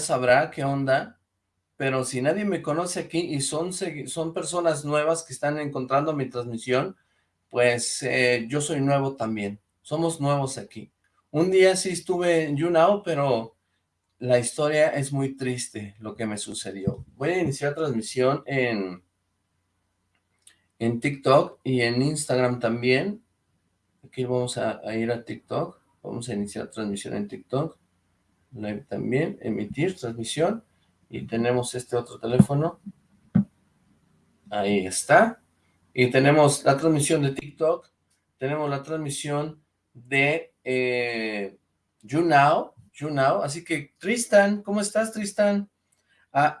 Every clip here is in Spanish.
sabrá qué onda, pero si nadie me conoce aquí y son, son personas nuevas que están encontrando mi transmisión, pues eh, yo soy nuevo también. Somos nuevos aquí. Un día sí estuve en YouNow, pero la historia es muy triste lo que me sucedió. Voy a iniciar transmisión en, en TikTok y en Instagram también. Aquí vamos a, a ir a TikTok. Vamos a iniciar transmisión en TikTok también, emitir, transmisión, y tenemos este otro teléfono, ahí está, y tenemos la transmisión de TikTok, tenemos la transmisión de eh, YouNow, YouNow, así que Tristan, ¿cómo estás Tristan?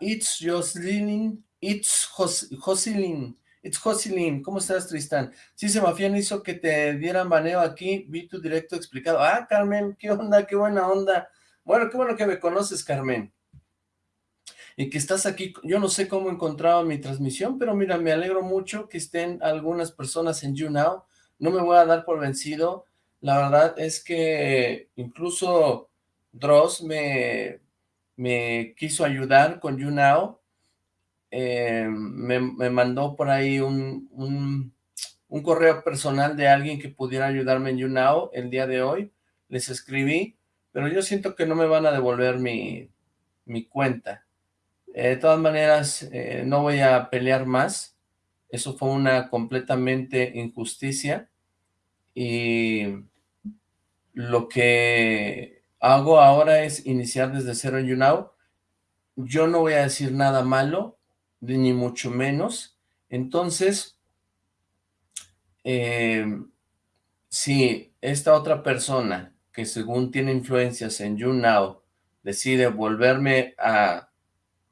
It's Jocelyn, It's Jocelyn, It's Jocelyn, ¿cómo estás Tristan? Sí, Semafián hizo que te dieran baneo aquí, vi tu directo explicado. Ah, Carmen, qué onda, qué buena onda. Bueno, qué bueno que me conoces, Carmen. Y que estás aquí, yo no sé cómo encontraba mi transmisión, pero mira, me alegro mucho que estén algunas personas en YouNow. No me voy a dar por vencido. La verdad es que incluso Dross me, me quiso ayudar con YouNow. Eh, me, me, mandó por ahí un, un, un correo personal de alguien que pudiera ayudarme en YouNow el día de hoy. Les escribí pero yo siento que no me van a devolver mi, mi cuenta. Eh, de todas maneras, eh, no voy a pelear más. Eso fue una completamente injusticia. Y lo que hago ahora es iniciar desde cero en YouNow. Yo no voy a decir nada malo, ni mucho menos. Entonces, eh, si esta otra persona que según tiene influencias en YouNow, decide volverme a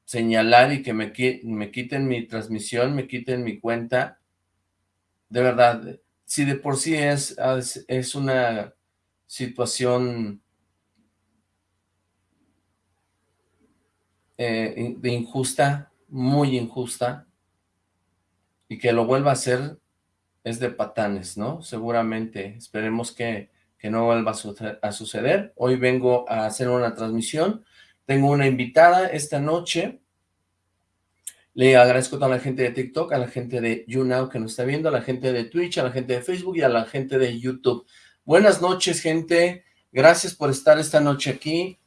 señalar y que me, quiten mi transmisión, me quiten mi cuenta, de verdad, si de por sí es, es una situación eh, de injusta, muy injusta, y que lo vuelva a hacer es de patanes, ¿no? Seguramente, esperemos que que no vuelva a suceder. Hoy vengo a hacer una transmisión. Tengo una invitada esta noche. Le agradezco a toda la gente de TikTok, a la gente de YouNow que nos está viendo, a la gente de Twitch, a la gente de Facebook y a la gente de YouTube. Buenas noches, gente. Gracias por estar esta noche aquí.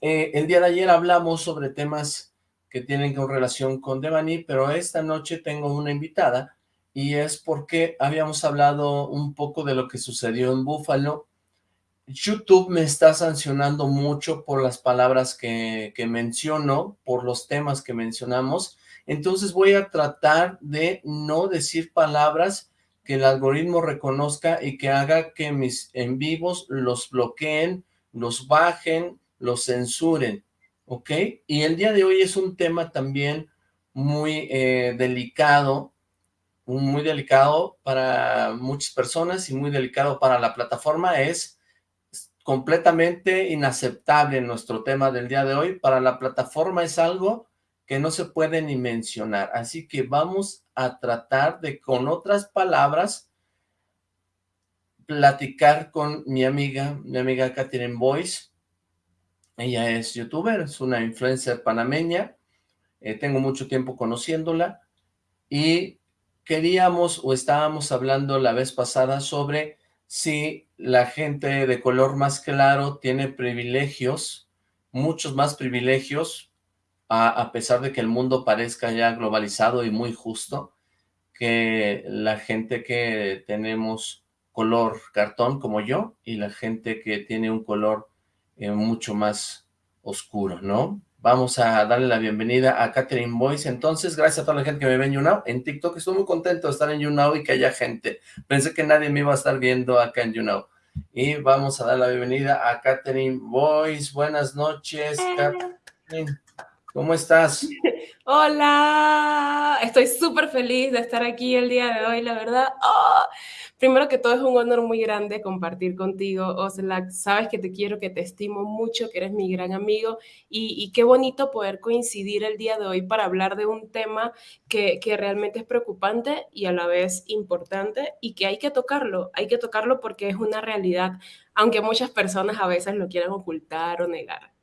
Eh, el día de ayer hablamos sobre temas que tienen relación con Devani, pero esta noche tengo una invitada y es porque habíamos hablado un poco de lo que sucedió en Búfalo. YouTube me está sancionando mucho por las palabras que, menciono, por los temas que mencionamos, entonces voy a tratar de no decir palabras que el algoritmo reconozca y que haga que mis en vivos los bloqueen, los bajen, los censuren, ¿ok? Y el día de hoy es un tema también muy eh, delicado muy delicado para muchas personas y muy delicado para la plataforma, es completamente inaceptable nuestro tema del día de hoy. Para la plataforma es algo que no se puede ni mencionar, así que vamos a tratar de, con otras palabras, platicar con mi amiga, mi amiga Catherine Boyce. Ella es youtuber, es una influencer panameña, eh, tengo mucho tiempo conociéndola, y queríamos o estábamos hablando la vez pasada sobre si la gente de color más claro tiene privilegios, muchos más privilegios, a, pesar de que el mundo parezca ya globalizado y muy justo, que la gente que tenemos color cartón como yo y la gente que tiene un color eh, mucho más oscuro, ¿no? Vamos a darle la bienvenida a Catherine Boyce. Entonces, gracias a toda la gente que me ve en YouNow. En TikTok estoy muy contento de estar en YouNow y que haya gente. Pensé que nadie me iba a estar viendo acá en YouNow. Y vamos a dar la bienvenida a Catherine Boyce. Buenas noches, Catherine. ¿Cómo estás? Hola, estoy súper feliz de estar aquí el día de hoy, la verdad. ¡Oh! Primero que todo es un honor muy grande compartir contigo, Oslac. Sabes que te quiero, que te estimo mucho, que eres mi gran amigo y, qué bonito poder coincidir el día de hoy para hablar de un tema que, que realmente es preocupante y a la vez importante y que hay que tocarlo, hay que tocarlo porque es una realidad, aunque muchas personas a veces lo quieran ocultar o negar.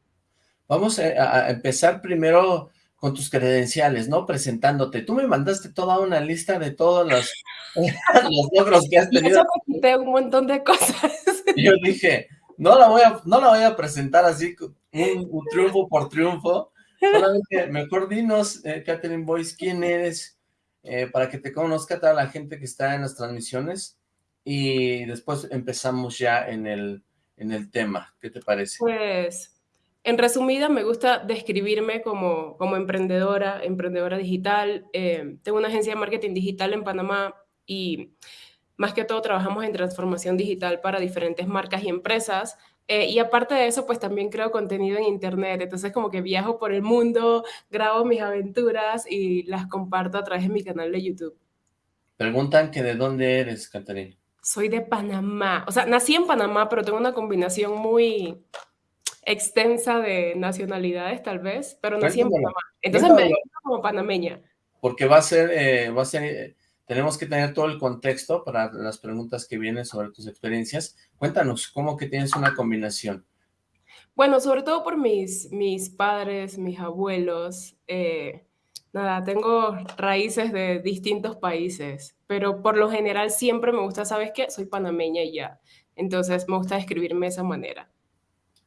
Vamos a, empezar primero con tus credenciales, ¿no? Presentándote. Tú me mandaste toda una lista de todos los, los logros que has tenido. Y eso me un montón de cosas. Y yo dije, no la voy a, no la voy a presentar así, un, triunfo por triunfo. Solamente, mejor dinos, eh, Catherine Boyce, quién eres, eh, para que te conozca toda la gente que está en las transmisiones y después empezamos ya en el, en el tema. ¿Qué te parece? Pues, en resumida, me gusta describirme como, como emprendedora, emprendedora digital. Eh, tengo una agencia de marketing digital en Panamá y más que todo trabajamos en transformación digital para diferentes marcas y empresas. Eh, y aparte de eso, pues también creo contenido en Internet. Entonces como que viajo por el mundo, grabo mis aventuras y las comparto a través de mi canal de YouTube. Preguntan que de dónde eres, Caterina soy de Panamá. O sea, nací en Panamá, pero tengo una combinación muy extensa de nacionalidades, tal vez, pero nací en Panamá. Entonces me como panameña. Porque va a ser, eh, va a ser, eh, tenemos que tener todo el contexto para las preguntas que vienen sobre tus experiencias. Cuéntanos, ¿cómo que tienes una combinación? Bueno, sobre todo por mis, mis padres, mis abuelos, eh, nada, tengo raíces de distintos países, pero por lo general siempre me gusta, ¿sabes qué? Soy panameña y ya. Entonces me gusta describirme de esa manera.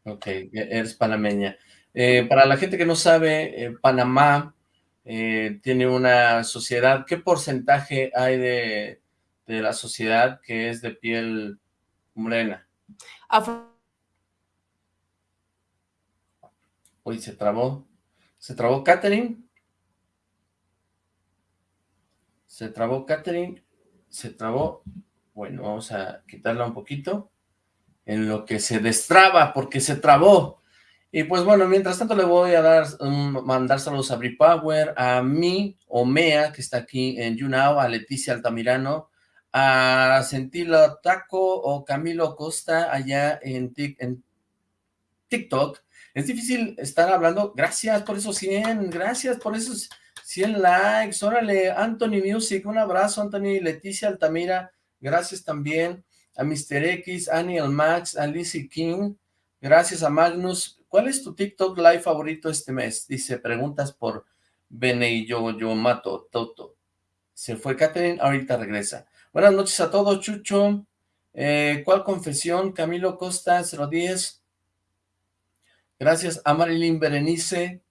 Ok, e-, eres panameña. Eh, para la gente que no sabe, eh, Panamá eh, tiene una sociedad, ¿qué porcentaje hay de, de, la sociedad que es de piel morena? Uy, se trabó. ¿Se trabó Catherine? Se trabó Catherine, se trabó. Bueno, vamos a quitarla un poquito. En lo que se destraba, porque se trabó. Y pues bueno, mientras tanto le voy a dar mandar saludos a Power, a mí, Omea, que está aquí en YouNow, a Leticia Altamirano, a Sentilo Taco o Camilo Costa allá en, en TikTok. Es difícil estar hablando. Gracias por esos 100, gracias por esos 100 likes, órale, Anthony Music, un abrazo, Anthony, Leticia Altamira, gracias también, a Mr. X, Aniel Max, a Lizzie King, gracias a Magnus, ¿cuál es tu TikTok live favorito este mes? Dice, preguntas por Bene y yo, yo mato, Toto. Se fue Catherine, ahorita regresa. Buenas noches a todos, Chucho. Eh, ¿Cuál confesión? Camilo Costa, 010. Gracias a Marilyn Berenice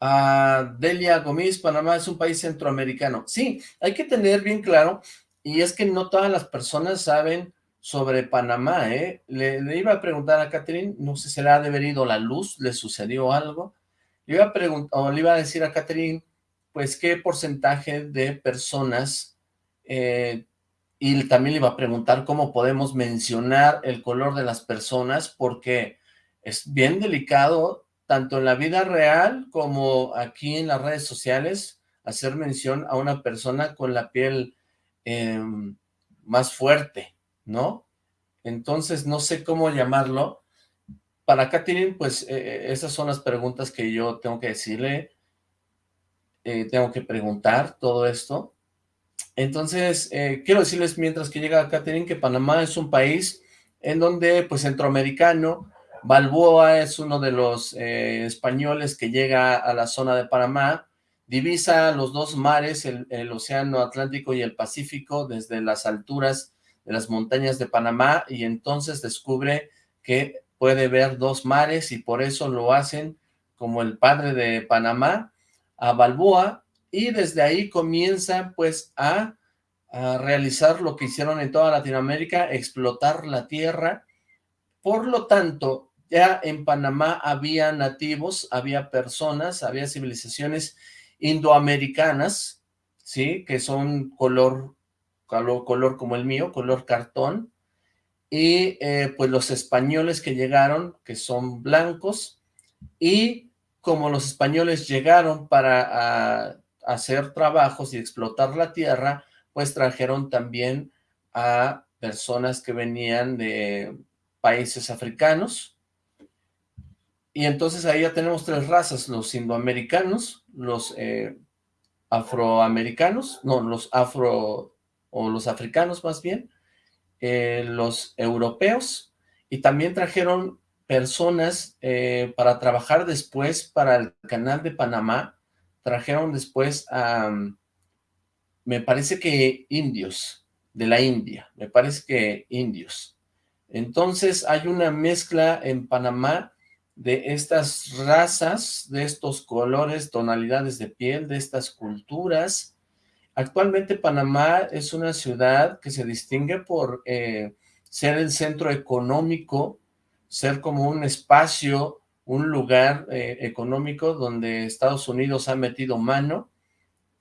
a Delia Gómez, Panamá es un país centroamericano. Sí, hay que tener bien claro, y es que no todas las personas saben sobre Panamá, ¿eh? Le, iba a preguntar a Catherine, no sé si le ha devenido la luz, le sucedió algo, le iba a preguntar, o le iba a decir a Catherine, pues qué porcentaje de personas, eh, y también le iba a preguntar cómo podemos mencionar el color de las personas, porque es bien delicado tanto en la vida real como aquí en las redes sociales, hacer mención a una persona con la piel em, más fuerte, ¿no? Entonces, no sé cómo llamarlo. Para Catherine, pues, eh, eh, esas son las preguntas que yo tengo que decirle. Eh, tengo que preguntar todo esto. Entonces, quiero decirles mientras que llega Catherine que Panamá es un país en donde, pues, centroamericano, Balboa es uno de los españoles que llega a la zona de Panamá, divisa los dos mares, el, océano Atlántico y el Pacífico, desde las alturas de las montañas de Panamá, y entonces descubre que puede ver dos mares, y por eso lo hacen como el padre de Panamá, a Balboa, y desde ahí comienza pues a, a realizar lo que hicieron en toda Latinoamérica, explotar la tierra, por lo tanto, ya en Panamá había nativos, había personas, había civilizaciones indoamericanas, ¿sí? Que son color, color, como el mío, color cartón, y eh, pues los españoles que llegaron, que son blancos, y como los españoles llegaron para hacer trabajos y explotar la tierra, pues trajeron también a personas que venían de países africanos, y entonces ahí ya tenemos tres razas, los indoamericanos, los eh, afroamericanos, no, los afro, o los africanos más bien, eh, los europeos, y también trajeron personas eh, para trabajar después para el canal de Panamá, trajeron después a, me parece que indios, de la India, me parece que indios. Entonces hay una mezcla en Panamá de estas razas, de estos colores, tonalidades de piel, de estas culturas. Actualmente Panamá es una ciudad que se distingue por eh, ser el centro económico, ser como un espacio, un lugar eh, económico donde Estados Unidos ha metido mano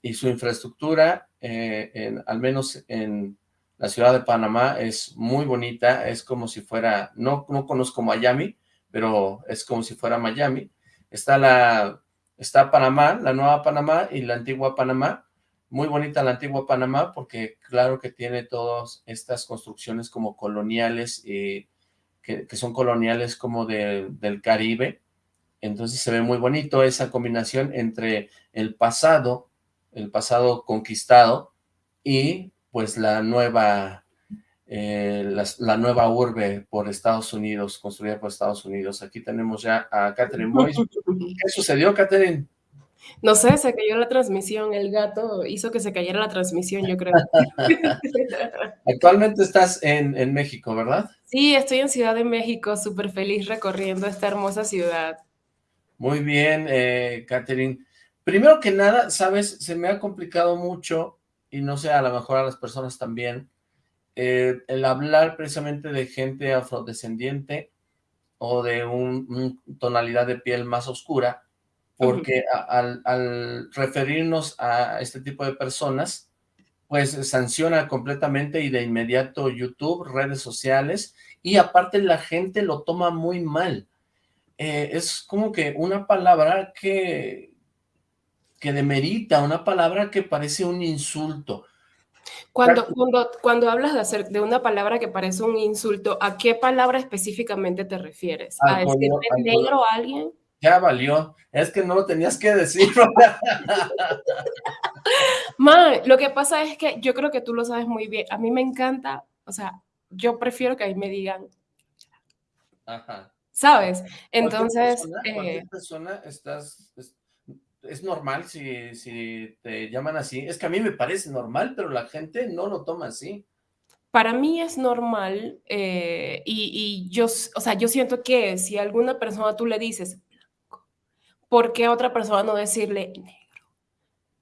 y su infraestructura, eh, al menos en la ciudad de Panamá, es muy bonita, es como si fuera, no, no conozco Miami, pero es como si fuera Miami. Está la, está Panamá, la nueva Panamá y la antigua Panamá, muy bonita la antigua Panamá porque claro que tiene todas estas construcciones como coloniales, y que, son coloniales como del Caribe, entonces se ve muy bonito esa combinación entre el pasado, el pasado conquistado y pues la nueva, eh, la, nueva urbe por Estados Unidos, construida por Estados Unidos. Aquí tenemos ya a Catherine Boyce. ¿Qué sucedió, Catherine? No sé, se cayó la transmisión, el gato hizo que se cayera la transmisión, yo creo. Actualmente estás en, en, México, ¿verdad? Sí, estoy en Ciudad de México, súper feliz recorriendo esta hermosa ciudad. Muy bien, eh, Catherine. Primero que nada, sabes, se me ha complicado mucho, y no sé, a lo mejor a las personas también, eh, el hablar precisamente de gente afrodescendiente o de una tonalidad de piel más oscura, porque al, referirnos a este tipo de personas, pues sanciona completamente y de inmediato YouTube, redes sociales, y aparte la gente lo toma muy mal. Eh, es como que una palabra que, que demerita, una palabra que parece un insulto. Cuando, cuando, cuando hablas de, hacer, de una palabra que parece un insulto, ¿a qué palabra específicamente te refieres? ¿A decirle negro a alguien? Ya valió, es que no lo tenías que decir. Ma, lo que pasa es que yo creo que tú lo sabes muy bien. A mí me encanta, o sea, yo prefiero que ahí me digan. Ajá. ¿Sabes? Entonces. Cualquier persona, eh, estás. Es, normal si, si te llaman así. Es que a mí me parece normal, pero la gente no lo toma así para mí es normal eh, y, y, yo, o sea, yo siento que si a alguna persona tú le dices, ¿por qué a otra persona no decirle negro?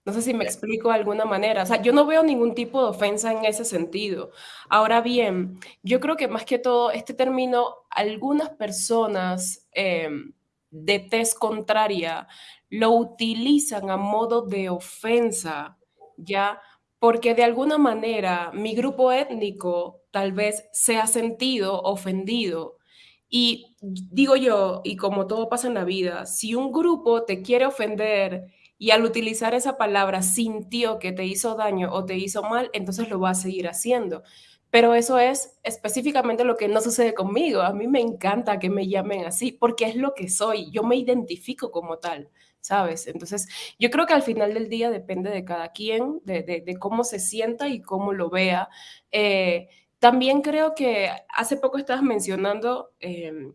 No sé si me explico de alguna manera. O sea, yo no veo ningún tipo de ofensa en ese sentido. Ahora bien, yo creo que más que todo este término, algunas personas em, de tez contraria lo utilizan a modo de ofensa, ¿ya? Porque de alguna manera mi grupo étnico tal vez se ha sentido ofendido y digo yo, y como todo pasa en la vida, si un grupo te quiere ofender y al utilizar esa palabra sintió que te hizo daño o te hizo mal, entonces lo va a seguir haciendo. Pero eso es específicamente lo que no sucede conmigo. A mí me encanta que me llamen así porque es lo que soy. Yo me identifico como tal, ¿sabes? Entonces, yo creo que al final del día depende de cada quien, de, cómo se sienta y cómo lo vea. Eh, también creo que hace poco estabas mencionando em,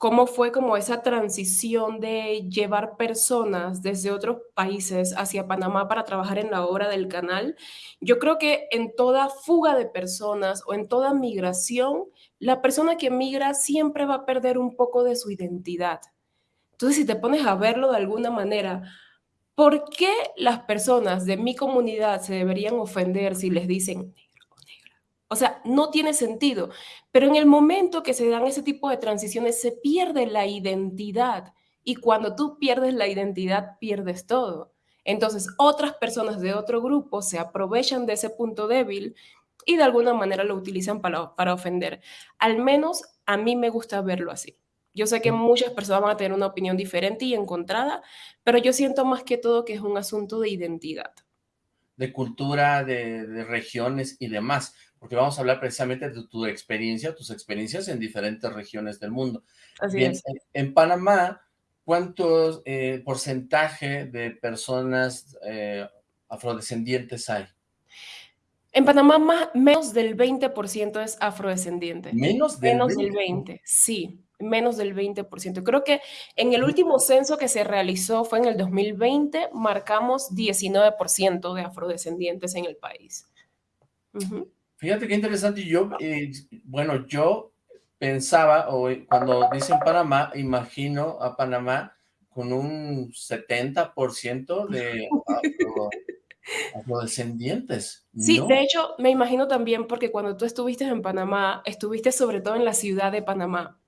cómo fue como esa transición de llevar personas desde otros países hacia Panamá para trabajar en la obra del canal. Yo creo que en toda fuga de personas o en toda migración, la persona que migra siempre va a perder un poco de su identidad. Entonces, si te pones a verlo de alguna manera, ¿por qué las personas de mi comunidad se deberían ofender si les dicen o sea, no tiene sentido. Pero en el momento que se dan ese tipo de transiciones, se pierde la identidad. Y cuando tú pierdes la identidad, pierdes todo. Entonces, otras personas de otro grupo se aprovechan de ese punto débil y de alguna manera lo utilizan para, para ofender. Al menos a mí me gusta verlo así. Yo sé que muchas personas van a tener una opinión diferente y encontrada, pero yo siento más que todo que es un asunto de identidad. De cultura, de, de regiones y demás porque vamos a hablar precisamente de tu experiencia, tus experiencias en diferentes regiones del mundo. Así es. En, Panamá, ¿cuánto eh, porcentaje de personas eh, afrodescendientes hay? En Panamá, más, menos del 20% es afrodescendiente. ¿Menos del Menos del 20, sí. Menos del 20%. Creo que en el último censo que se realizó fue en el 2020, marcamos 19% de afrodescendientes en el país. Fíjate qué interesante. Yo, eh, bueno, yo pensaba, o cuando dicen Panamá, imagino a Panamá con un 70% de afrodescendientes. Sí, de hecho, me imagino también porque cuando tú estuviste en Panamá, estuviste sobre todo en la ciudad de Panamá.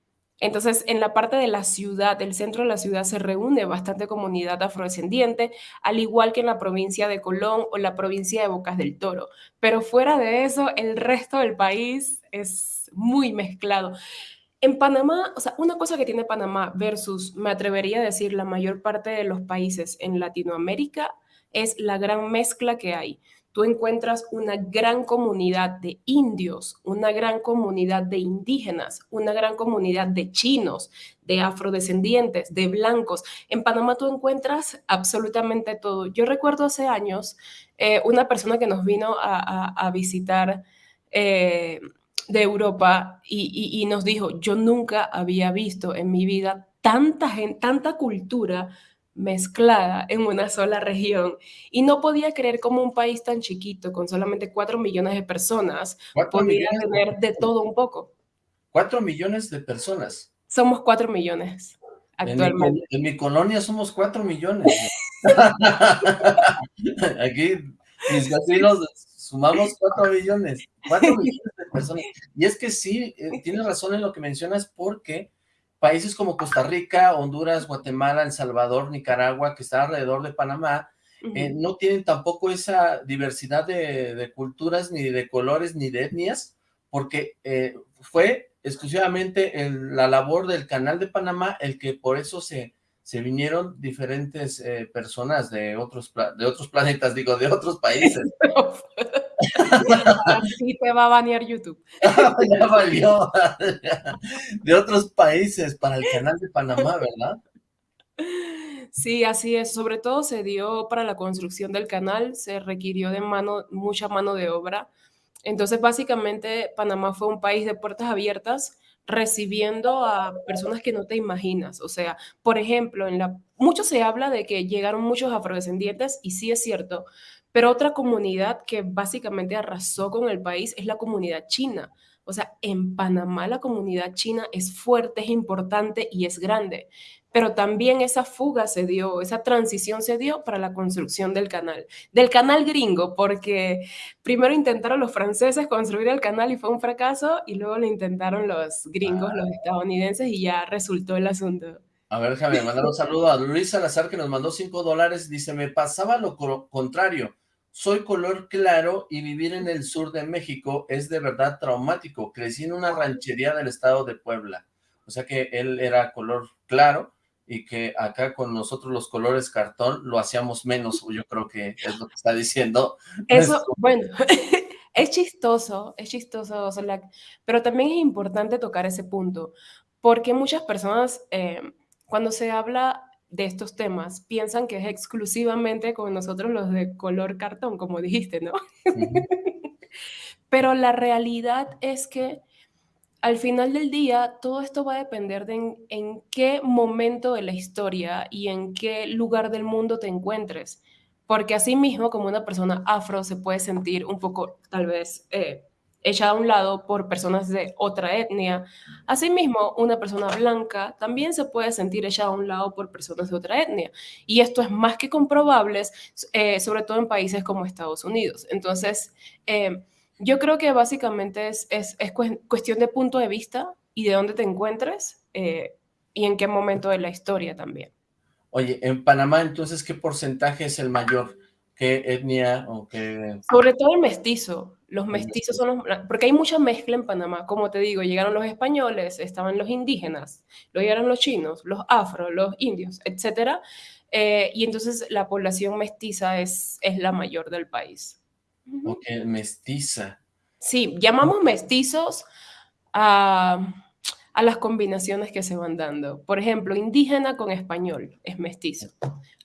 Entonces, en la parte de la ciudad, del centro de la ciudad, se reúne bastante comunidad afrodescendiente, al igual que en la provincia de Colón o la provincia de Bocas del Toro. Pero fuera de eso, el resto del país es muy mezclado. En Panamá, o sea, una cosa que tiene Panamá versus, me atrevería a decir, la mayor parte de los países en Latinoamérica es la gran mezcla que hay tú encuentras una gran comunidad de indios, una gran comunidad de indígenas, una gran comunidad de chinos, de afrodescendientes, de blancos. En Panamá tú encuentras absolutamente todo. Yo recuerdo hace años eh, una persona que nos vino a, visitar eh, de Europa y, nos dijo, yo nunca había visto en mi vida tanta gente, tanta cultura mezclada en una sola región y no podía creer cómo un país tan chiquito con solamente 4 millones de personas podía tener de todo un poco. 4 millones de personas. Somos 4 millones actualmente. En mi, colonia somos 4 millones. Aquí mis vecinos sumamos 4 millones. 4 millones de personas. Y es que sí, eh, tienes razón en lo que mencionas porque países como Costa Rica, Honduras, Guatemala, El Salvador, Nicaragua, que están alrededor de Panamá, eh, no tienen tampoco esa diversidad de, culturas, ni de colores, ni de etnias, porque eh, fue exclusivamente la labor del Canal de Panamá el que por eso se, se vinieron diferentes eh, personas de otros, de otros planetas, digo, de otros países. Así te va a banear YouTube. ya valió. De otros países para el canal de Panamá, ¿verdad? Sí, así es. Sobre todo se dio para la construcción del canal, se requirió de mano, mucha mano de obra. Entonces, básicamente, Panamá fue un país de puertas abiertas, recibiendo a personas que no te imaginas. O sea, por ejemplo, en la, mucho se habla de que llegaron muchos afrodescendientes, y sí es cierto, pero otra comunidad que básicamente arrasó con el país es la comunidad china. O sea, en Panamá la comunidad china es fuerte, es importante y es grande. Pero también esa fuga se dio, esa transición se dio para la construcción del canal. Del canal gringo, porque primero intentaron los franceses construir el canal y fue un fracaso, y luego lo intentaron los gringos, los estadounidenses, y ya resultó el asunto. A ver, déjame mandar un saludo a Luis Salazar, que nos mandó 5 dólares. Dice, me pasaba lo contrario soy color claro y vivir en el sur de México es de verdad traumático. Crecí en una ranchería del estado de Puebla. O sea que él era color claro y que acá con nosotros los colores cartón lo hacíamos menos, yo creo que es lo que está diciendo. Eso, bueno, es chistoso, es chistoso, pero también es importante tocar ese punto, porque muchas personas, eh, cuando se habla de estos temas piensan que es exclusivamente con nosotros los de color cartón, como dijiste, ¿no? Pero la realidad es que al final del día todo esto va a depender de en, en, qué momento de la historia y en qué lugar del mundo te encuentres. Porque así mismo como una persona afro se puede sentir un poco tal vez eh, echada a un lado por personas de otra etnia. Asimismo, una persona blanca también se puede sentir echada a un lado por personas de otra etnia. Y esto es más que comprobable, eh, sobre todo en países como Estados Unidos. Entonces, eh, yo creo que básicamente es, es, cuestión de punto de vista y de dónde te encuentres eh, y en qué momento de la historia también. Oye, en Panamá, entonces, ¿qué porcentaje es el mayor? ¿Qué etnia o qué...? Sobre todo el mestizo. Los mestizos son los... Porque hay mucha mezcla en Panamá. Como te digo, llegaron los españoles, estaban los indígenas, luego llegaron los chinos, los afro, los indios, etc. Eh, y entonces la población mestiza es, es la mayor del país. Ok, mestiza. Sí, llamamos mestizos a, a las combinaciones que se van dando. Por ejemplo, indígena con español es mestizo.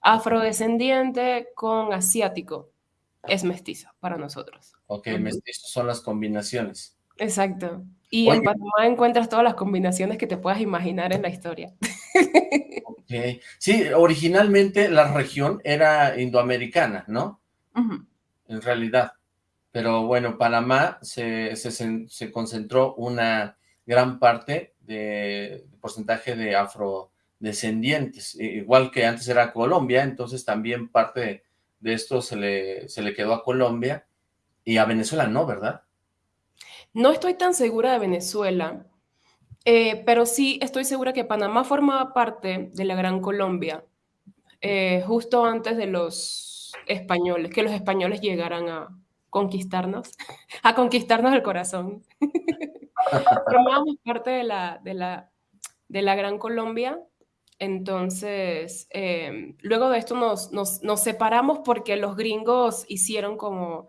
Afrodescendiente con asiático es mestizo para nosotros. Ok, mestizos son las combinaciones. Exacto. Y en Panamá encuentras todas las combinaciones que te puedas imaginar en la historia. Okay. Sí, originalmente la región era indoamericana, ¿no? En realidad. Pero bueno, Panamá se, se, concentró una gran parte de, porcentaje de afrodescendientes, igual que antes era Colombia, entonces también parte de, esto se le, se le quedó a Colombia y a Venezuela no, ¿verdad? No estoy tan segura de Venezuela, eh, pero sí estoy segura que Panamá formaba parte de la Gran Colombia, eh, justo antes de los españoles, que los españoles llegaran a conquistarnos, a conquistarnos el corazón. Formábamos parte de la, de, la, de la Gran Colombia, entonces eh, luego de esto nos, separamos porque los gringos hicieron como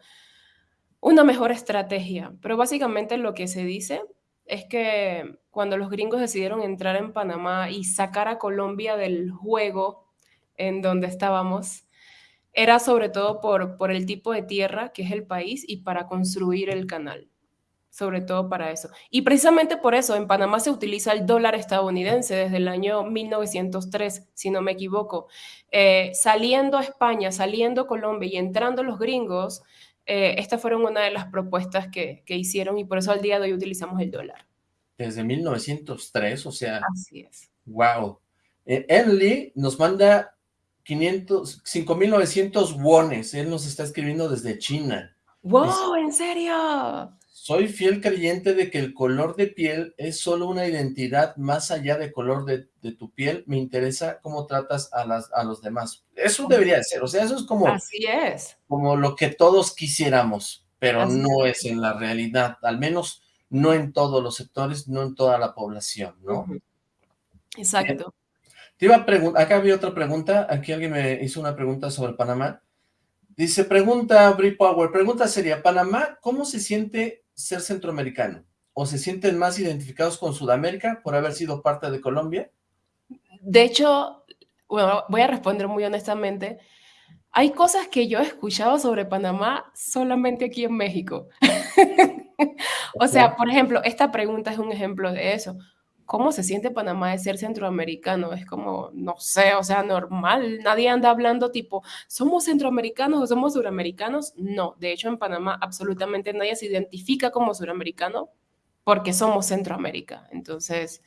una mejor estrategia, pero básicamente lo que se dice es que cuando los gringos decidieron entrar en Panamá y sacar a Colombia del juego en donde estábamos, era sobre todo por el tipo de tierra que es el país y para construir el canal, sobre todo para eso. Y precisamente por eso en Panamá se utiliza el dólar estadounidense desde el año 1903, si no me equivoco. Eh, saliendo a España, saliendo a Colombia y entrando los gringos, eh, estas fueron una de las propuestas que, que, hicieron y por eso al día de hoy utilizamos el dólar. Desde 1903, o sea... Así es. Wow. Eh, Enli nos manda 500, 5.900 wones. Él nos está escribiendo desde China. ¡Wow! ¿En serio? Soy fiel creyente de que el color de piel es solo una identidad más allá del color de, tu piel. Me interesa cómo tratas a, las, a los demás. Eso debería ser, o sea, eso es como... Así es. Como lo que todos quisiéramos, pero no es. en la realidad, al menos no en todos los sectores, no en toda la población, ¿no? Exacto. Te iba a preguntar, acá había otra pregunta, aquí alguien me hizo una pregunta sobre Panamá. Dice, pregunta Brie Power, pregunta sería, Panamá, ¿cómo se siente ser centroamericano? ¿O se sienten más identificados con Sudamérica por haber sido parte de Colombia? De hecho, bueno, voy a responder muy honestamente. Hay cosas que yo he escuchado sobre Panamá solamente aquí en México. o sea, por ejemplo, esta pregunta es un ejemplo de eso. ¿Cómo se siente Panamá de ser centroamericano? Es como, no sé, o sea, normal. Nadie anda hablando tipo, ¿somos centroamericanos o somos suramericanos? No, de hecho en Panamá absolutamente nadie se identifica como suramericano porque somos Centroamérica. Entonces,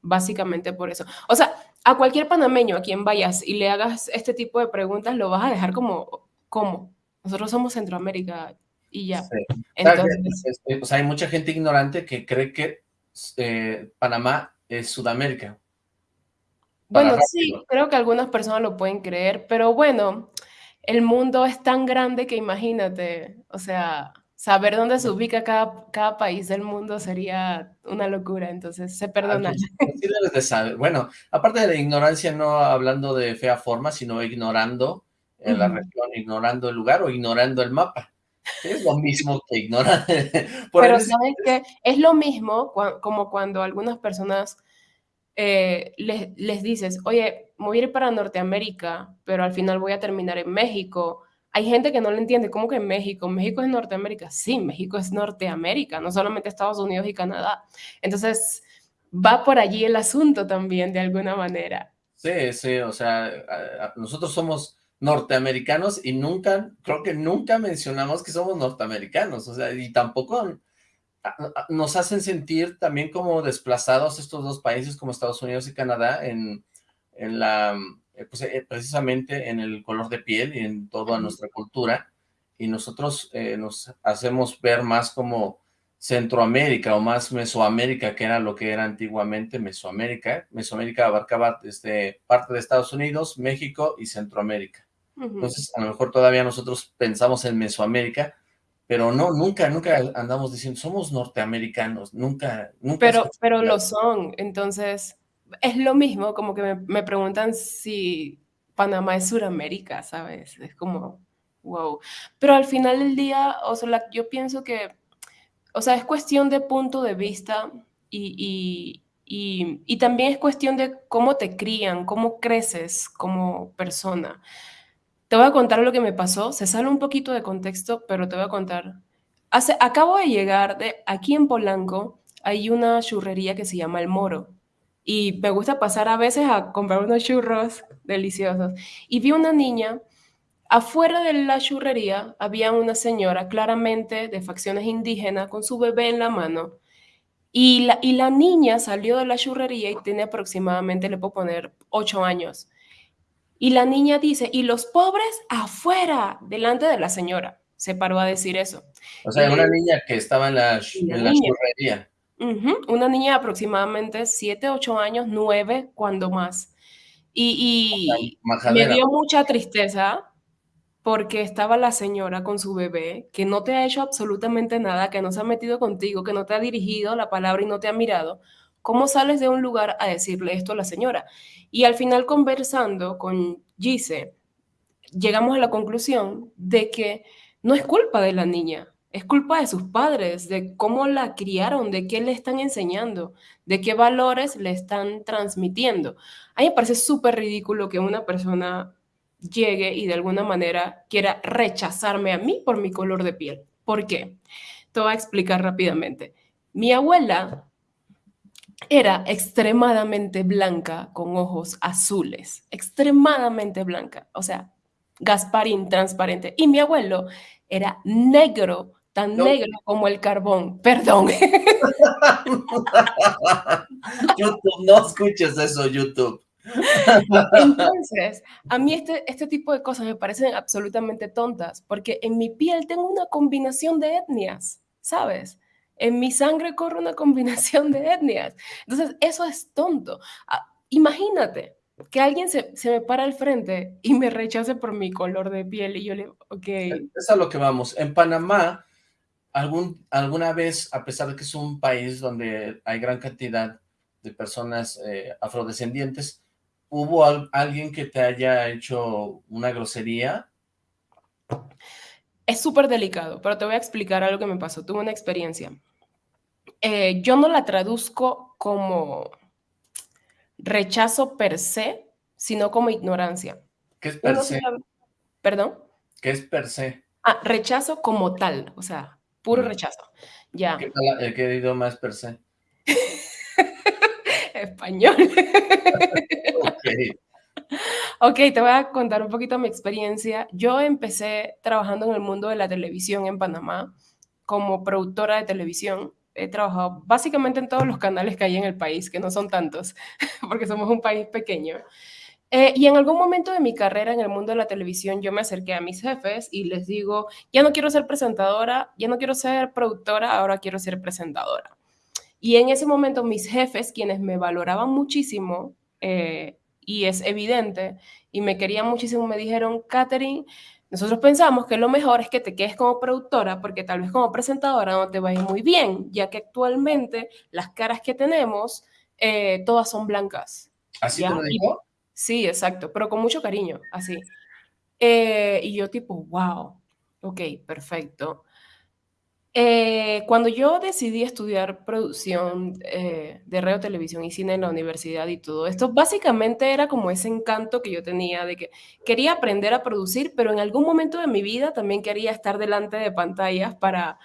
básicamente por eso. O sea, a cualquier panameño a quien vayas y le hagas este tipo de preguntas, lo vas a dejar como, ¿cómo? Nosotros somos Centroamérica y ya. Entonces, o sea, hay mucha gente ignorante que cree que eh, Panamá es Sudamérica. Bueno, sí, creo que algunas personas lo pueden creer, pero bueno, el mundo es tan grande que imagínate, o sea, saber dónde se ubica cada, cada país del mundo sería una locura, entonces se perdona. Bueno, aparte de la ignorancia, no hablando de fea forma, sino ignorando en la región, ignorando el lugar o ignorando el mapa. Es lo mismo que ignorar. Pero ¿sabes qué? Es lo mismo como cuando algunas personas eh, les, les, dices, oye, voy a ir para Norteamérica, pero al final voy a terminar en México. Hay gente que no lo entiende, ¿cómo que en México? ¿México es Norteamérica? Sí, México es Norteamérica, no solamente Estados Unidos y Canadá. Entonces, va por allí el asunto también, de alguna manera. Sí, sí, o sea, nosotros somos norteamericanos y nunca, creo que nunca mencionamos que somos norteamericanos, o sea, y tampoco nos hacen sentir también como desplazados estos dos países como Estados Unidos y Canadá en, en la, eh, pues, eh, precisamente en el color de piel y en toda nuestra cultura, y nosotros eh, nos hacemos ver más como Centroamérica o más Mesoamérica, que era lo que era antiguamente Mesoamérica. Mesoamérica abarcaba desde parte de Estados Unidos, México y Centroamérica. Entonces, a lo mejor todavía nosotros pensamos en Mesoamérica, pero no, nunca, nunca andamos diciendo, somos norteamericanos, nunca, nunca. Pero, pero lo son, entonces, es lo mismo, como que me, preguntan si Panamá es Suramérica, ¿sabes? Es como, wow. Pero al final del día, o sea, yo pienso que, o sea, es cuestión de punto de vista y, y, y también es cuestión de cómo te crían, cómo creces como persona. Te voy a contar lo que me pasó. Se sale un poquito de contexto, pero te voy a contar. Hace, acabo de llegar de aquí en Polanco. hay una churrería que se llama El Moro. Y me gusta pasar a veces a comprar unos churros deliciosos. Y vi una niña, afuera de la churrería había una señora claramente de facciones indígenas con su bebé en la mano. Y la, y la niña salió de la churrería y tiene aproximadamente, le puedo poner, ocho años. Y la niña dice, y los pobres afuera, delante de la señora. Se paró a decir eso. O sea, una niña que estaba en la, en la churrería. Una niña de aproximadamente 7, 8 años, 9, cuando más. Y, y me dio mucha tristeza porque estaba la señora con su bebé, que no te ha hecho absolutamente nada, que no se ha metido contigo, que no te ha dirigido la palabra y no te ha mirado. ¿Cómo sales de un lugar a decirle esto a la señora? Y al final conversando con Gise, llegamos a la conclusión de que no es culpa de la niña, es culpa de sus padres, de cómo la criaron, de qué le están enseñando, de qué valores le están transmitiendo. A mí me parece súper ridículo que una persona llegue y de alguna manera quiera rechazarme a mí por mi color de piel. ¿Por qué? Te voy a explicar rápidamente. Mi abuela era extremadamente blanca con ojos azules, extremadamente blanca, o sea, Gasparín transparente. Y mi abuelo era negro tan negro como el carbón. Perdón. YouTube, no escuches eso, YouTube. Entonces, a mí este, este tipo de cosas me parecen absolutamente tontas, porque en mi piel tengo una combinación de etnias, ¿sabes? En mi sangre corre una combinación de etnias. Entonces, eso es tonto. Ah, imagínate que alguien se, se, me para al frente y me rechace por mi color de piel y yo le, ok. Es a lo que vamos. En Panamá, algún, alguna vez, a pesar de que es un país donde hay gran cantidad de personas eh, afrodescendientes, ¿hubo alguien que te haya hecho una grosería? Es súper delicado, pero te voy a explicar algo que me pasó. Tuve una experiencia. Eh, yo no la traduzco como rechazo per se, sino como ignorancia. ¿Qué es per se? ¿Perdón? ¿Qué es per se? Ah, rechazo como tal, o sea, puro rechazo. Ya. ¿Qué, tal, ¿Qué idioma es per se? Español. ok. Ok, te voy a contar un poquito mi experiencia. Yo empecé trabajando en el mundo de la televisión en Panamá como productora de televisión. He trabajado básicamente en todos los canales que hay en el país, que no son tantos, porque somos un país pequeño. Eh, y en algún momento de mi carrera en el mundo de la televisión, yo me acerqué a mis jefes y les digo, ya no quiero ser presentadora, ya no quiero ser productora, ahora quiero ser presentadora. Y en ese momento mis jefes, quienes me valoraban muchísimo, eh, y es evidente, y me querían muchísimo, me dijeron, Katherine, nosotros pensamos que lo mejor es que te quedes como productora porque tal vez como presentadora no te va a ir muy bien, ya que actualmente las caras que tenemos eh, todas son blancas. ¿Así te lo dijo? Sí, exacto, pero con mucho cariño, así. Eh, y yo tipo, wow, ok, perfecto. Eh, cuando yo decidí estudiar producción eh, de radio, televisión y cine en la universidad y todo esto, básicamente era como ese encanto que yo tenía de que quería aprender a producir, pero en algún momento de mi vida también quería estar delante de pantallas para,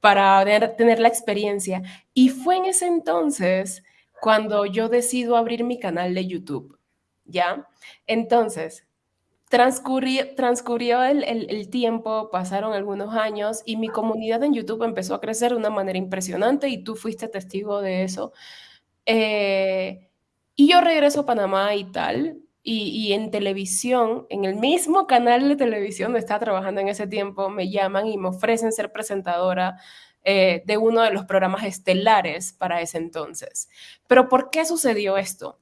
para tener la experiencia. Y fue en ese entonces cuando yo decido abrir mi canal de YouTube. ¿ya? Entonces, transcurrió, transcurrió el, tiempo, pasaron algunos años y mi comunidad en YouTube empezó a crecer de una manera impresionante y tú fuiste testigo de eso. Eh, y yo regreso a Panamá y tal, y, en televisión, en el mismo canal de televisión donde estaba trabajando en ese tiempo, me llaman y me ofrecen ser presentadora eh, de uno de los programas estelares para ese entonces. Pero ¿por qué sucedió esto?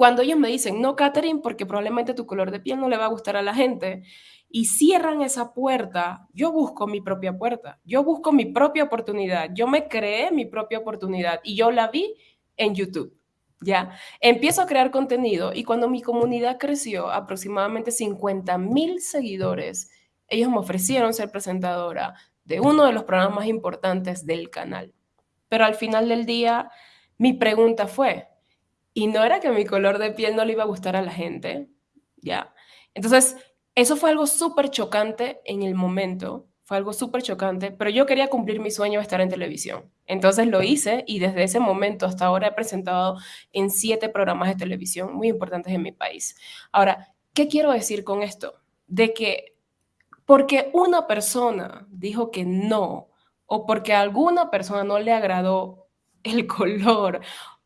Cuando ellos me dicen, no, Catherine, porque probablemente tu color de piel no le va a gustar a la gente, y cierran esa puerta, yo busco mi propia puerta, yo busco mi propia oportunidad, yo me creé mi propia oportunidad y yo la vi en YouTube. Ya, empiezo a crear contenido y cuando mi comunidad creció aproximadamente 50 mil seguidores, ellos me ofrecieron ser presentadora de uno de los programas más importantes del canal. Pero al final del día, mi pregunta fue, y no era que mi color de piel no le iba a gustar a la gente, ¿ya? Entonces, eso fue algo súper chocante en el momento, fue algo súper chocante, pero yo quería cumplir mi sueño de estar en televisión. Entonces lo hice y desde ese momento hasta ahora he presentado en siete programas de televisión muy importantes en mi país. Ahora, ¿qué quiero decir con esto? De que porque una persona dijo que no, o porque a alguna persona no le agradó el color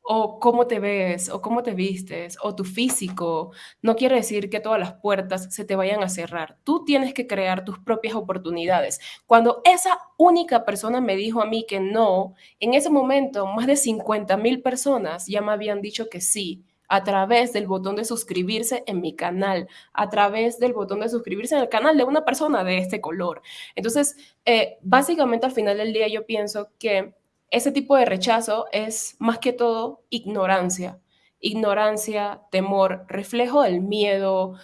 o cómo te ves, o cómo te vistes, o tu físico, no quiere decir que todas las puertas se te vayan a cerrar. Tú tienes que crear tus propias oportunidades. Cuando esa única persona me dijo a mí que no, en ese momento más de 50 mil personas ya me habían dicho que sí a través del botón de suscribirse en mi canal, a través del botón de suscribirse en el canal de una persona de este color. Entonces, eh, básicamente al final del día yo pienso que ese tipo de rechazo es más que todo ignorancia. Ignorancia, temor, reflejo del miedo,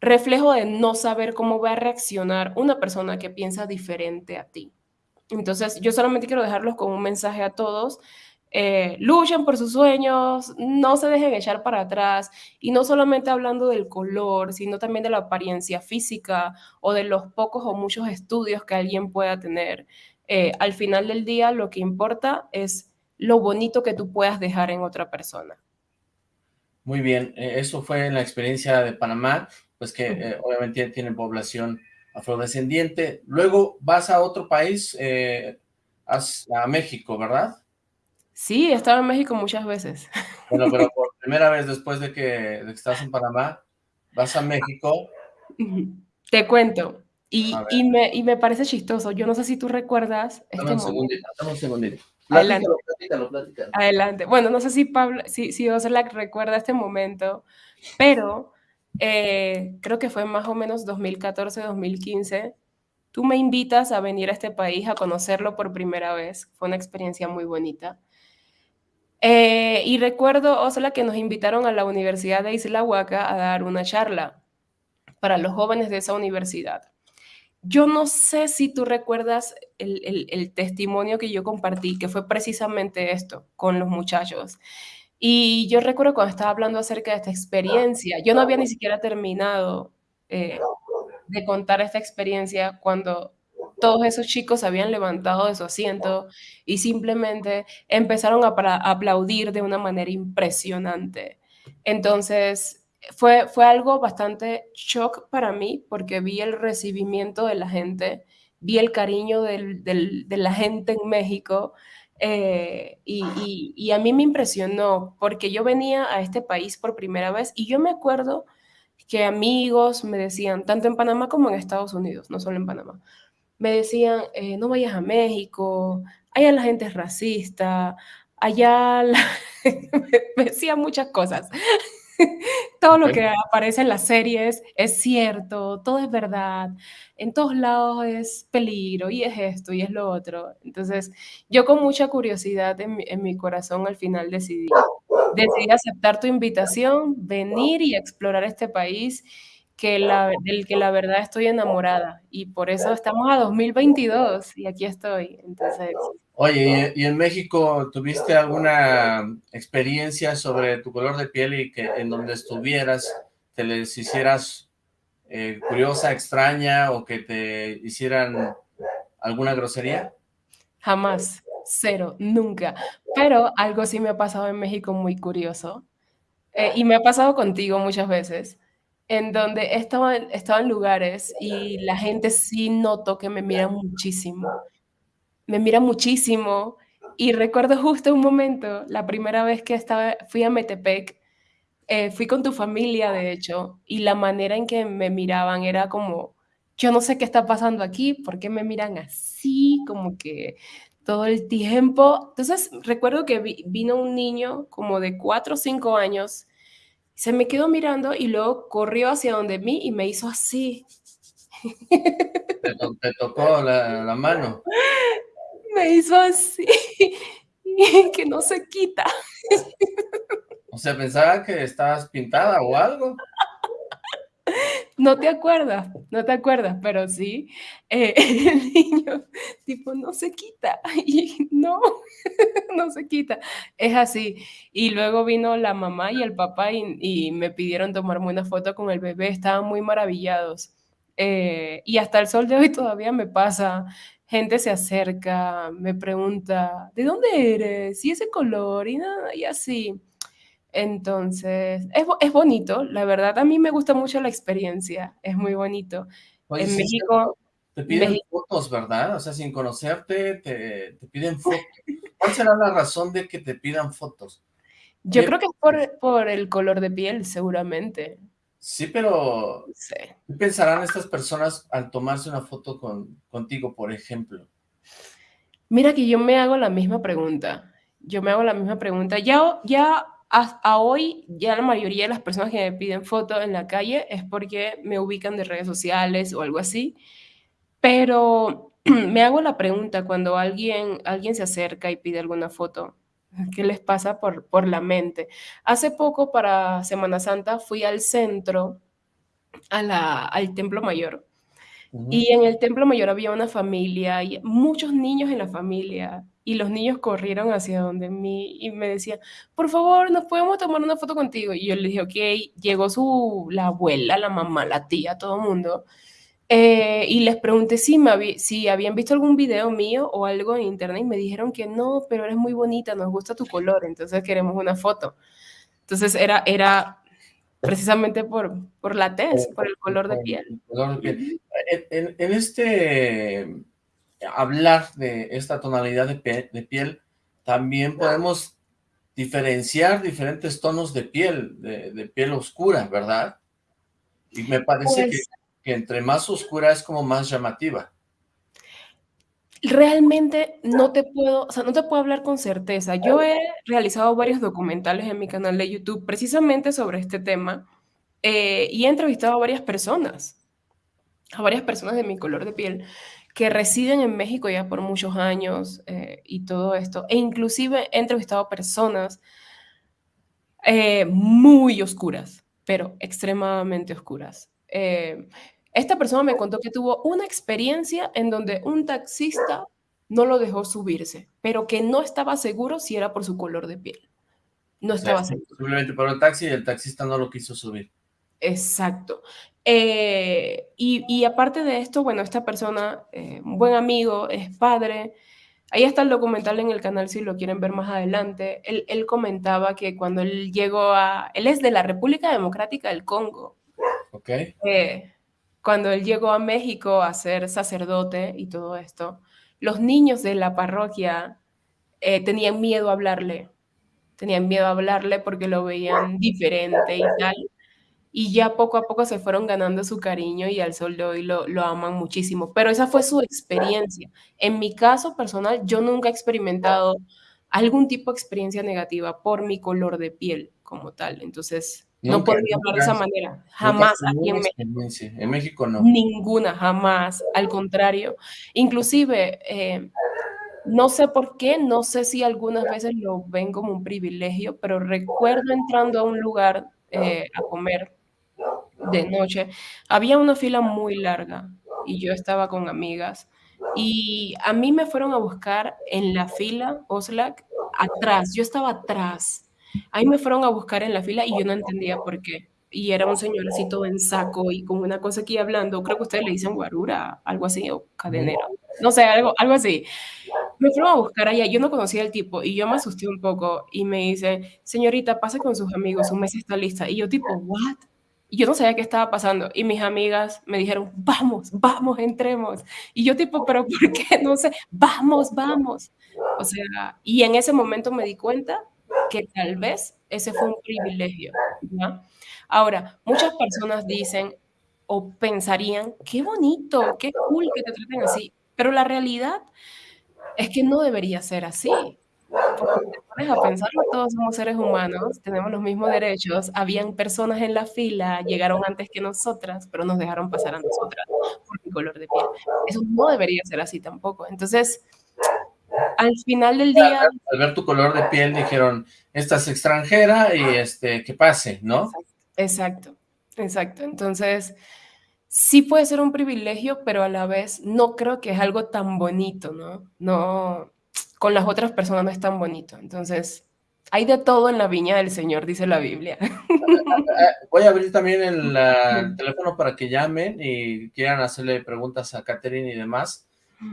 reflejo de no saber cómo va a reaccionar una persona que piensa diferente a ti. Entonces, yo solamente quiero dejarlos con un mensaje a todos. Eh, luchen por sus sueños, no se dejen echar para atrás y no solamente hablando del color, sino también de la apariencia física o de los pocos o muchos estudios que alguien pueda tener. Eh, al final del día lo que importa es lo bonito que tú puedas dejar en otra persona. Muy bien, eh, eso fue la experiencia de Panamá, pues que eh, obviamente tiene población afrodescendiente. Luego vas a otro país, a México, ¿verdad? Sí, he estado en México muchas veces. Bueno, pero por primera vez después de que, de que estás en Panamá, vas a México. Te cuento, y, y, me, y, me, parece chistoso. Yo no sé si tú recuerdas. Este dame un segundito, dame un segundito. Adelante. Platícalo, platícalo, Adelante. Bueno, no sé si Pablo, si, si Oslac recuerda este momento, pero eh, creo que fue más o menos 2014-2015. Tú me invitas a venir a este país a conocerlo por primera vez. Fue una experiencia muy bonita. Eh, y recuerdo, Osla, que nos invitaron a la Universidad de Isla Huaca a dar una charla para los jóvenes de esa universidad. Yo no sé si tú recuerdas el, testimonio que yo compartí, que fue precisamente esto con los muchachos. Y yo recuerdo cuando estaba hablando acerca de esta experiencia, yo no había ni siquiera terminado eh, de contar esta experiencia cuando todos esos chicos habían levantado de su asiento y simplemente empezaron a aplaudir de una manera impresionante. Entonces, fue, fue algo bastante shock para mí porque vi el recibimiento de la gente, vi el cariño del, del, de la gente en México eh, y, y, y, a mí me impresionó porque yo venía a este país por primera vez y yo me acuerdo que amigos me decían, tanto en Panamá como en Estados Unidos, no solo en Panamá, me decían, eh, no vayas a México, allá la gente es racista, allá la... me decían muchas cosas. todo lo que aparece en las series es cierto, todo es verdad, en todos lados es peligro y es esto y es lo otro. Entonces, yo con mucha curiosidad en mi, corazón al final decidí, decidí aceptar tu invitación, venir y explorar este país que la, del que la verdad estoy enamorada y por eso estamos a 2022 y aquí estoy. Entonces, Oye, ¿y en México tuviste alguna experiencia sobre tu color de piel y que en donde estuvieras te les hicieras eh, curiosa, extraña o que te hicieran alguna grosería? Jamás, cero, nunca. Pero algo sí me ha pasado en México muy curioso eh, y me ha pasado contigo muchas veces en donde he estado, en lugares y la gente sí noto que me mira muchísimo me mira muchísimo y recuerdo justo un momento, la primera vez que estaba, fui a Metepec, eh, fui con tu familia, de hecho, y la manera en que me miraban era como, yo no sé qué está pasando aquí, ¿por qué me miran así? Como que todo el tiempo. Entonces, recuerdo que vino un niño como de cuatro o cinco años, se me quedó mirando y luego corrió hacia donde mí y me hizo así. Te, tocó la, la mano me hizo así, que no se quita. O sea, pensaba que estabas pintada o algo. No te acuerdas, no te acuerdas, pero sí, eh, el niño, tipo, no se quita, y no, no se quita, es así. Y luego vino la mamá y el papá y, y me pidieron tomarme una foto con el bebé, estaban muy maravillados. Eh, y hasta el sol de hoy todavía me pasa. Gente se acerca, me pregunta, ¿de dónde eres? Y ese color y nada, y así. Entonces, es, es bonito, la verdad, a mí me gusta mucho la experiencia, es muy bonito. Oye, en sí, México... Te piden México, fotos, ¿verdad? O sea, sin conocerte, te, te piden fotos. ¿Cuál será la razón de que te pidan fotos? yo creo que es por, por el color de piel, seguramente. Sí, pero sé. ¿qué pensarán estas personas al tomarse una foto con, contigo, por ejemplo? Mira que yo me hago la misma pregunta. Yo me hago la misma pregunta. Ya, ya a, a hoy, ya la mayoría de las personas que me piden fotos en la calle es porque me ubican de redes sociales o algo así. Pero me hago la pregunta cuando alguien, alguien se acerca y pide alguna foto, ¿qué les pasa por, por la mente? Hace poco, para Semana Santa, fui al centro, a la, al Templo Mayor, y en el Templo Mayor había una familia y muchos niños en la familia. Y los niños corrieron hacia donde mí y me decían, por favor, ¿nos podemos tomar una foto contigo? Y yo le dije, ok, llegó su, la abuela, la mamá, la tía, todo el mundo. Eh, y les pregunté si, me habí- si habían visto algún video mío o algo en internet y me dijeron que no, pero eres muy bonita, nos gusta tu color, entonces queremos una foto. Entonces era, era precisamente por, por la tez, por el color de piel. En, en- en este hablar de esta tonalidad de, pe- de piel, también podemos diferenciar diferentes tonos de piel, de, de piel oscura, ¿verdad? Y me parece Pues que entre más oscura es como más llamativa. realmente no te puedo, o sea, no te puedo hablar con certeza. Yo he realizado varios documentales en mi canal de YouTube precisamente sobre este tema eh, y he entrevistado a varias personas. a varias personas de mi color de piel que residen en México ya por muchos años eh, y todo esto. E inclusive he entrevistado personas eh, muy oscuras, pero extremadamente oscuras. Eh, esta persona me contó que tuvo una experiencia en donde un taxista no lo dejó subirse, pero que no estaba seguro si era por su color de piel. No estaba seguro. simplemente paró el taxi y el taxista no lo quiso subir. Exacto. Eh, y, y aparte de esto, bueno, esta persona, eh, un buen amigo, es padre. Ahí está el documental en el canal si lo quieren ver más adelante. Él, él comentaba que cuando él llegó a... Él es de la República Democrática del Congo. ¿Ok? Eh, cuando él llegó a México a ser sacerdote y todo esto, los niños de la parroquia eh, tenían miedo a hablarle. Tenían miedo a hablarle porque lo veían diferente y tal y ya poco a poco se fueron ganando su cariño y al sol de hoy lo, lo aman muchísimo. Pero esa fue su experiencia. En mi caso personal, yo nunca he experimentado algún tipo de experiencia negativa por mi color de piel como tal. Entonces, no podría hablar de esa manera. Jamás aquí México. En México no. Ninguna, jamás. Al contrario. Inclusive, eh, no sé por qué, no sé si algunas veces lo ven como un privilegio, pero recuerdo entrando a un lugar eh, a comer de noche, había una fila muy larga y yo estaba con amigas y a mí me fueron a buscar en la fila, Oslac, atrás, yo estaba atrás. Ahí me fueron a buscar en la fila y yo no entendía por qué. Y era un señor así todo en saco y con una cosa aquí hablando, creo que ustedes le dicen guarura, algo así, o cadenero. No sé, algo, algo así. Me fueron a buscar allá, yo no conocía al tipo y yo me asusté un poco y me dice, señorita, pase con sus amigos, su mesa está lista. Y yo tipo, ¿what? Y yo no sabía qué estaba pasando. Y mis amigas me dijeron, vamos, vamos, entremos. Y yo tipo, pero ¿por qué? No sé, vamos, vamos. O sea, y en ese momento me di cuenta que tal vez ese fue un privilegio, ¿ya? Ahora, muchas personas dicen o pensarían, qué bonito, qué cool que te traten así, pero la realidad es que no debería ser así. Porque te pones a pensarlo, todos somos seres humanos, tenemos los mismos derechos, habían personas en la fila, llegaron antes que nosotras, pero nos dejaron pasar a nosotras por mi color de piel. Eso no debería ser así tampoco. Entonces, al final del día Al ver tu color de piel dijeron, esta es extranjera y este, que pase, ¿no? Exacto, exacto. Entonces, sí puede ser un privilegio, pero a la vez no creo que es algo tan bonito, ¿no? No, con las otras personas no es tan bonito. Entonces, Hay de todo en la viña del Señor, dice la Biblia. Voy a abrir también el, teléfono para que llamen y quieran hacerle preguntas a Catherine y demás.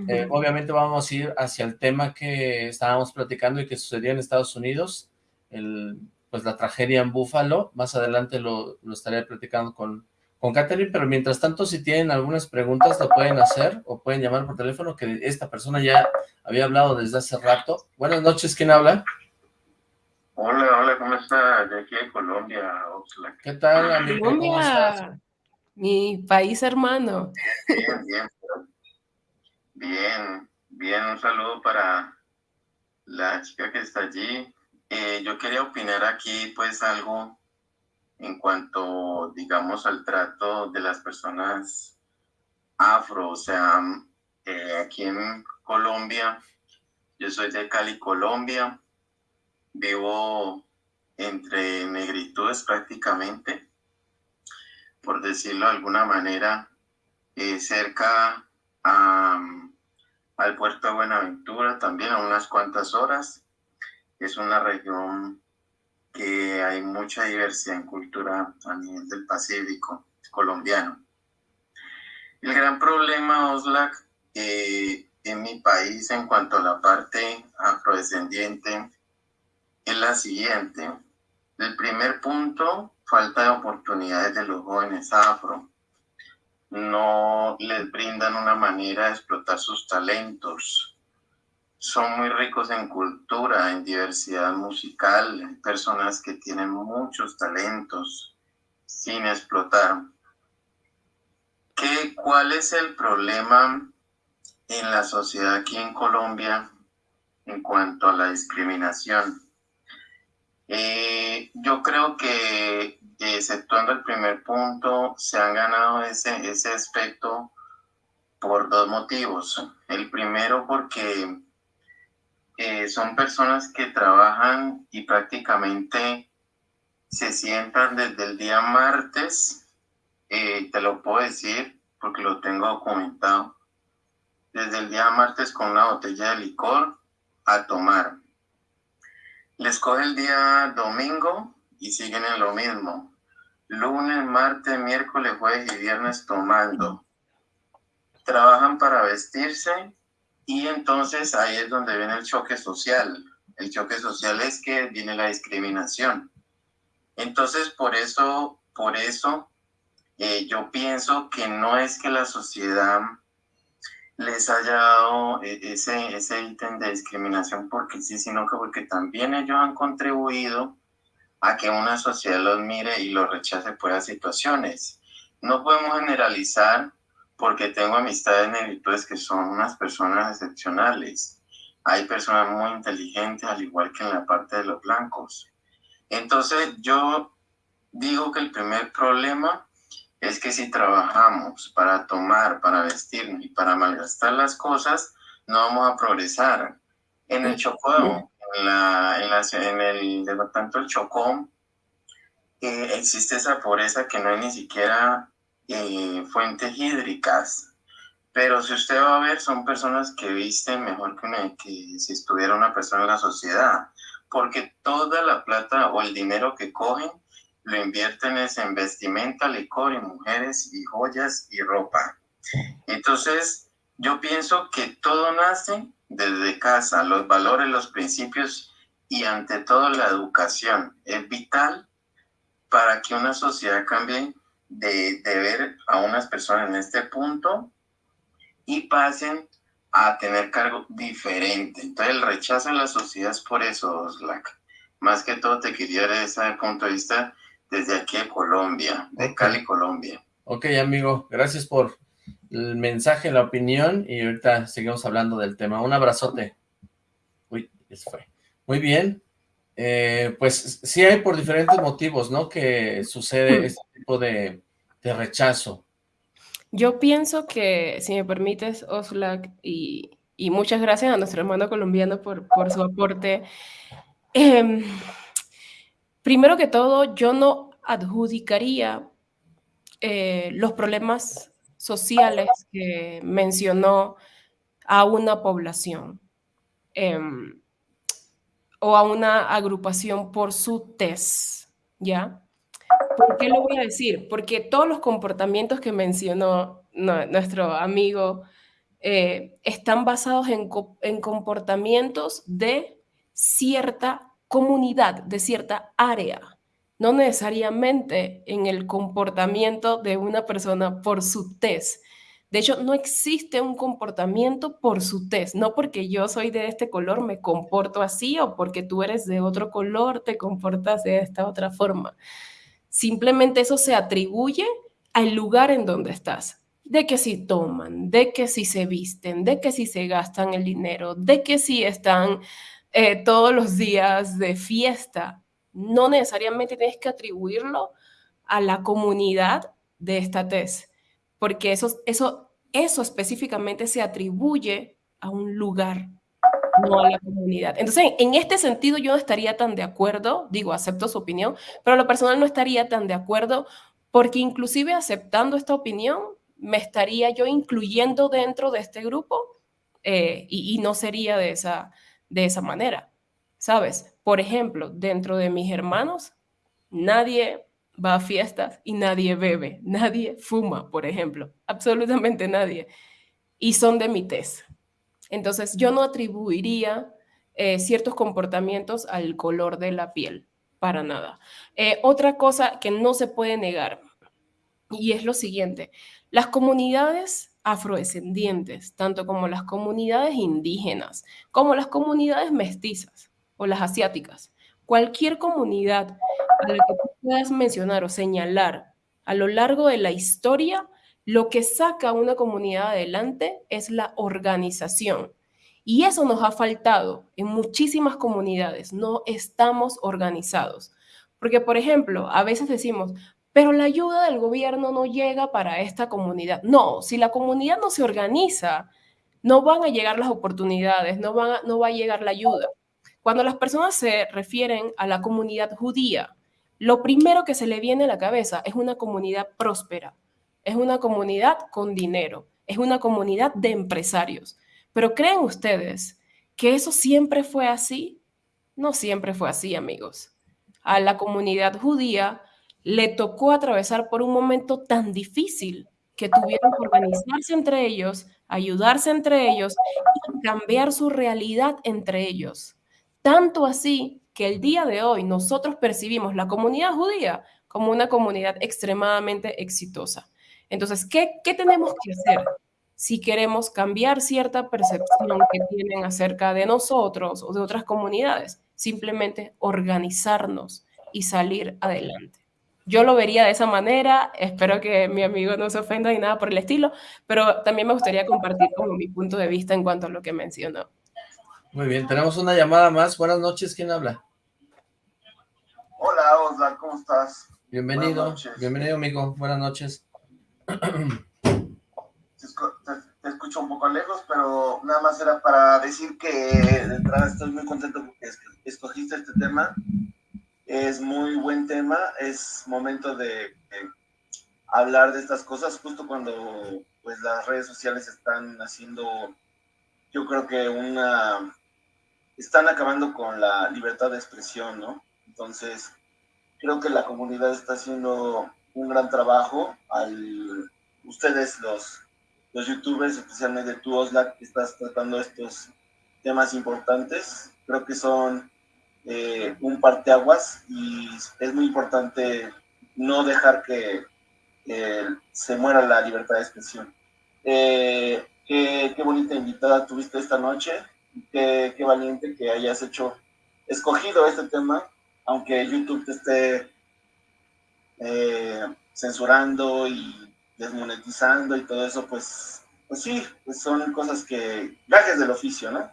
Eh, obviamente vamos a ir hacia el tema que estábamos platicando y que sucedió en Estados Unidos, el, pues la tragedia en Búfalo. Más adelante lo, lo estaré platicando con, con Catherine, pero mientras tanto, si tienen algunas preguntas, lo pueden hacer o pueden llamar por teléfono, que esta persona ya había hablado desde hace rato. Buenas noches, ¿quién habla? Hola, hola, ¿cómo está? De aquí de Colombia, Oxlack. ¿Qué tal, amigo? ¿Cómo estás? Mi país hermano. Bien, bien. Bien, bien, un saludo para la chica que está allí. Eh, yo quería opinar aquí, pues, algo en cuanto, digamos, al trato de las personas afro, o sea, eh, aquí en Colombia, yo soy de Cali, Colombia, vivo entre negritudes prácticamente, por decirlo de alguna manera, eh, cerca al puerto de Buenaventura, también a unas cuantas horas. Es una región que hay mucha diversidad en cultura a nivel del Pacífico colombiano. El gran problema, Oslak, eh, en mi país en cuanto a la parte afrodescendiente es la siguiente. El primer punto, falta de oportunidades de los jóvenes afro. No les brindan una manera de explotar sus talentos. Son muy ricos en cultura, en diversidad musical, personas que tienen muchos talentos sin explotar. ¿Qué, ¿Cuál es el problema en la sociedad aquí en Colombia en cuanto a la discriminación? Eh, yo creo que, exceptuando el primer punto, se han ganado ese, ese aspecto por dos motivos. El primero porque eh, son personas que trabajan y prácticamente se sientan desde el día martes, eh, te lo puedo decir porque lo tengo documentado, desde el día martes con una botella de licor a tomar les coge el día domingo y siguen en lo mismo. Lunes, martes, miércoles, jueves y viernes tomando. Trabajan para vestirse y entonces ahí es donde viene el choque social. El choque social es que viene la discriminación. Entonces, por eso, por eso, eh, yo pienso que no es que la sociedad les haya dado eh, ese, ese ítem de discriminación porque sí, sino que porque también ellos han contribuido a que una sociedad los mire y los rechace por las situaciones. No podemos generalizar porque tengo amistades negritudes que son unas personas excepcionales. Hay personas muy inteligentes, al igual que en la parte de los blancos. Entonces, yo digo que el primer problema es que si trabajamos para tomar, para vestirnos y para malgastar las cosas, no vamos a progresar. En el Chocó, en, la, en, la, en el tanto el Chocó, eh, existe esa pobreza que no hay ni siquiera eh, fuentes hídricas. Pero si usted va a ver, son personas que visten mejor que, que si estuviera una persona en la sociedad. Porque toda la plata o el dinero que cogen lo invierten en vestimenta, licor y mujeres y joyas y ropa. Entonces, yo pienso que todo nace desde casa, los valores, los principios y ante todo la educación es vital para que una sociedad cambie de, ver a unas personas en este punto y pasen a tener cargo diferente. Entonces el rechazo en la sociedad es por eso, Oslac. Más que todo te quería dar ese punto de vista desde aquí de Colombia, de Cali, Colombia. Ok, amigo, gracias por el mensaje, la opinión, y ahorita seguimos hablando del tema. Un abrazote. Uy, eso fue. Muy bien. Eh, pues sí hay por diferentes motivos, ¿no? Que sucede este tipo de, rechazo. Yo pienso que, si me permites, Oslak, y, muchas gracias a nuestro hermano colombiano por, por su aporte. Eh, Primero que todo, yo no adjudicaría eh, los problemas sociales que mencionó a una población. Em, o a una agrupación por su test, ¿ya? ¿Por qué lo voy a decir? Porque todos los comportamientos que mencionó nuestro amigo eh, están basados en, en comportamientos de cierta comunidad, de cierta área, no necesariamente en el comportamiento de una persona por su test. De hecho, no existe un comportamiento por su test, no porque yo soy de este color me comporto así o porque tú eres de otro color te comportas de esta otra forma. Simplemente eso se atribuye al lugar en donde estás. De que si toman, de que si se visten, de que si se gastan el dinero, de que si están eh, todos los días de fiesta. No necesariamente tienes que atribuirlo a la comunidad de esta test porque eso, eso, eso específicamente se atribuye a un lugar, no a la comunidad. Entonces, en este sentido yo no estaría tan de acuerdo, digo, acepto su opinión, pero lo personal no estaría tan de acuerdo porque inclusive aceptando esta opinión, me estaría yo incluyendo dentro de este grupo eh, y, y, no sería de esa, de esa manera, ¿sabes? Por ejemplo, dentro de mis hermanos, nadie va a fiestas y nadie bebe, nadie fuma, por ejemplo, absolutamente nadie. Y son de mi test. Entonces, yo no atribuiría eh, ciertos comportamientos al color de la piel, para nada. Eh, otra cosa que no se puede negar, y es lo siguiente, las comunidades afrodescendientes, tanto como las comunidades indígenas, como las comunidades mestizas o las asiáticas, cualquier comunidad a la que puedas mencionar o señalar a lo largo de la historia, lo que saca a una comunidad adelante es la organización. Y eso nos ha faltado en muchísimas comunidades. No estamos organizados. Porque, por ejemplo, a veces decimos, pero la ayuda del gobierno no llega para esta comunidad. No, si la comunidad no se organiza, no van a llegar las oportunidades, no, van no va a llegar la ayuda. Cuando las personas se refieren a la comunidad judía, lo primero que se le viene a la cabeza es una comunidad próspera, es una comunidad con dinero, es una comunidad de empresarios. Pero ¿creen ustedes que eso siempre fue así? No siempre fue así, amigos. A la comunidad judía le tocó atravesar por un momento tan difícil que tuvieron que organizarse entre ellos, ayudarse entre ellos y cambiar su realidad entre ellos. Tanto así que el día de hoy nosotros percibimos la comunidad judía como una comunidad extremadamente exitosa. Entonces, ¿qué, qué tenemos que hacer si queremos cambiar cierta percepción que tienen acerca de nosotros o de otras comunidades? Simplemente organizarnos y salir adelante. Yo lo vería de esa manera, espero que mi amigo no se ofenda ni nada por el estilo, pero también me gustaría compartir como mi punto de vista en cuanto a lo que mencionó. Muy bien, tenemos una llamada más. Buenas noches, ¿quién habla? Hola, Osla, ¿cómo estás? Bienvenido, bienvenido, amigo. Buenas noches. Te, escucho un poco lejos, pero nada más era para decir que de entrada estoy muy contento porque escogiste este tema. Es muy buen tema, es momento de, de hablar de estas cosas justo cuando pues las redes sociales están haciendo yo creo que una están acabando con la libertad de expresión, ¿no? Entonces, creo que la comunidad está haciendo un gran trabajo. Al, ustedes, los, los youtubers, especialmente tú, Oslak, que estás tratando estos temas importantes, creo que son eh, un parteaguas y es muy importante no dejar que se muera la libertad de expresión. Eh, qué bonita invitada tuviste esta noche qué, valiente que hayas hecho, escogido este tema, aunque YouTube te esté eh, censurando y desmonetizando y todo eso, pues, pues sí, pues son cosas que, gajes del oficio, ¿no?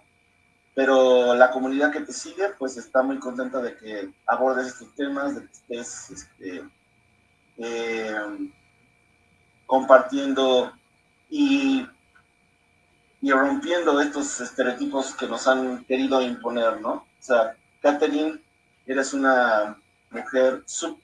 Pero la comunidad que te sigue, pues está muy contenta de que abordes estos temas, de que estés este, eh, compartiendo y y rompiendo estos estereotipos que nos han querido imponer, ¿no? O sea, Catherine, eres una mujer súper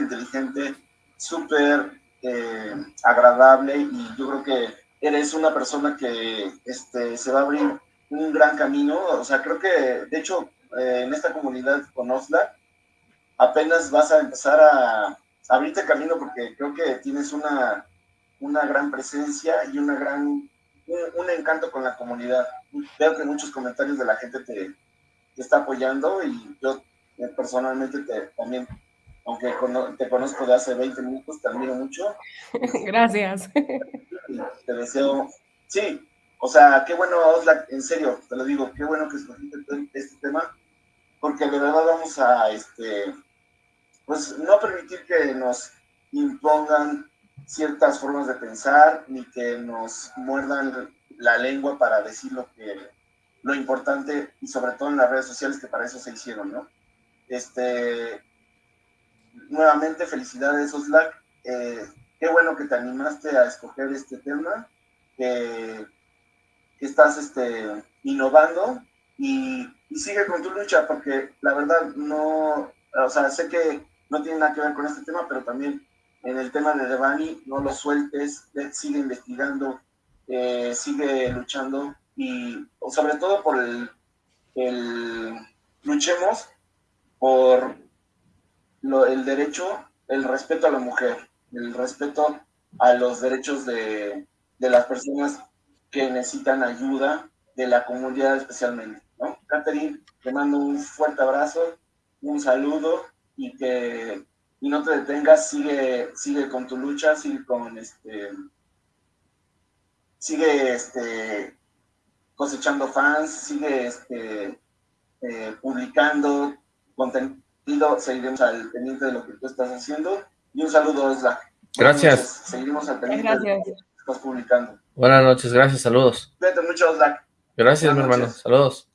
inteligente, súper eh, agradable y yo creo que eres una persona que este, se va a abrir un gran camino, o sea, creo que, de hecho, eh, en esta comunidad con Osla, apenas vas a empezar a, abrirte camino porque creo que tienes una, una gran presencia y una gran, un, encanto con la comunidad. Veo que muchos comentarios de la gente te, te está apoyando y yo eh, personalmente te, también, aunque te conozco de hace 20 minutos, te admiro mucho. Gracias. te deseo, sí, o sea, qué bueno, Oslak, en serio, te lo digo, qué bueno que escogiste este tema, porque de verdad vamos a, este, pues, no permitir que nos impongan ciertas formas de pensar, ni que nos muerdan la lengua para decir lo que, lo importante, y sobre todo en las redes sociales, que para eso se hicieron, ¿no? Este, nuevamente, felicidades, Oslak. Eh, qué bueno que te animaste a escoger este tema, que que estás este, innovando y, sigue con tu lucha, porque la verdad no, o sea, sé que no tiene nada que ver con este tema, pero también en el tema de Devani, no lo sueltes, sigue investigando, eh, sigue luchando y sobre todo por el, luchemos por el derecho, el respeto a la mujer, el respeto a los derechos de, de las personas que necesitan ayuda de la comunidad especialmente. ¿no? Catherine, te mando un fuerte abrazo, un saludo y que y no te detengas, sigue, sigue con tu lucha, sigue con este, sigue este, cosechando fans, sigue este, eh, publicando contenido, seguiremos al pendiente de lo que tú estás haciendo. Y un saludo, Osla. Gracias. Seguiremos al pendiente de lo que estás publicando. Buenas noches, gracias, saludos. Cuídate mucho, Osla. Gracias, mi hermano, saludos.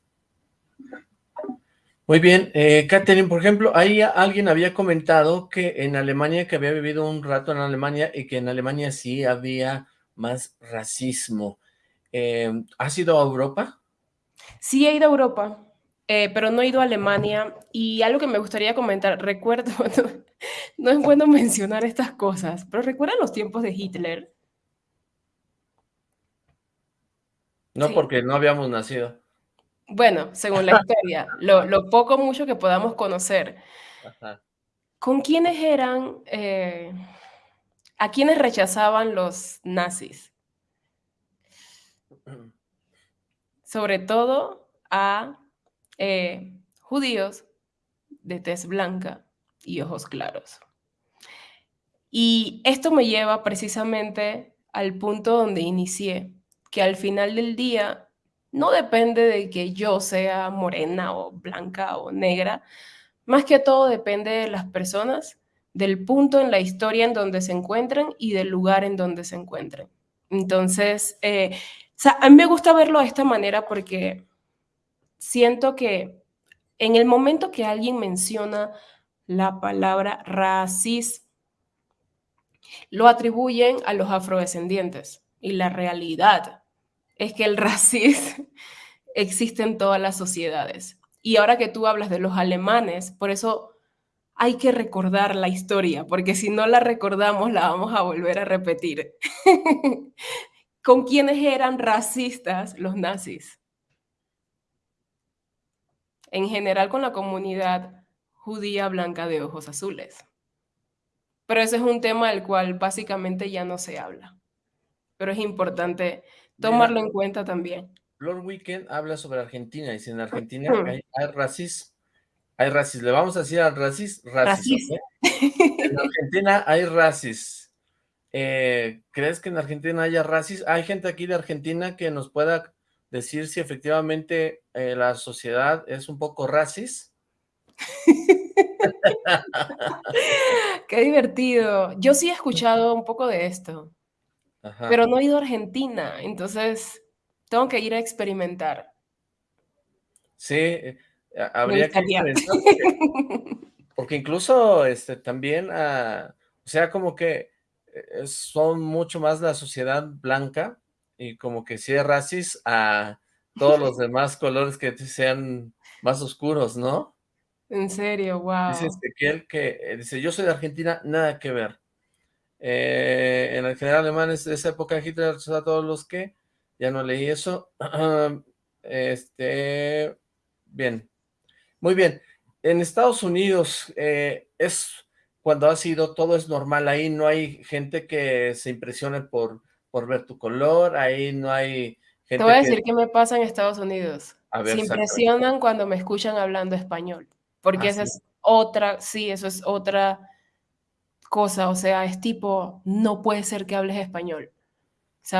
Muy bien, eh, Catherine, por ejemplo, ahí alguien había comentado que en Alemania, que había vivido un rato en Alemania y que en Alemania sí había más racismo. Eh, ¿Has ido a Europa? Sí, he ido a Europa, eh, pero no he ido a Alemania. Y algo que me gustaría comentar, recuerdo, no, es bueno mencionar estas cosas, pero ¿recuerdan los tiempos de Hitler? No, porque no habíamos nacido. Bueno, según la historia, lo, lo poco mucho que podamos conocer. ¿Con quiénes eran, eh, a quiénes rechazaban los nazis? Sobre todo a eh, judíos de tez blanca y ojos claros. Y esto me lleva precisamente al punto donde inicié, que al final del día no depende de que yo sea morena o blanca o negra, más que todo depende de las personas, del punto en la historia en donde se encuentran y del lugar en donde se encuentran. Entonces, eh, a mí me gusta verlo de esta manera porque siento que en el momento que alguien menciona la palabra racismo, lo atribuyen a los afrodescendientes y la realidad es que el racismo existe en todas las sociedades. Y ahora que tú hablas de los alemanes, por eso hay que recordar la historia, porque si no la recordamos la vamos a volver a repetir. ¿Con quiénes eran racistas los nazis? En general con la comunidad judía blanca de ojos azules. Pero ese es un tema del cual básicamente ya no se habla. Pero es importante tomarlo en cuenta también. Lord Weekend habla sobre Argentina, y si en Argentina hay, racismo, hay racismo, le vamos a decir al racismo, racismo. En Argentina hay racismo. Eh, ¿Crees que en Argentina haya racismo? Hay gente aquí de Argentina que nos pueda decir si efectivamente eh, la sociedad es un poco racista. Qué divertido. Yo sí he escuchado un poco de esto pero no he ido a Argentina, entonces tengo que ir a experimentar. Sí, eh, habría que porque, incluso este, también, ah, o sea, como que eh, son mucho más la sociedad blanca y como que si es racis a todos los demás colores que sean más oscuros, ¿no? En serio, wow. Dice que, eh, dice, yo soy de Argentina, nada que ver. Eh, en el general alemán de esa época Hitler a todos los que, ya no leí eso, Este, bien, muy bien. En Estados Unidos eh, es cuando has ido, todo es normal, ahí no hay gente que se impresione por, por ver tu color, ahí no hay gente Te voy a que... decir qué me pasa en Estados Unidos. A ver, Se impresionan cuando me escuchan hablando español, porque Ah, esa ¿sí? es otra, sí, eso es otra cosa, o sea, es tipo, no puede ser que hables español,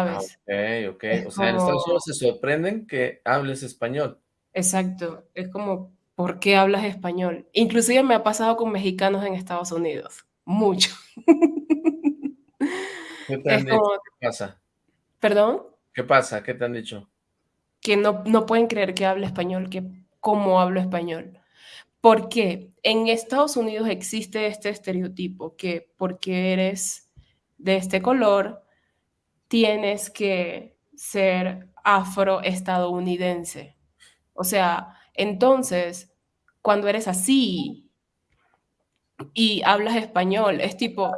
Ah, ¿sabes? ok, ok. Es O sea, en Estados Unidos se sorprenden que hables español. exacto, es como, ¿por qué hablas español? Inclusive me ha pasado con mexicanos en Estados Unidos, mucho. ¿Qué te han dicho? como, ¿Qué pasa? perdón, ¿Qué pasa? ¿Qué te han dicho? que no, no pueden creer que hable español, que cómo hablo español. Porque en Estados Unidos existe este estereotipo que porque eres de este color, tienes que ser afroestadounidense. O sea, entonces, cuando eres así y hablas español, es tipo,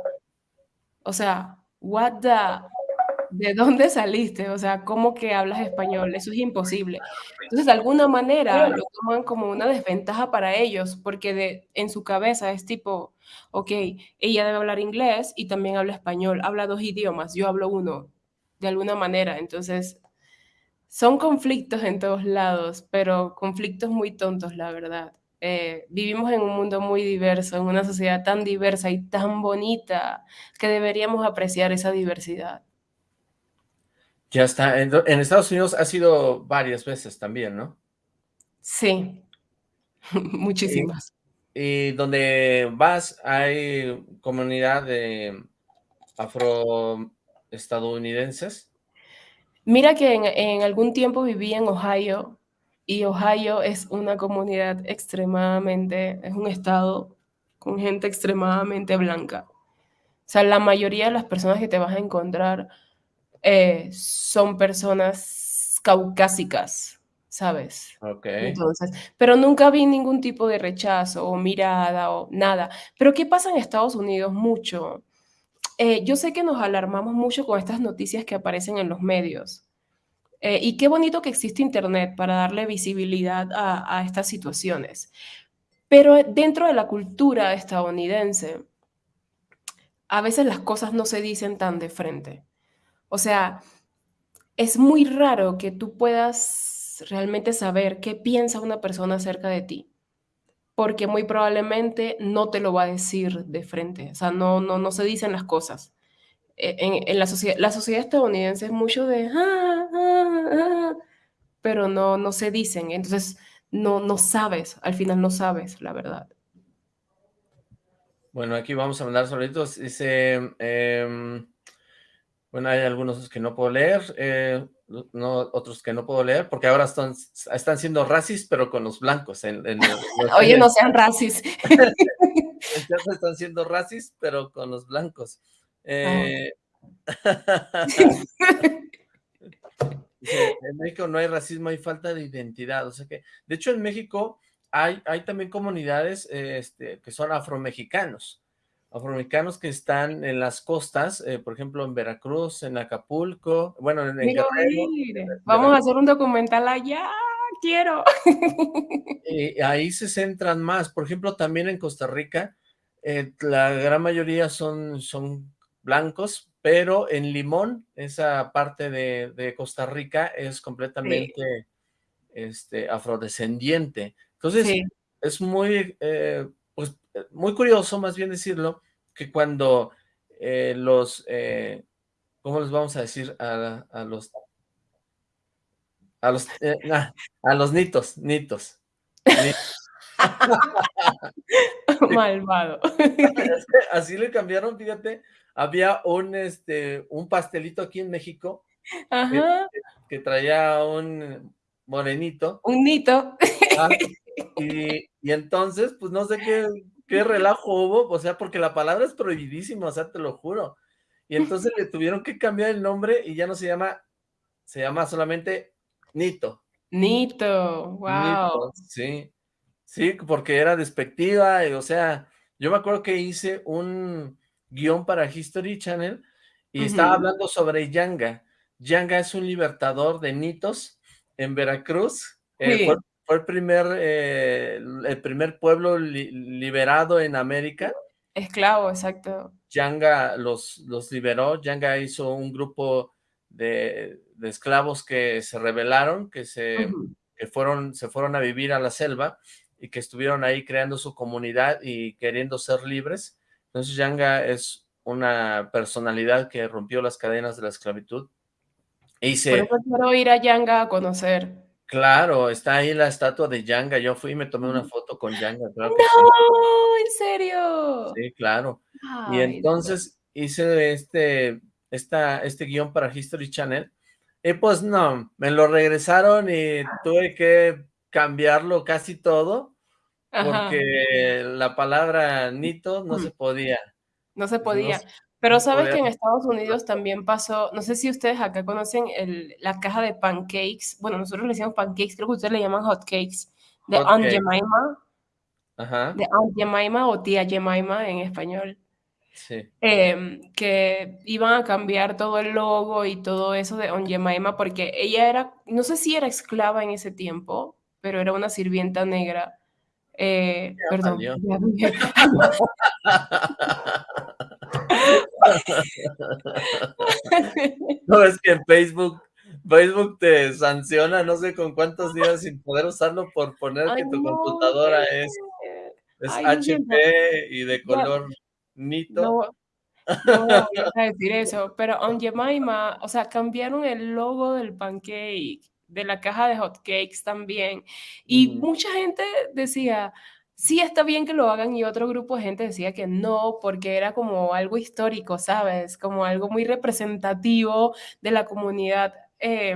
o sea, what the, ¿de dónde saliste? O sea, ¿cómo que hablas español? Eso es imposible. Entonces, de alguna manera lo toman como una desventaja para ellos, porque de, en su cabeza es tipo, ok, ella debe hablar inglés y también habla español, habla dos idiomas, yo hablo uno, de alguna manera. Entonces, son conflictos en todos lados, pero conflictos muy tontos, la verdad. Eh, vivimos en un mundo muy diverso, en una sociedad tan diversa y tan bonita, que deberíamos apreciar esa diversidad. Ya está. En, en Estados Unidos ha sido varias veces también, ¿no? Sí, Y, muchísimas. y donde vas hay comunidad de afroestadounidenses. Mira que en, en algún tiempo viví en Ohio y Ohio es una comunidad extremadamente, es un estado con gente extremadamente blanca. O sea, la mayoría de las personas que te vas a encontrar eh, son personas caucásicas, ¿sabes? Ok. Entonces, pero nunca vi ningún tipo de rechazo o mirada o nada. Pero ¿qué pasa en Estados Unidos? Mucho. Eh, yo sé que nos alarmamos mucho con estas noticias que aparecen en los medios. Eh, y qué bonito que existe Internet para darle visibilidad a, a estas situaciones. Pero dentro de la cultura estadounidense, a veces las cosas no se dicen tan de frente. O sea, es muy raro que tú puedas realmente saber qué piensa una persona acerca de ti, porque muy probablemente no te lo va a decir de frente, o sea, no, no, no se dicen las cosas. Eh, En, la, sociedad, estadounidense es mucho de, ah, ah, ah, pero no, no se dicen, entonces no, no sabes, al final no sabes la verdad. Bueno, aquí vamos a mandar saluditos. Dice, eh, bueno, hay algunos que no puedo leer, eh, no, otros que no puedo leer, porque ahora están, están siendo racis, pero con los blancos. En, en, en Oye, no sean racis. Entonces están siendo racis, pero con los blancos. Eh, Ah. en México no hay racismo, hay falta de identidad. O sea que, de hecho, en México hay, hay también comunidades este, que son afromexicanos. Afromexicanos que están en las costas, eh, por ejemplo, en Veracruz, en Acapulco, bueno, en, en Guerrero. Vamos a hacer un documental allá. Quiero. Eh, ahí se centran más. Por ejemplo, también en Costa Rica, eh, la gran mayoría son, son blancos, pero en Limón, esa parte de, de Costa Rica es completamente este, afrodescendiente. Entonces, Sí. es muy, eh, pues, muy curioso, más bien decirlo, que cuando eh, los, eh, ¿cómo les vamos a decir? A, a los, a los, eh, nah, a los nitos, nitos. Ni- Malvado. Así le cambiaron, fíjate, había un, este, un pastelito aquí en México Ajá. que traía un morenito, Un nito. ah, y, y entonces, pues no sé qué, qué relajo hubo, o sea, porque la palabra es prohibidísima, o sea, te lo juro. Y entonces le tuvieron que cambiar el nombre y ya no se llama, se llama solamente Nito. Nito. Wow. Nito, sí. Sí, porque era despectiva, y, o sea, yo me acuerdo que hice un guion para History Channel y estaba hablando sobre Yanga. Yanga es un libertador de nitos en Veracruz. Eh, fue, fue, el primer, eh, el primer pueblo li liberado en América. Esclavo, exacto. Yanga los, los liberó, Yanga hizo un grupo de, de esclavos que se rebelaron, que, se, uh -huh. que fueron, se fueron a vivir a la selva y que estuvieron ahí creando su comunidad y queriendo ser libres. Entonces Yanga es una personalidad que rompió las cadenas de la esclavitud. Y se... Por eso quiero ir a Yanga a conocer. Claro, está ahí la estatua de Yanga. Yo fui y me tomé una foto con Yanga. Claro ¡No! Sí. ¿En serio? Sí, claro. Ay, y entonces no. hice este, esta, este guion para History Channel. Y pues no, me lo regresaron y tuve que cambiarlo casi todo. Porque Ajá. la palabra Nito no se podía. No se podía. No, pero sabes que en Estados Unidos también pasó, no sé si ustedes acá conocen el, la caja de pancakes, bueno, nosotros le decimos pancakes, creo que ustedes le llaman hot cakes, de hot Aunt cake. Jemima, Ajá. de Aunt Jemima o tía Jemima en español. Sí. Eh, que iban a cambiar todo el logo y todo eso de Aunt Jemima porque ella era, no sé si era esclava en ese tiempo, pero era una sirvienta negra. Eh, perdón. no, es que en Facebook, Facebook te sanciona no sé con cuántos días sin poder usarlo por poner Ay, que tu no, computadora es, es Ay, HP y de color nito. No, no voy a decir eso, pero on Jemima, o sea, cambiaron el logo del pancake, de la caja de hotcakes también, y mm. mucha gente decía, sí está bien que lo hagan y otro grupo de gente decía que no, porque era como algo histórico, ¿sabes? Como algo muy representativo de la comunidad eh,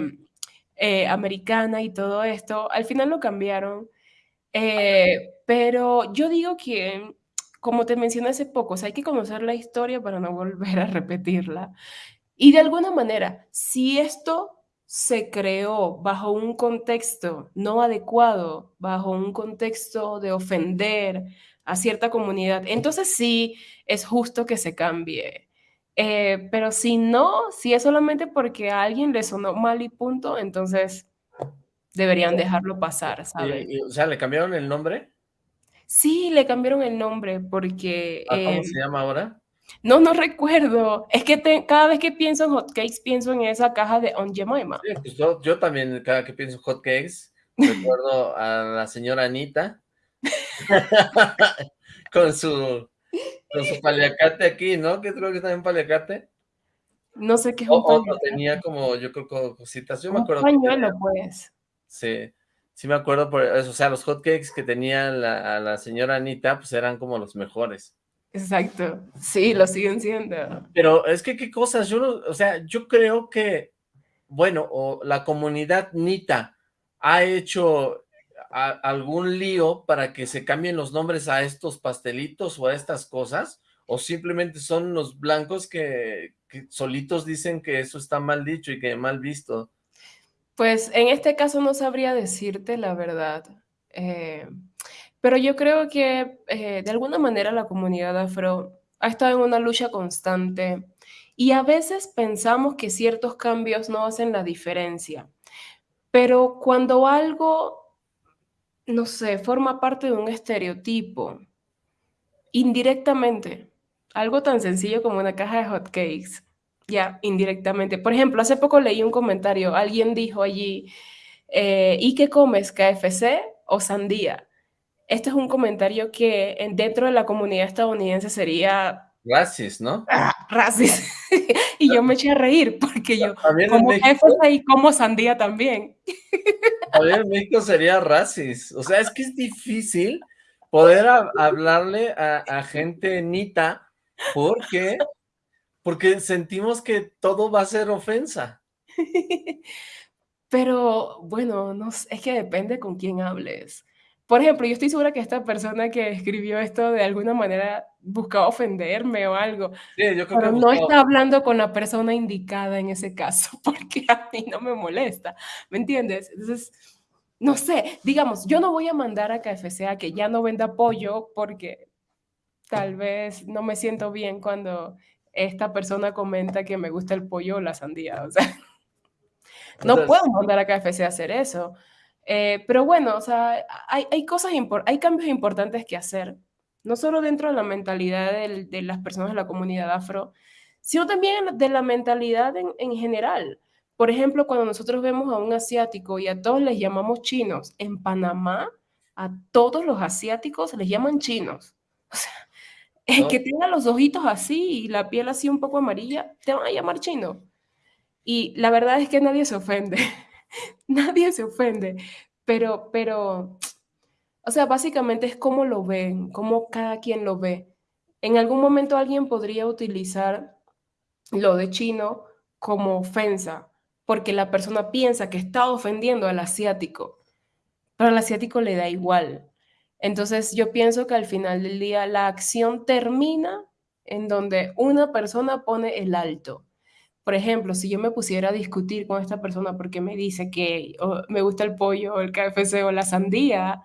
eh, americana y todo esto. Al final lo cambiaron, eh, pero yo digo que, como te mencioné hace poco, o hay que conocer la historia para no volver a repetirla. Y de alguna manera, si esto se creó bajo un contexto no adecuado, bajo un contexto de ofender a cierta comunidad, entonces sí es justo que se cambie. Eh, pero si no, si es solamente porque a alguien le sonó mal y punto, entonces deberían dejarlo pasar, ¿sabes? ¿Y, y, o sea, ¿le cambiaron el nombre? Sí, le cambiaron el nombre porque... ¿A ¿Cómo eh, se llama ahora? No, no recuerdo. Es que te, cada vez que pienso en hotcakes, pienso en esa caja de On Jemima. Sí, pues yo, yo, también, cada que pienso en hotcakes, recuerdo a la señora Anita con su con su paliacate aquí, ¿no? Que creo que está en paliacate. No sé qué es un o, tenía como, yo creo, cositas. Yo un me acuerdo. pañuelo, pues. Sí, sí me acuerdo por eso. O sea, los hotcakes que tenía la, la señora Anita, pues eran como los mejores. Exacto, sí, lo siguen siendo. Pero es que qué cosas, yo no, o sea, yo creo que, bueno, o la comunidad Nita ha hecho a, algún lío para que se cambien los nombres a estos pastelitos o a estas cosas, o simplemente son los blancos que, que solitos dicen que eso está mal dicho y que mal visto. Pues en este caso no sabría decirte la verdad. Eh, pero yo creo que eh, de alguna manera la comunidad afro ha estado en una lucha constante y a veces pensamos que ciertos cambios no hacen la diferencia. Pero cuando algo, no sé, forma parte de un estereotipo, indirectamente, algo tan sencillo como una caja de hotcakes, ya, indirectamente. Por ejemplo, hace poco leí un comentario, alguien dijo allí, eh, ¿y qué comes, KFC o sandía? Este es un comentario que dentro de la comunidad estadounidense sería... Racis, ¿no? Ah, racis. y yo me eché a reír porque yo como México, y como sandía también. También en México sería racis. O sea, es que es difícil poder a, hablarle a, a, gente nita porque, porque sentimos que todo va a ser ofensa. Pero bueno, no, es que depende con quién hables. Por ejemplo, yo estoy segura que esta persona que escribió esto de alguna manera buscaba ofenderme o algo. Sí, yo creo pero que no está hablando con la persona indicada en ese caso, porque a mí no me molesta, ¿me entiendes? Entonces, no sé, digamos, yo no voy a mandar a KFC a que ya no venda pollo porque tal vez no me siento bien cuando esta persona comenta que me gusta el pollo o la sandía, o sea. No puedo mandar a KFC a hacer eso. Eh, pero bueno, o sea, hay, hay cosas, hay cambios importantes que hacer, no solo dentro de la mentalidad de, de las personas de la comunidad afro, sino también de la mentalidad en, en general. Por ejemplo, cuando nosotros vemos a un asiático y a todos les llamamos chinos, en Panamá a todos los asiáticos les llaman chinos. O sea, el que tenga los ojitos así y la piel así un poco amarilla, te van a llamar chino. Y la verdad es que nadie se ofende. nadie se ofende. Pero, pero, o sea, básicamente es cómo lo ven, cómo cada quien lo ve. En algún momento alguien podría utilizar lo de chino como ofensa, porque la persona piensa que está ofendiendo al asiático, pero al asiático le da igual. Entonces yo pienso que al final del día la acción termina en donde una persona pone el alto. Por ejemplo, si yo me pusiera a discutir con esta persona porque me dice que me gusta el pollo, el KFC o la sandía,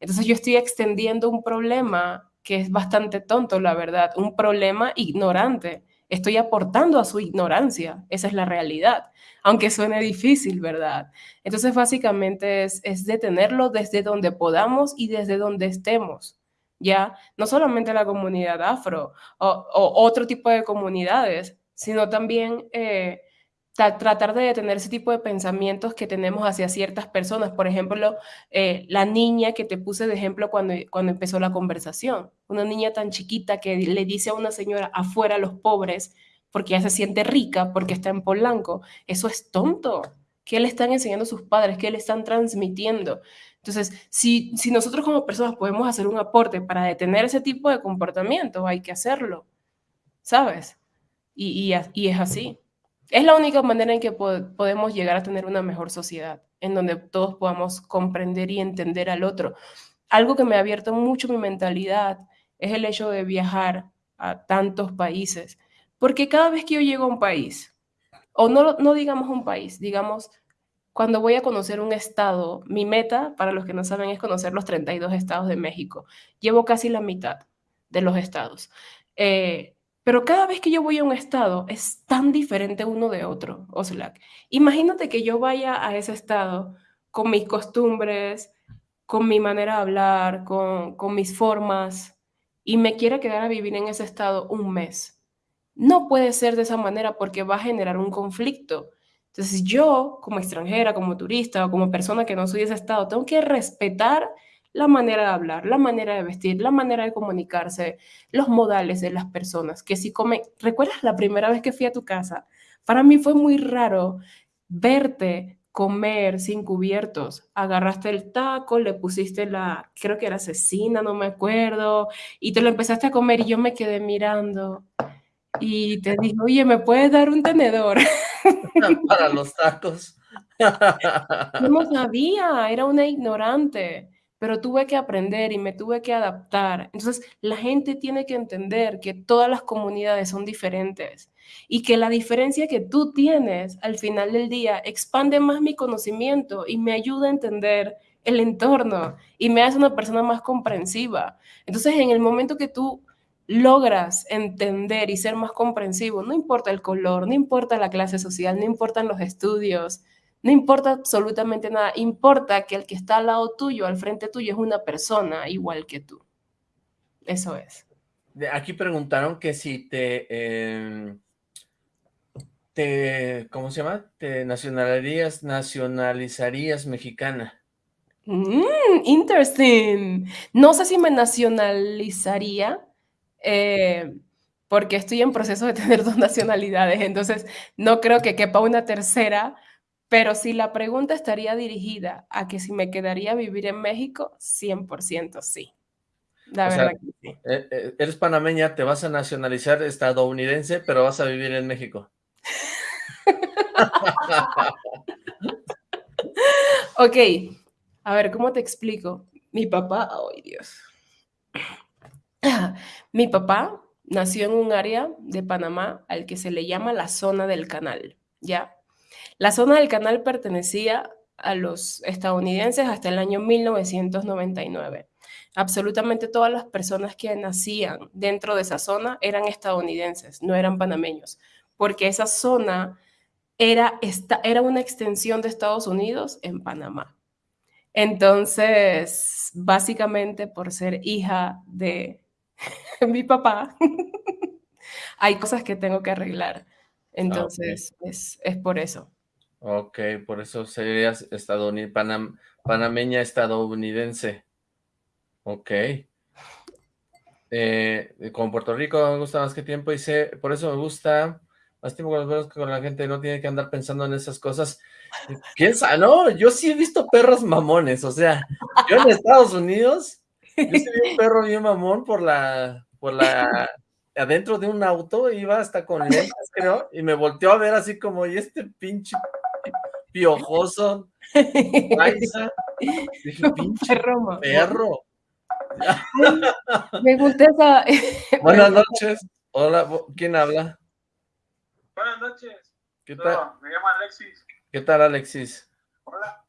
entonces yo estoy extendiendo un problema que es bastante tonto, la verdad, un problema ignorante estoy aportando a su ignorancia. Esa es la realidad, aunque suene difícil, ¿verdad? Entonces, básicamente es, detenerlo desde donde podamos y desde donde estemos. Ya, no solamente la comunidad afro o, otro tipo de comunidades, sino también eh, tratar de detener ese tipo de pensamientos que tenemos hacia ciertas personas. Por ejemplo, eh, la niña que te puse de ejemplo cuando, cuando empezó la conversación. Una niña tan chiquita que le dice a una señora afuera a los pobres porque ya se siente rica, porque está en Polanco. Eso es tonto. ¿Qué le están enseñando sus padres? ¿Qué le están transmitiendo? Entonces, si, si nosotros como personas podemos hacer un aporte para detener ese tipo de comportamiento, hay que hacerlo. ¿Sabes? Y, y, es así. Es la única manera en que podemos llegar a tener una mejor sociedad, en donde todos podamos comprender y entender al otro. Algo que me ha abierto mucho mi mentalidad es el hecho de viajar a tantos países, porque cada vez que yo llego a un país, o no, no digamos un país, digamos, cuando voy a conocer un estado, mi meta, para los que no saben, es conocer los 32 estados de México. Llevo casi la mitad de los estados. Eh, pero cada vez que yo voy a un estado es tan diferente uno de otro, Oslac. Imagínate que yo vaya a ese estado con mis costumbres, con mi manera de hablar, con, mis formas, y me quiera quedar a vivir en ese estado un mes. No puede ser de esa manera porque va a generar un conflicto. Entonces yo, como extranjera, como turista o como persona que no soy de ese estado, tengo que respetar la manera de hablar, la manera de vestir, la manera de comunicarse, los modales de las personas, que si come, ¿recuerdas la primera vez que fui a tu casa? Para mí fue muy raro verte comer sin cubiertos. Agarraste el taco, le pusiste la, creo que era cecina, no me acuerdo, y te lo empezaste a comer y yo me quedé mirando y te dije, oye, ¿me puedes dar un tenedor? Para los tacos. no sabía, era una ignorante pero tuve que aprender y me tuve que adaptar. Entonces, la gente tiene que entender que todas las comunidades son diferentes y que la diferencia que tú tienes al final del día expande más mi conocimiento y me ayuda a entender el entorno y me hace una persona más comprensiva. Entonces, en el momento que tú logras entender y ser más comprensivo, no importa el color, no importa la clase social, no importan los estudios, no importa absolutamente nada, importa que el que está al lado tuyo, al frente tuyo, es una persona igual que tú. Eso es. Aquí preguntaron que si te, em, te, ¿cómo se llama? Te nacionalizarías, nacionalizarías mexicana. Mm, interesting. No sé si me nacionalizaría, eh, porque estoy en proceso de tener dos nacionalidades, entonces no creo que quepa una tercera, pero si la pregunta estaría dirigida a que si me quedaría a vivir en México, 100% sí. La verdad que sí. Eh, eh, eres panameña, te vas a nacionalizar estadounidense, pero vas a vivir en México. ok, a ver, ¿cómo te explico? Mi papá, ay Dios. Mi papá nació en un área de Panamá al que se le llama la zona del canal, ¿ya? La zona del canal pertenecía a los estadounidenses hasta el año 1999. Absolutamente todas las personas que nacían dentro de esa zona eran estadounidenses, no eran panameños, porque esa zona era, esta, era una extensión de Estados Unidos en Panamá. Entonces, básicamente por ser hija de mi papá, hay cosas que tengo que arreglar. Ah, Entonces, es, es, por eso. Ok, por eso serías estadounidense, panam, panameña estadounidense. Ok. Eh, con Puerto Rico me gusta más que tiempo, dice, por eso me gusta, más tiempo con los que con la gente no tiene que andar pensando en esas cosas. ¿Quién? No, yo sí he visto perros mamones, o sea, yo en Estados Unidos, yo sí vi un perro bien mamón por la, por la, adentro de un auto, iba hasta con lentes, creo, y me volteó a ver así como, y este pinche piojoso, dije, pinche perro, perro. Me gusta esa... Buenas noches. Hola, ¿quién habla? Buenas noches. ¿Qué tal? me llamo Alexis. ¿Qué tal, Alexis? Hola.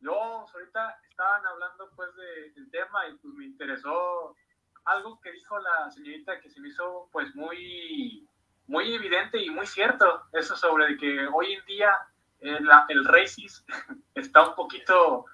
Yo ahorita estaban hablando pues de, del tema y pues me interesó algo que dijo la señorita que se me hizo pues muy, muy evidente y muy cierto. Eso sobre que hoy en día el, el racism está un poquito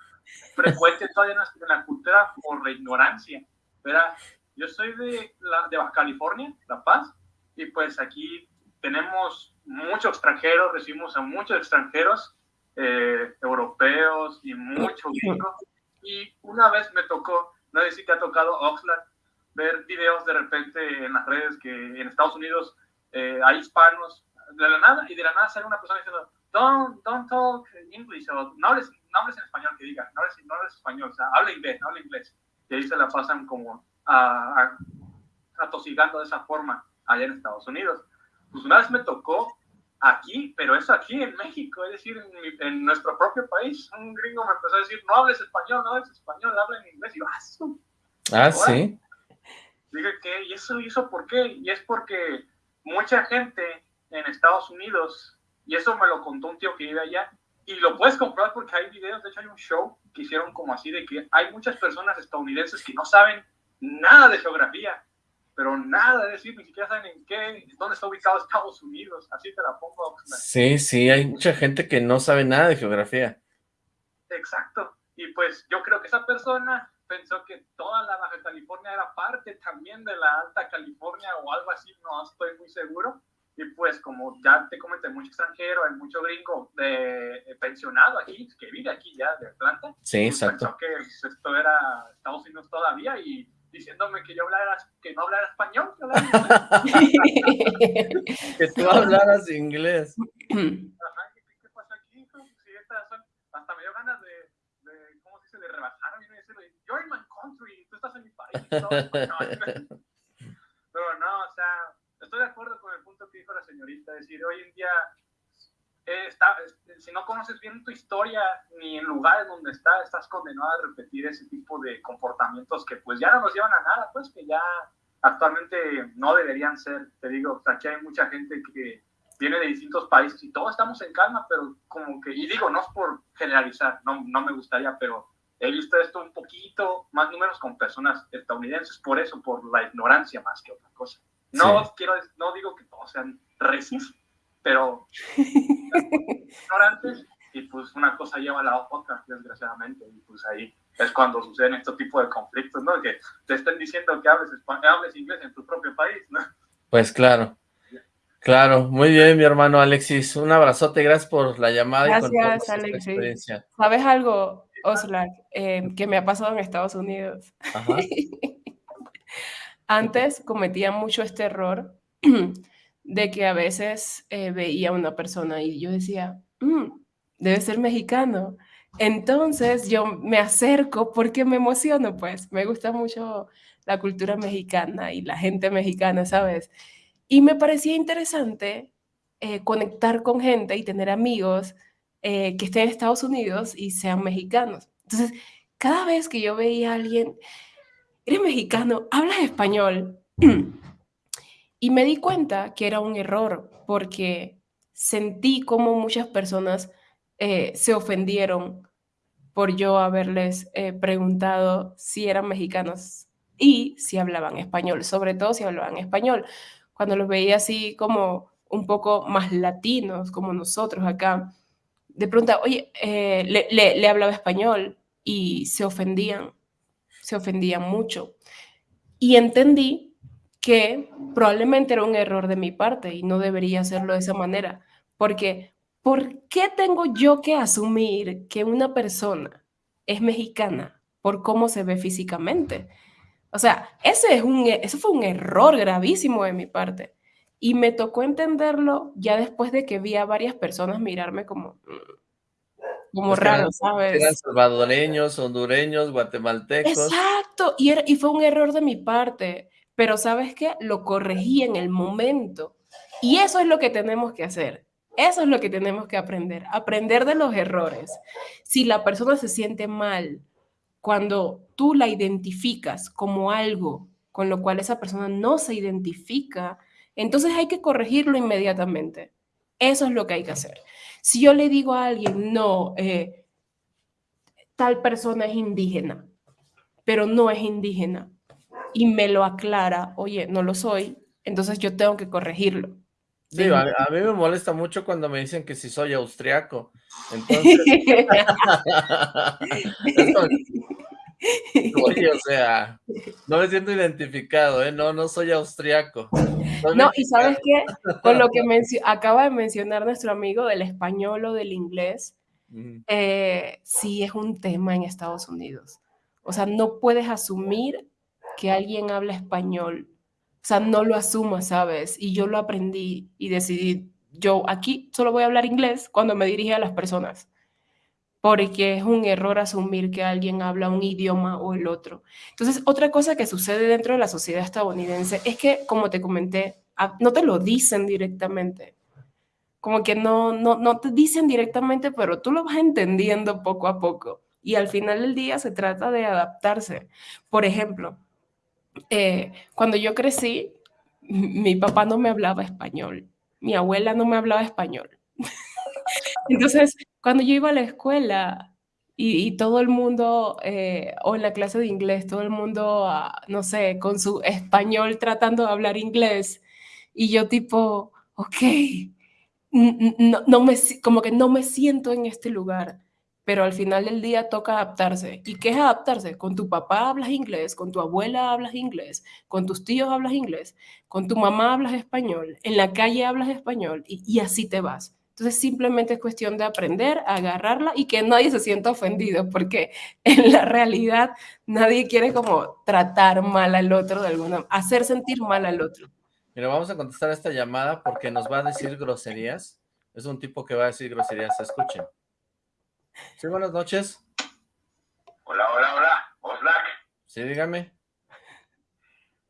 frecuente todavía en la cultura por la ignorancia. ¿verdad? Yo soy de, la, de Baja California, La Paz, y pues aquí tenemos muchos extranjeros, recibimos a muchos extranjeros eh, europeos y muchos gringos. Y una vez me tocó, no sé si te ha tocado Oxlack, ver videos de repente en las redes que en Estados Unidos eh, hay hispanos de la nada y de la nada sale una persona diciendo don't, don't talk English o no hables, no hables en español que diga, no hables, no hables español, o sea, habla inglés, no habla inglés. Y ahí se la pasan como a, atosigando de esa forma allá en Estados Unidos. Pues una vez me tocó aquí, pero eso aquí en México, es decir, en, en, nuestro propio país, un gringo me empezó a decir, no hables español, no hables español, habla en inglés. Y yo, ah, ah sí. Dije, ¿qué? ¿Y eso, ¿Y eso por qué? Y es porque mucha gente en Estados Unidos, y eso me lo contó un tío que vive allá, y lo puedes comprobar porque hay videos, de hecho hay un show que hicieron como así, de que hay muchas personas estadounidenses que no saben nada de geografía, pero nada, es decir, ni siquiera saben en qué, dónde está ubicado Estados Unidos, así te la pongo. Sí, sí, hay mucha gente que no sabe nada de geografía. Exacto, y pues yo creo que esa persona pensó que toda la Baja California era parte también de la Alta California o algo así, no estoy muy seguro. Y pues como ya te comenté, mucho extranjero, hay mucho gringo de, pensionado aquí, que vive aquí ya de Atlanta. Sí, pues exacto. Pensó que esto era Estados Unidos todavía y diciéndome que yo hablara, que no hablara español. Que, tú hablaras inglés. Ajá, ¿qué, pasa aquí? hasta me dio ganas de, de ¿cómo se dice?, de rebajarme y decirle, you're in my country, tú estás en mi país. No, Pero no, o sea, estoy de acuerdo con el punto que dijo la señorita, es decir, hoy en día eh, está, si no conoces bien tu historia ni en lugares donde está, estás condenado a repetir ese tipo de comportamientos que pues ya no nos llevan a nada, pues que ya actualmente no deberían ser, te digo, aquí hay mucha gente que viene de distintos países y todos estamos en calma, pero como que, y digo, no es por generalizar, no, no me gustaría, pero he visto esto un poquito más números con personas estadounidenses, por eso, por la ignorancia más que otra cosa. No quiero, no digo que todos sean recis, pero ignorantes y pues una cosa lleva a la otra, desgraciadamente, y pues ahí es cuando suceden este tipo de conflictos, ¿no? Que te estén diciendo que hables, hables inglés en tu propio país, ¿no? Pues claro. Claro, muy bien, mi hermano Alexis. Un abrazote, gracias por la llamada. Gracias, Alexis. ¿Sabes algo, Oslak, eh, que me ha pasado en Estados Unidos? Ajá. Antes cometía mucho este error de que a veces eh, veía a una persona y yo decía, mm, debe ser mexicano. Entonces yo me acerco porque me emociono, pues me gusta mucho la cultura mexicana y la gente mexicana, ¿sabes? Y me parecía interesante eh, conectar con gente y tener amigos eh, que estén en Estados Unidos y sean mexicanos. Entonces, cada vez que yo veía a alguien, eres mexicano, hablas español. y me di cuenta que era un error porque sentí como muchas personas eh, se ofendieron por yo haberles eh, preguntado si eran mexicanos y si hablaban español, sobre todo si hablaban español. Cuando los veía así como un poco más latinos como nosotros acá, de pronto, oye, eh, le, le, hablaba español y se ofendían, se ofendían mucho. Y entendí que probablemente era un error de mi parte y no debería hacerlo de esa manera, porque ¿por qué tengo yo que asumir que una persona es mexicana por cómo se ve físicamente? O sea, ese es un, eso fue un error gravísimo de mi parte. Y me tocó entenderlo ya después de que vi a varias personas mirarme como, mm, como raro, ¿sabes? Eran salvadoreños, hondureños, guatemaltecos. Exacto, y, y fue un error de mi parte, pero ¿sabes qué? Lo corregí en el momento. Y eso es lo que tenemos que hacer. Eso es lo que tenemos que aprender, aprender de los errores. Si la persona se siente mal cuando tú la identificas como algo con lo cual esa persona no se identifica, entonces hay que corregirlo inmediatamente. Eso es lo que hay que hacer. Si yo le digo a alguien, no, eh, tal persona es indígena, pero no es indígena, y me lo aclara, oye, no lo soy, entonces yo tengo que corregirlo. Sí, a, mí me molesta mucho cuando me dicen que si soy austriaco. Entonces, Oye, o sea, no me siento identificado, ¿eh? No, no soy austriaco. no, y ¿sabes qué? Con lo que acaba de mencionar nuestro amigo del español o del inglés, eh, sí es un tema en Estados Unidos. O sea, no puedes asumir que alguien habla español. O sea, no lo asumas, ¿sabes? Y yo lo aprendí y decidí, yo aquí solo voy a hablar inglés cuando me dirige a las personas porque es un error asumir que alguien habla un idioma o el otro. Entonces, otra cosa que sucede dentro de la sociedad estadounidense es que, como te comenté, no te lo dicen directamente. Como que no, no, no te dicen directamente, pero tú lo vas entendiendo poco a poco. Y al final del día se trata de adaptarse. Por ejemplo, eh, cuando yo crecí, mi papá no me hablaba español, mi abuela no me hablaba español. Entonces, cuando yo iba a la escuela y, todo el mundo, eh, o en la clase de inglés, todo el mundo, ah, no sé, con su español tratando de hablar inglés, y yo tipo, ok, no, me, como que no me siento en este lugar, pero al final del día toca adaptarse. ¿Y qué es adaptarse? Con tu papá hablas inglés, con tu abuela hablas inglés, con tus tíos hablas inglés, con tu mamá hablas español, en la calle hablas español, y así te vas. Entonces simplemente es cuestión de aprender a agarrarla y que nadie se sienta ofendido, porque en la realidad nadie quiere como tratar mal al otro de alguna hacer sentir mal al otro. Mira, vamos a contestar esta llamada porque nos va a decir groserías. Es un tipo que va a decir groserías, escuchen. Sí, buenas noches. Hola, hola, hola, Oslac. Sí, dígame.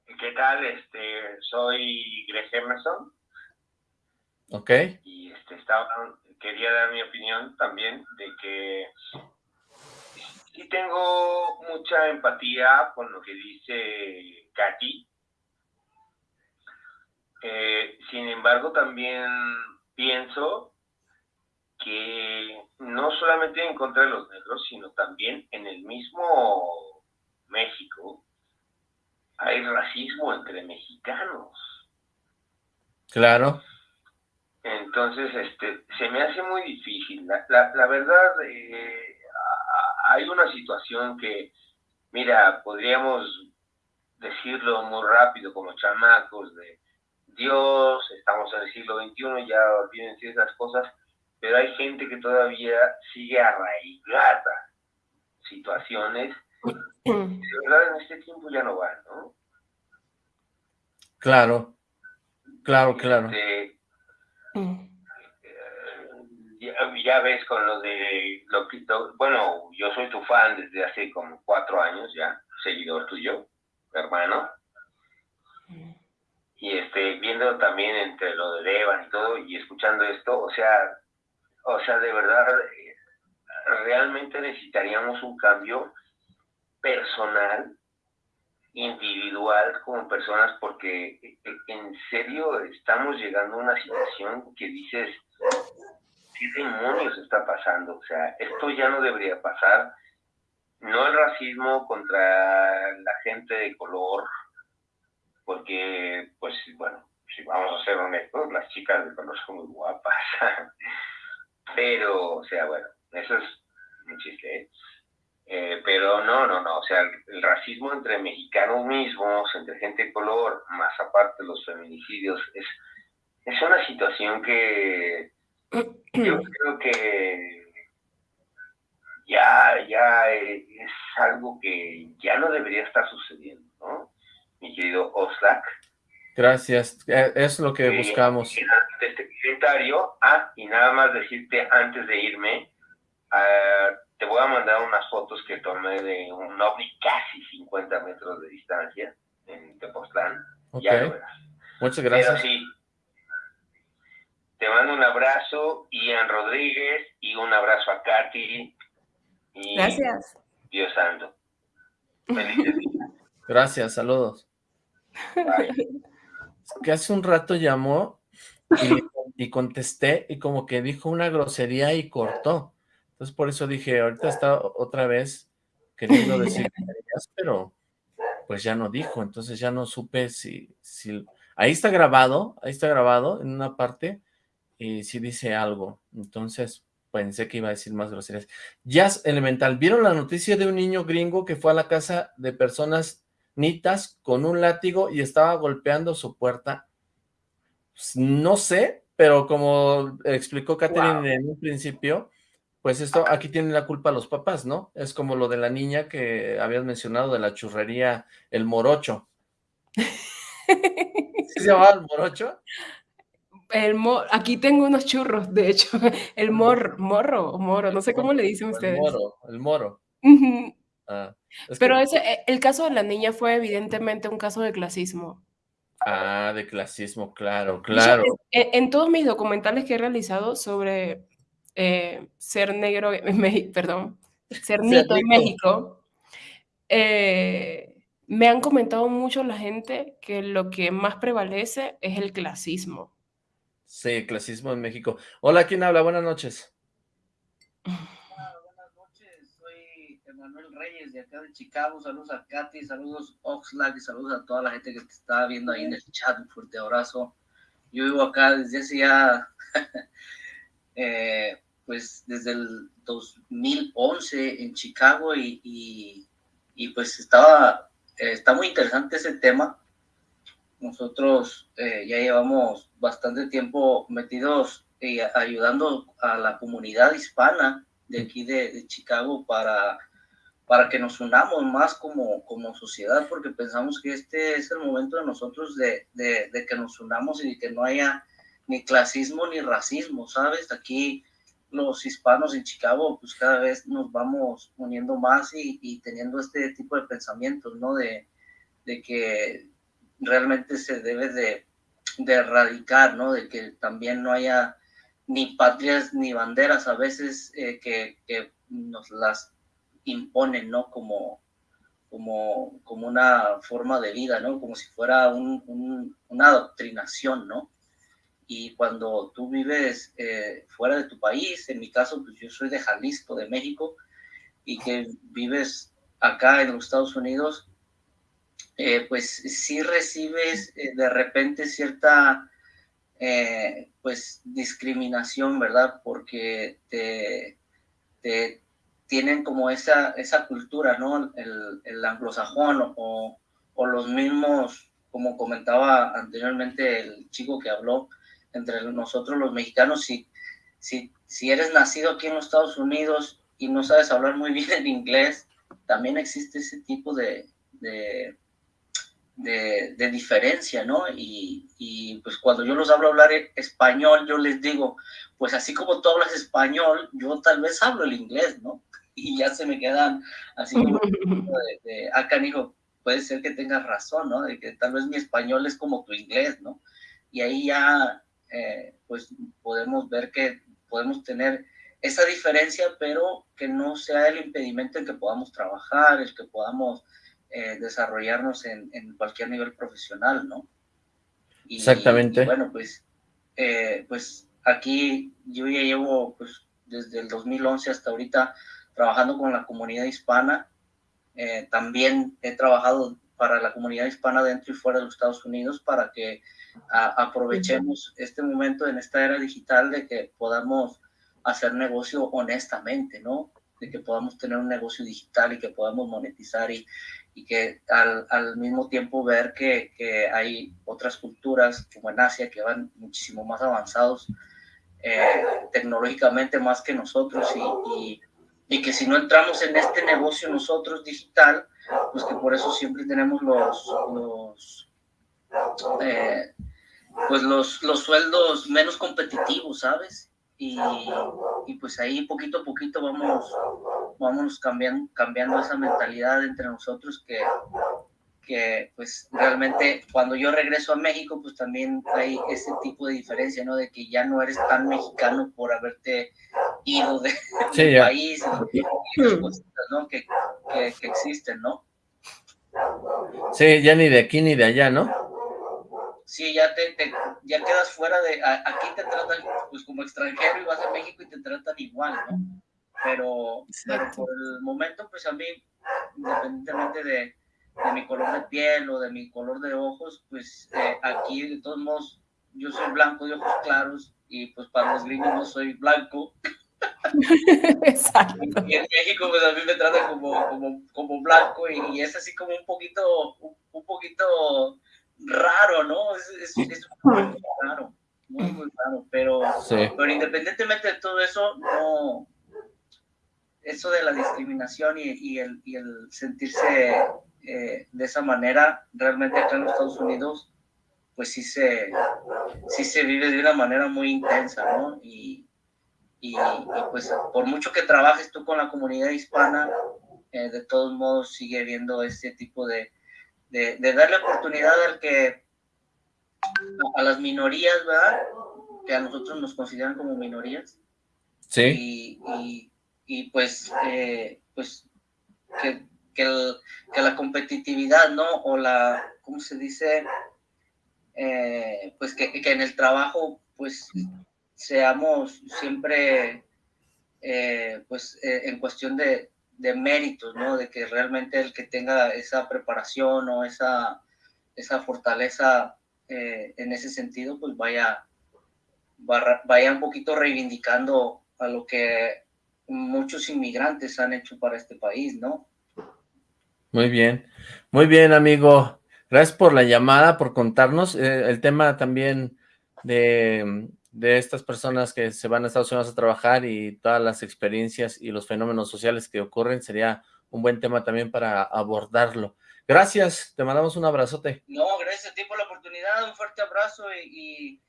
¿Qué tal? Este, soy Greg Emerson. Ok. Y este, estaba, quería dar mi opinión también de que sí tengo mucha empatía con lo que dice Katy. Eh, sin embargo, también pienso que no solamente en contra de los negros, sino también en el mismo México hay racismo entre mexicanos. Claro. Entonces, este, se me hace muy difícil. La, la, verdad, eh, hay una situación que, mira, podríamos decirlo muy rápido como chamacos de Dios, estamos en el siglo XXI, ya olviden esas cosas, pero hay gente que todavía sigue arraigada situaciones que de verdad en este tiempo ya no van, ¿no? Claro, claro, claro. Este, Mm. Ya, ves con lo de lo que bueno, yo soy tu fan desde hace como cuatro años ya, seguidor tuyo, hermano. Y este, viendo también entre lo de Devan y todo, y escuchando esto, o sea, o sea, de verdad, eh, realmente necesitaríamos un cambio personal individual como personas porque en serio estamos llegando a una situación que dices, ¿qué demonios está pasando? O sea, esto ya no debería pasar. No el racismo contra la gente de color, porque, pues bueno, si vamos a ser honestos, las chicas de color son muy guapas. pero, o sea, bueno, eso es un chiste, ¿eh? Eh, pero no, no, no, o sea, el, racismo entre mexicanos mismos, entre gente de color, más aparte los feminicidios, es, es una situación que yo creo que ya, ya es algo que ya no debería estar sucediendo, ¿no? Mi querido Oslak. Gracias, eh, es lo que buscamos. Este comentario, ah, y nada más decirte antes de irme, uh, te voy a mandar unas fotos que tomé de un ovni casi 50 metros de distancia en Tepoztlán. Ya lo verás. Muchas gracias. Pero sí, te mando un abrazo, Ian Rodríguez, y un abrazo a Katy. Y gracias. Dios santo. Felices Gracias, saludos. Que hace un rato llamó y, y contesté y como que dijo una grosería y cortó. Entonces por eso dije, ahorita está otra vez queriendo decir pero pues ya no dijo, entonces ya no supe si, si... Ahí está grabado, ahí está grabado en una parte, y sí dice algo, entonces pensé que iba a decir más groserías. Jazz Elemental, ¿vieron la noticia de un niño gringo que fue a la casa de personas nitas con un látigo y estaba golpeando su puerta? Pues, no sé, pero como explicó Catherine en un principio, pues esto, aquí tienen la culpa los papás, ¿no? Es como lo de la niña que habías mencionado de la churrería, el morocho. ¿Sí se llamaba el morocho? El aquí tengo unos churros, de hecho. El mor, morro, moro, no sé cómo le dicen ustedes. El moro, el moro. Ah, Pero ese, eh, el caso de la niña fue evidentemente un caso de clasismo. Ah, de clasismo, claro, claro. en, todos mis documentales que he realizado sobre eh, ser negro en México, perdón, ser nito en México, eh, me han comentado mucho la gente que lo que más prevalece es el clasismo. Sí, clasismo en México. Hola, ¿quién habla? Buenas noches. Hola, buenas noches. Soy Emanuel Reyes de acá de Chicago. Saludos a Katy, saludos Oxlack y saludos a toda la gente que te está viendo ahí en el chat. Un fuerte abrazo. Yo vivo acá desde hace ya eh, pues desde el 2011 en Chicago y, y, pues estaba, eh, está muy interesante ese tema. Nosotros eh, ya llevamos bastante tiempo metidos y ayudando a la comunidad hispana de aquí de, Chicago para, para que nos unamos más como, como sociedad, porque pensamos que este es el momento de nosotros de, de, de que nos unamos y que no haya ni clasismo ni racismo, ¿sabes? Aquí los hispanos en Chicago, pues cada vez nos vamos uniendo más y, teniendo este tipo de pensamientos, ¿no? De, que realmente se debe de, erradicar, ¿no? De que también no haya ni patrias ni banderas a veces eh, que, nos las imponen, ¿no? Como, como, como una forma de vida, ¿no? Como si fuera una adoctrinación, ¿no? Y cuando tú vives eh, fuera de tu país, en mi caso, pues yo soy de Jalisco, de México, y que vives acá en los Estados Unidos, eh, pues sí recibes eh, de repente cierta, pues, discriminación, ¿verdad? Porque te, te, tienen como esa, esa cultura, ¿no? El, el anglosajón o, o los mismos, como comentaba anteriormente el chico que habló, entre nosotros los mexicanos, si, si, si eres nacido aquí en los Estados Unidos y no sabes hablar muy bien el inglés, también existe ese tipo de, de, de, diferencia, ¿no? Y, y, pues cuando yo los hablo hablar español, yo les digo, pues así como tú hablas español, yo tal vez hablo el inglés, ¿no? Y ya se me quedan así como de, de acá, ah, hijo, puede ser que tengas razón, ¿no? De que tal vez mi español es como tu inglés, ¿no? Y ahí ya eh, pues podemos ver que podemos tener esa diferencia, pero que no sea el impedimento en que podamos trabajar, el que podamos eh, desarrollarnos en, cualquier nivel profesional, ¿no? Exactamente. bueno, pues, eh, pues aquí yo ya llevo pues, desde el 2011 hasta ahorita trabajando con la comunidad hispana. también he trabajado para la comunidad hispana dentro y fuera de los Estados Unidos para que aprovechemos este momento en esta era digital de que podamos hacer negocio honestamente, ¿no? De que podamos tener un negocio digital y que podamos monetizar y, y que al, al, mismo tiempo ver que, que, hay otras culturas como en Asia que van muchísimo más avanzados eh, tecnológicamente más que nosotros y, y, y, que si no entramos en este negocio nosotros digital, pues que por eso siempre tenemos los, los eh, pues los, los sueldos menos competitivos, ¿sabes? Y, y, pues ahí poquito a poquito vamos, vamos cambiando, cambiando esa mentalidad entre nosotros que, que pues realmente cuando yo regreso a México pues también hay ese tipo de diferencia, ¿no? De que ya no eres tan mexicano por haberte ido de, del país y, cosas, ¿no? Que, que, que, existen, ¿no? Sí, ya ni de aquí ni de allá, ¿no? Sí, ya te, te ya quedas fuera de, a, aquí te tratan pues como extranjero y vas a México y te tratan igual, ¿no? Pero, pero por el momento pues a mí, independientemente de de mi color de piel o de mi color de ojos, pues eh, aquí de todos modos yo soy blanco de ojos claros y pues para los gringos no soy blanco. Exacto. Y en México pues a mí me tratan como, como, como blanco y, y, es así como un poquito, un, un poquito raro, ¿no? Es, es, es muy, muy raro, muy, muy raro, pero, sí. pero independientemente de todo eso, no, eso de la discriminación y, y, el, y el sentirse eh, de esa manera, realmente acá en los Estados Unidos, pues sí se, sí se vive de una manera muy intensa, ¿no? Y, y, y pues por mucho que trabajes tú con la comunidad hispana, eh, de todos modos sigue habiendo este tipo de, de, de darle oportunidad al que, a, las minorías, ¿verdad? Que a nosotros nos consideran como minorías. Sí. Y, y pues, eh, pues que que, la competitividad, ¿no? O la, ¿cómo se dice? Eh, pues que, en el trabajo, pues seamos siempre, eh, pues eh, en cuestión de, de, méritos, ¿no? De que realmente el que tenga esa preparación o esa, esa fortaleza en ese sentido, pues vaya, vaya un poquito reivindicando a lo que muchos inmigrantes han hecho para este país, ¿no? Muy bien, muy bien, amigo. Gracias por la llamada, por contarnos. Eh, el tema también de, de, estas personas que se van a Estados Unidos a trabajar y todas las experiencias y los fenómenos sociales que ocurren sería un buen tema también para abordarlo. Gracias, te mandamos un abrazote. No, gracias a ti por la oportunidad, un fuerte abrazo y,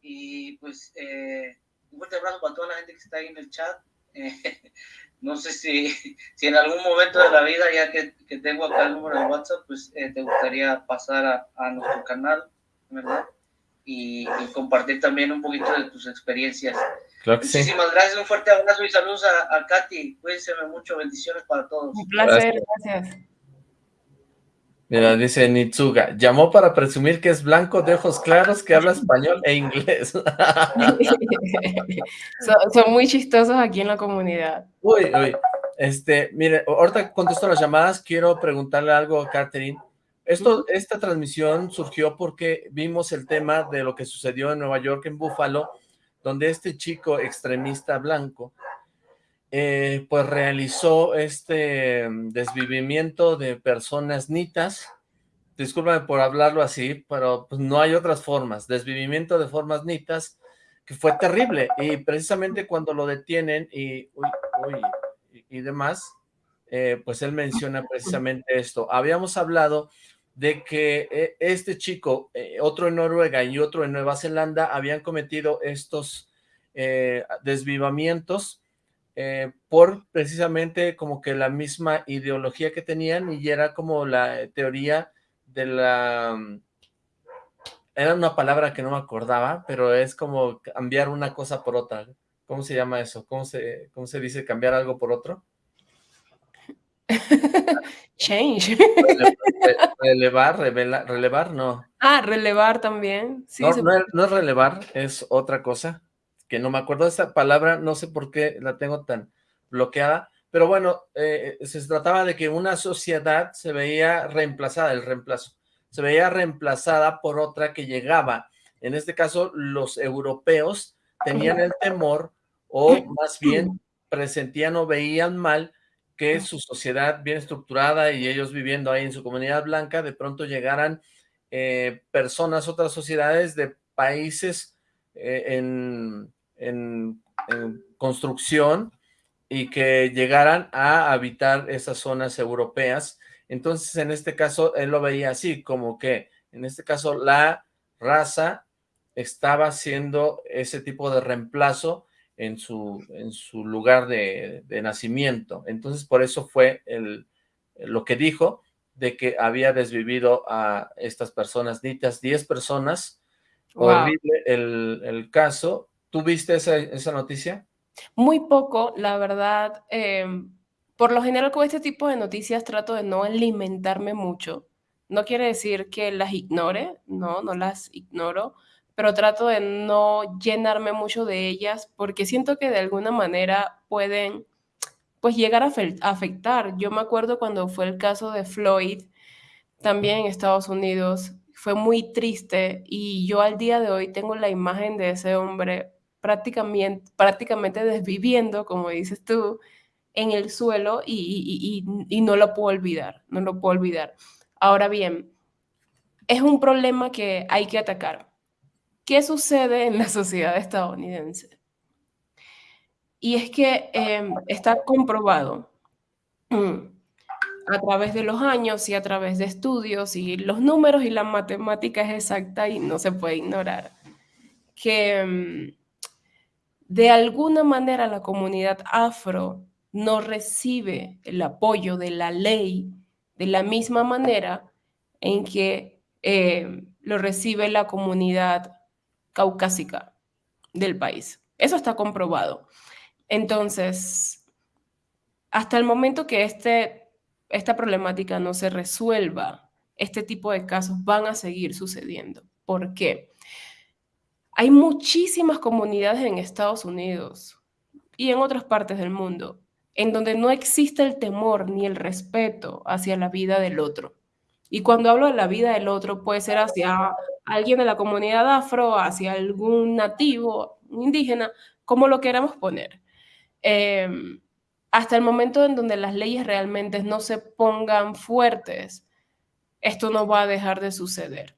y, pues eh, un fuerte abrazo para toda la gente que está ahí en el chat. no sé si, si en algún momento de la vida, ya que, que tengo acá el número de WhatsApp, pues eh, te gustaría pasar a, a, nuestro canal, ¿verdad? Y, y, compartir también un poquito de tus experiencias. Claro que Muchísimas sí. gracias, un fuerte abrazo y saludos a, a Katy. Cuídense mucho, bendiciones para todos. Un placer, gracias. gracias. Mira, dice Nitsuga, llamó para presumir que es blanco de ojos claros, que habla español e inglés. son, son, muy chistosos aquí en la comunidad. Uy, uy. Este, mire, ahorita contesto las llamadas, quiero preguntarle algo a Catherine. Esto, esta transmisión surgió porque vimos el tema de lo que sucedió en Nueva York, en Buffalo, donde este chico extremista blanco eh, pues realizó este desvivimiento de personas nitas, discúlpame por hablarlo así, pero pues no hay otras formas, desvivimiento de formas nitas, que fue terrible, y precisamente cuando lo detienen y, y, demás, eh, pues él menciona precisamente esto. Habíamos hablado de que eh, este chico, otro en Noruega y otro en Nueva Zelanda, habían cometido estos eh, desvivamientos, eh, por precisamente como que la misma ideología que tenían y era como la teoría de la... Era una palabra que no me acordaba, pero es como cambiar una cosa por otra. ¿Cómo se llama eso? ¿Cómo se, cómo se dice cambiar algo por otro? Change. Relevar, relevar, relevar, no. Ah, relevar también. Sí, no, no, es, no es relevar, es otra cosa que no me acuerdo esa palabra, no sé por qué la tengo tan bloqueada, pero bueno, eh, se trataba de que una sociedad se veía reemplazada, el reemplazo, se veía reemplazada por otra que llegaba. En este caso, los europeos tenían el temor, o más bien presentían o veían mal que su sociedad bien estructurada y ellos viviendo ahí en su comunidad blanca, de pronto llegaran eh, personas, otras sociedades de países eh, en, en, construcción y que llegaran a habitar esas zonas europeas. Entonces, en este caso, él lo veía así, como que, en este caso, la raza estaba haciendo ese tipo de reemplazo en su, en su lugar de, nacimiento. Entonces, por eso fue el, lo que dijo, de que había desvivido a estas personas, ditas 10 personas. Horrible el, caso. ¿Tú viste esa, esa, noticia? Muy poco, la verdad. Em, por lo general con este tipo de noticias trato de no alimentarme mucho. No quiere decir que las ignore, no, no las ignoro, pero trato de no llenarme mucho de ellas porque siento que de alguna manera pueden pues llegar a afectar. Yo me acuerdo cuando fue el caso de Floyd, también en Estados Unidos, fue muy triste y yo al día de hoy tengo la imagen de ese hombre prácticamente, prácticamente desviviendo, como dices tú, en el suelo y, y no lo puedo olvidar, no lo puedo olvidar. Ahora bien, es un problema que hay que atacar ¿Qué sucede en la sociedad estadounidense? Y es que em, está comprobado mm, a través de los años y a través de estudios y los números y la matemática es exacta y no se puede ignorar, que em, de alguna manera la comunidad afro no recibe el apoyo de la ley de la misma manera en que em, lo recibe la comunidad caucásica del país. Eso está comprobado. Entonces, hasta el momento que este, esta problemática no se resuelva, este tipo de casos van a seguir sucediendo. ¿Por qué? Hay muchísimas comunidades en Estados Unidos y en otras partes del mundo en donde no existe el temor ni el respeto hacia la vida del otro. Y cuando hablo de la vida del otro, puede ser hacia alguien de la comunidad afro, hacia algún nativo, indígena, como lo queramos poner. Em, hasta el momento en donde las leyes realmente no se pongan fuertes, esto no va a dejar de suceder.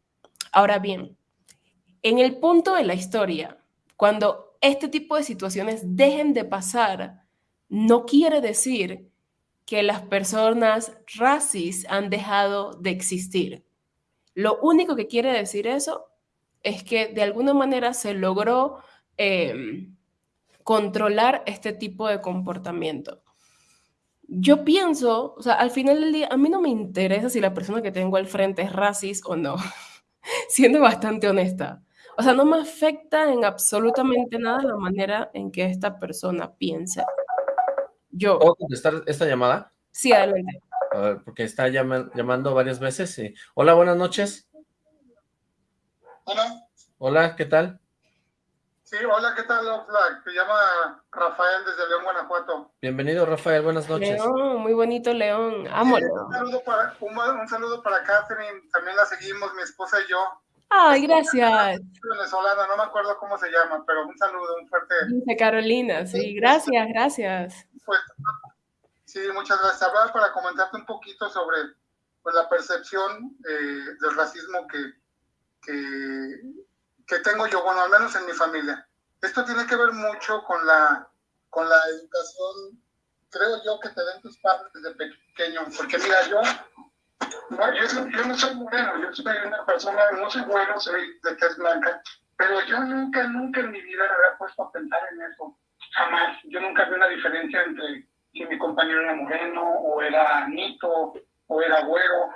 Ahora bien, en el punto de la historia, cuando este tipo de situaciones dejen de pasar, no quiere decir que las personas racis han dejado de existir. Lo único que quiere decir eso es que de alguna manera se logró em, controlar este tipo de comportamiento. Yo pienso, o sea, al final del día, a mí no me interesa si la persona que tengo al frente es racista o no, siendo bastante honesta. O sea, no me afecta en absolutamente nada la manera en que esta persona piensa. Yo. ¿Puedo contestar esta llamada? Sí, adelante. A ver, porque está llamando varias veces. Hola, buenas noches. Hola. Hola, ¿qué tal? Sí, hola, ¿qué tal? Me llama Rafael desde León, Guanajuato. Bienvenido, Rafael, buenas noches. León, muy bonito León, amo Un saludo, para, un, saludo para Catherine, también la seguimos, mi esposa y yo. Ay, gracias. Venezolana, no me acuerdo cómo se llama, pero un saludo, un fuerte. Dice Carolina, sí, gracias, gracias. Pues, sí, muchas gracias. Hablaba para comentarte un poquito sobre pues, la percepción eh, del racismo que, que, que, tengo yo, bueno, al menos en mi familia. Esto tiene que ver mucho con la, con la educación, creo yo, que te den tus padres desde pequeño, porque mira, yo no, yo, no soy moreno, yo soy una persona, no soy bueno, soy de tez blanca, pero yo nunca, nunca en mi vida me había puesto a pensar en eso. Jamás. Yo nunca vi una diferencia entre si mi compañero era moreno, o era nito, o era güero.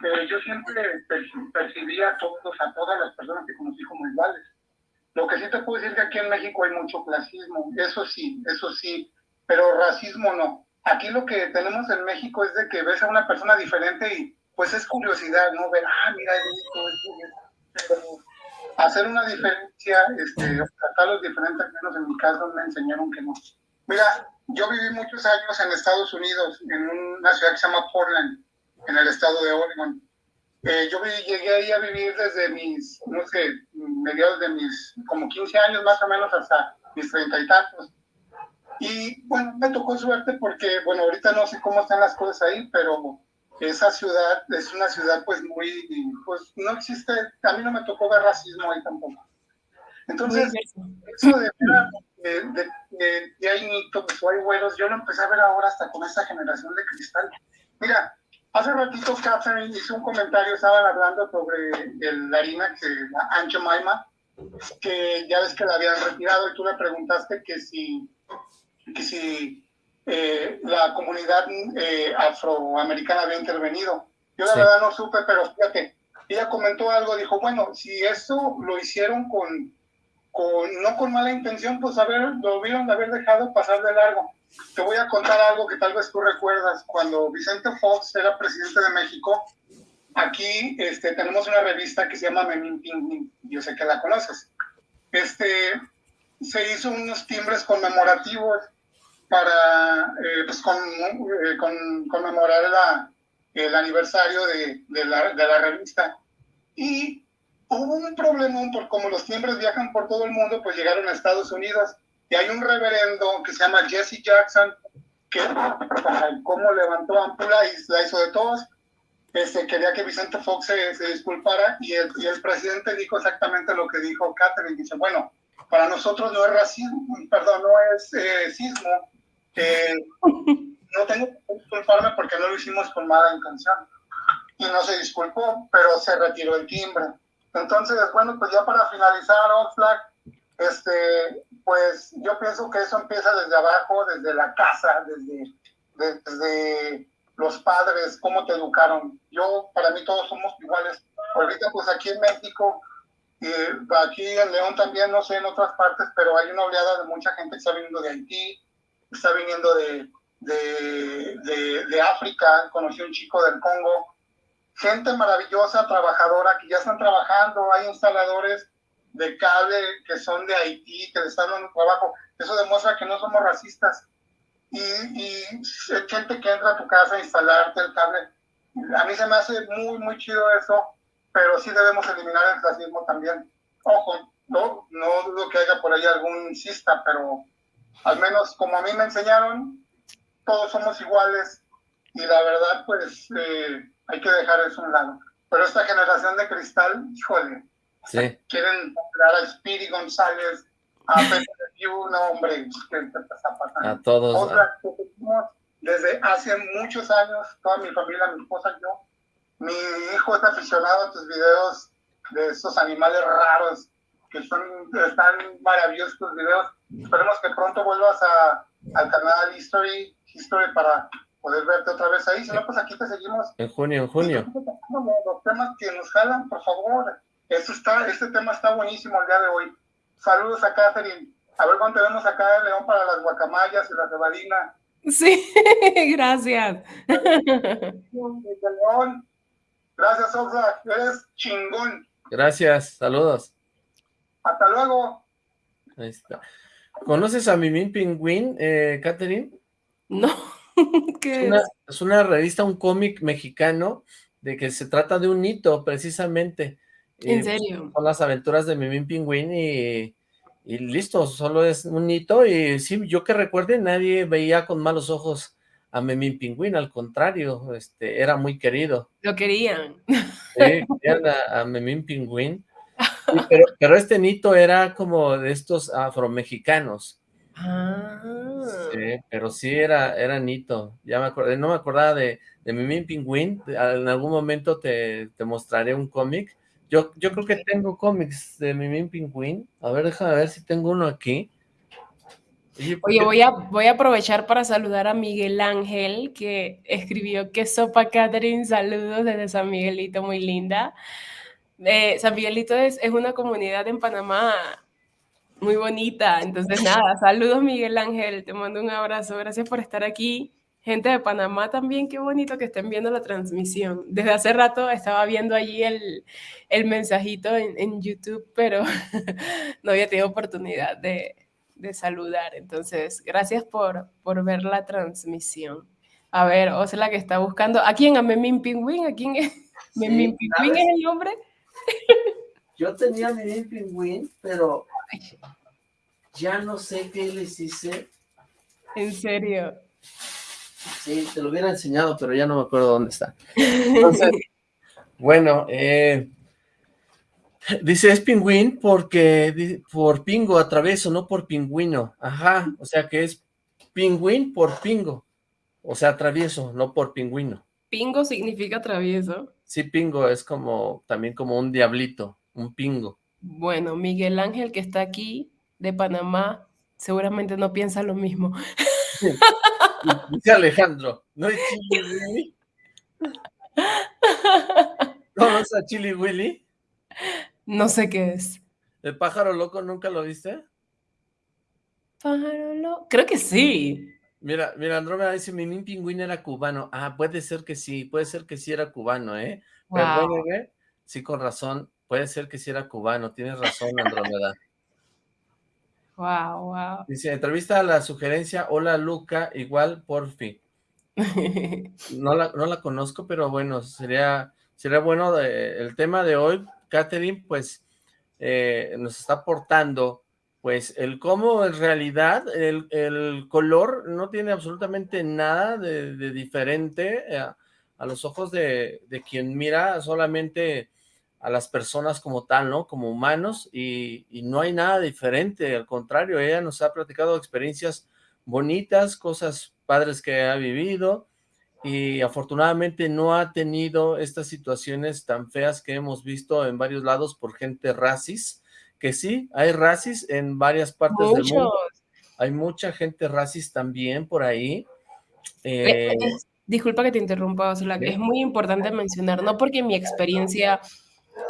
Pero yo siempre percibía a todos, a todas las personas que conocí como iguales. Lo que sí te puedo decir es que aquí en México hay mucho clasismo, eso sí, eso sí, pero racismo no. Aquí lo que tenemos en México es de que ves a una persona diferente y pues es curiosidad, ¿no? Ver, ah, mira, esto, hacer una diferencia, este, tratarlos diferentes, al menos en mi caso me enseñaron que no. Mira, yo viví muchos años en Estados Unidos, en una ciudad que se llama Portland, en el estado de Oregon. Eh, yo llegué ahí a vivir desde mis, no sé, mediados de mis, como 15 años más o menos hasta mis treinta y tantos. Y bueno, me tocó suerte porque, bueno, ahorita no sé cómo están las cosas ahí, pero esa ciudad es una ciudad pues muy, pues no existe, a mí no me tocó ver racismo ahí tampoco. Entonces, eso de, de, de, de hay mitos o hay güeros, yo lo empecé a ver ahora hasta con esta generación de cristal. Mira, hace ratito Catherine hizo un comentario, estaban hablando sobre el, la harina, que la Ancho Maima, que ya ves que la habían retirado y tú le preguntaste que si, que si eh, la comunidad eh, afroamericana había intervenido. Yo la verdad no supe, pero fíjate, ella comentó algo, dijo, bueno, si eso lo hicieron con no con mala intención, pues a ver, lo hubieran de haber dejado pasar de largo. Te voy a contar algo que tal vez tú recuerdas. Cuando Vicente Fox era presidente de México, aquí este, tenemos una revista que se llama Memín Ping Yo sé que la conoces. Este, se hizo unos timbres conmemorativos para eh, pues con, eh, con, conmemorar la, el aniversario de, de, la, de la revista. Y hubo un problema por como los timbres viajan por todo el mundo, pues llegaron a Estados Unidos y hay un reverendo que se llama Jesse Jackson que como levantó ampula y la hizo de todos. Este, quería que Vicente Fox se, disculpara y el, y el, presidente dijo exactamente lo que dijo Catherine. Dice, bueno, para nosotros no es racismo, perdón, no es eh, sismo. No tengo que disculparme porque no lo hicimos con mala intención. Y no se disculpó, pero se retiró el timbre. Entonces, bueno, pues ya para finalizar, Oxlack, este, pues yo pienso que eso empieza desde abajo, desde la casa, desde, desde los padres, cómo te educaron. Yo, para mí todos somos iguales. Ahorita, pues aquí en México, aquí en León también, no sé, en otras partes, pero hay una oleada de mucha gente que está viniendo de Haití, está viniendo de, de, de, de África, conocí un chico del Congo, gente maravillosa, trabajadora, que ya están trabajando, hay instaladores de cable que son de Haití, que están dando trabajo. Eso demuestra que no somos racistas. Y, y gente que entra a tu casa a instalarte el cable. A mí se me hace muy, muy chido eso, pero sí debemos eliminar el racismo también. Ojo, no, no dudo que haya por ahí algún insista, pero al menos como a mí me enseñaron, todos somos iguales y la verdad, pues eh, hay que dejar eso a un lado. Pero esta generación de cristal, híjole, sí. quieren dar a Speedy González, a Pepe no, hombre, ¿qué te pasando? A todos. Otra que desde hace muchos años, toda mi familia, mi esposa yo, mi hijo está aficionado a tus videos de estos animales raros, que son, están maravillosos tus videos. Esperemos que pronto vuelvas a, al canal History, History para poder verte otra vez ahí. Si no, pues aquí te seguimos. En junio, en junio. Los temas que nos jalan, por favor. Esto está, este tema está buenísimo el día de hoy. Saludos a Catherine. A ver cuánto tenemos acá en León para las guacamayas y la cebadina. Sí, gracias. Gracias, Oxlack. Eres chingón. Gracias, saludos. Hasta luego. Ahí está. ¿Conoces a Mimín Pingüín, eh, Catherine? No. es, una, es? una, revista, un cómic mexicano, de que se trata de un hito, precisamente. ¿En serio? Son las aventuras de Mimín Pingüín y, y listo, solo es un hito. Y sí, yo que recuerde, nadie veía con malos ojos a Memín Pingüín, al contrario, este, era muy querido. Lo querían. Sí, querían a, a Memín Pingüín. Pero, pero, este hito era como de estos afromexicanos. Ah. Sí, pero sí era, era Nito, ya me acordé, no me acordaba de, de Mimín Pingüín, en algún momento te, te mostraré un cómic, yo, yo creo que tengo cómics de Mimín Pingüín, a ver, déjame ver si tengo uno aquí. Oye, voy a, voy a aprovechar para saludar a Miguel Ángel, que escribió que sopa Catherine, saludos desde San Miguelito, muy linda. Eh, San Miguelito es, es una comunidad en Panamá muy bonita. Entonces, nada, saludos Miguel Ángel, te mando un abrazo, gracias por estar aquí. Gente de Panamá también, qué bonito que estén viendo la transmisión. Desde hace rato estaba viendo allí el, el mensajito en, en, YouTube, pero no había tenido oportunidad de, de saludar. Entonces, gracias por, por ver la transmisión. A ver, la que está buscando. ¿A quién? ¿A Memín Pingüín? ¿A quién es? ¿Memín Pingüín es el nombre? Yo tenía Memín Pingüín, pero ya no sé qué les hice. ¿En serio? Sí, te lo hubiera enseñado, pero ya no me acuerdo dónde está. Entonces, bueno, eh, dice es pingüín porque por pingo atravieso, no por pingüino. Ajá, o sea que es pingüín por pingo. O sea, travieso, no por pingüino. ¿Pingo significa travieso? Sí, pingo es como, también como un diablito, un pingo. Bueno, Miguel Ángel que está aquí, de Panamá, seguramente no piensa lo mismo. Dice Alejandro, ¿no es Chili Willy? ¿No es a Chili Willy? No sé qué es. ¿El pájaro loco nunca lo viste? Pájaro loco, creo que sí. Mira, mira, Andrómeda dice, mi pingüín era cubano. Ah, puede ser que sí, puede ser que sí era cubano, ¿eh? Perdóneme, sí, con razón, puede ser que sí era cubano, tienes razón, Andrómeda. Wow, wow. Dice, entrevista a la sugerencia, hola Luca, igual porfi. No la, no la conozco, pero bueno, sería, sería bueno, el tema de hoy, Catherine, pues, eh, nos está aportando pues el cómo en realidad el, color no tiene absolutamente nada de, diferente a, los ojos de, quien mira solamente a las personas como tal, ¿no? Como humanos y, no hay nada diferente, al contrario, ella nos ha platicado experiencias bonitas, cosas padres que ha vivido y afortunadamente no ha tenido estas situaciones tan feas que hemos visto en varios lados por gente racis, que sí, hay racis en varias partes del mundo. Hay mucha gente racis también por ahí. Eh, eh, disculpa que te interrumpa, o sea, es muy importante mencionar, no porque mi experiencia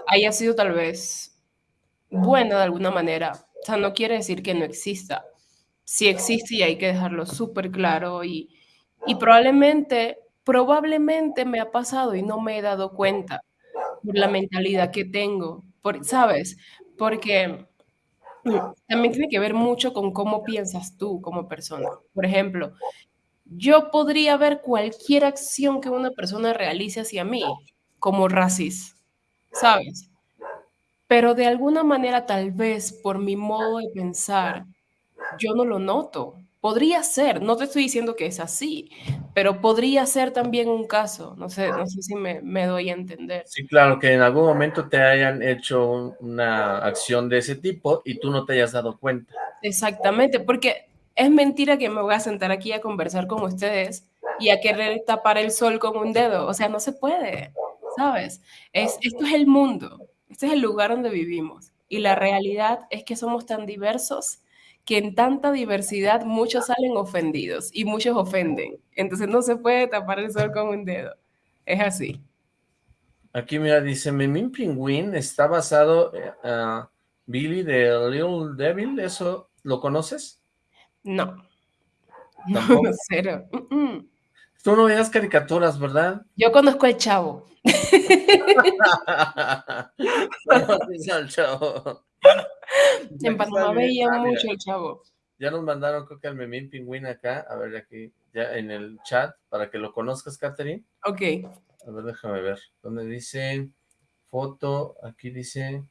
haya sido tal vez buena de alguna manera, o sea, no quiere decir que no exista. Sí existe y hay que dejarlo súper claro y, y probablemente, probablemente me ha pasado y no me he dado cuenta por la mentalidad que tengo, por, ¿sabes? Porque también tiene que ver mucho con cómo piensas tú como persona. Por ejemplo, yo podría ver cualquier acción que una persona realice hacia mí como racista, ¿sabes? Pero de alguna manera, tal vez por mi modo de pensar, yo no lo noto. Podría ser, no te estoy diciendo que es así, pero podría ser también un caso, no sé, no sé si me, me, doy a entender. Sí, claro, que en algún momento te hayan hecho una acción de ese tipo y tú no te hayas dado cuenta. Exactamente, porque es mentira que me voy a sentar aquí a conversar con ustedes y a querer tapar el sol con un dedo, o sea, no se puede, ¿sabes? Es, esto es el mundo, este es el lugar donde vivimos y la realidad es que somos tan diversos que en tanta diversidad muchos salen ofendidos y muchos ofenden. Entonces no se puede tapar el sol con un dedo. Es así. Aquí mira, dice, Memín Pingüín está basado uh, Billy de Little Devil, ¿eso lo conoces? No. No, cero. Tú no veías caricaturas, ¿verdad? Yo conozco al chavo. al chavo. en Panamá veía ah, mucho el chavo. Ya nos mandaron, creo que al Memín Pingüín acá, a ver aquí, ya en el chat, para que lo conozcas, Catherine. Ok. A ver, déjame ver. ¿Dónde dice? Foto, aquí dice...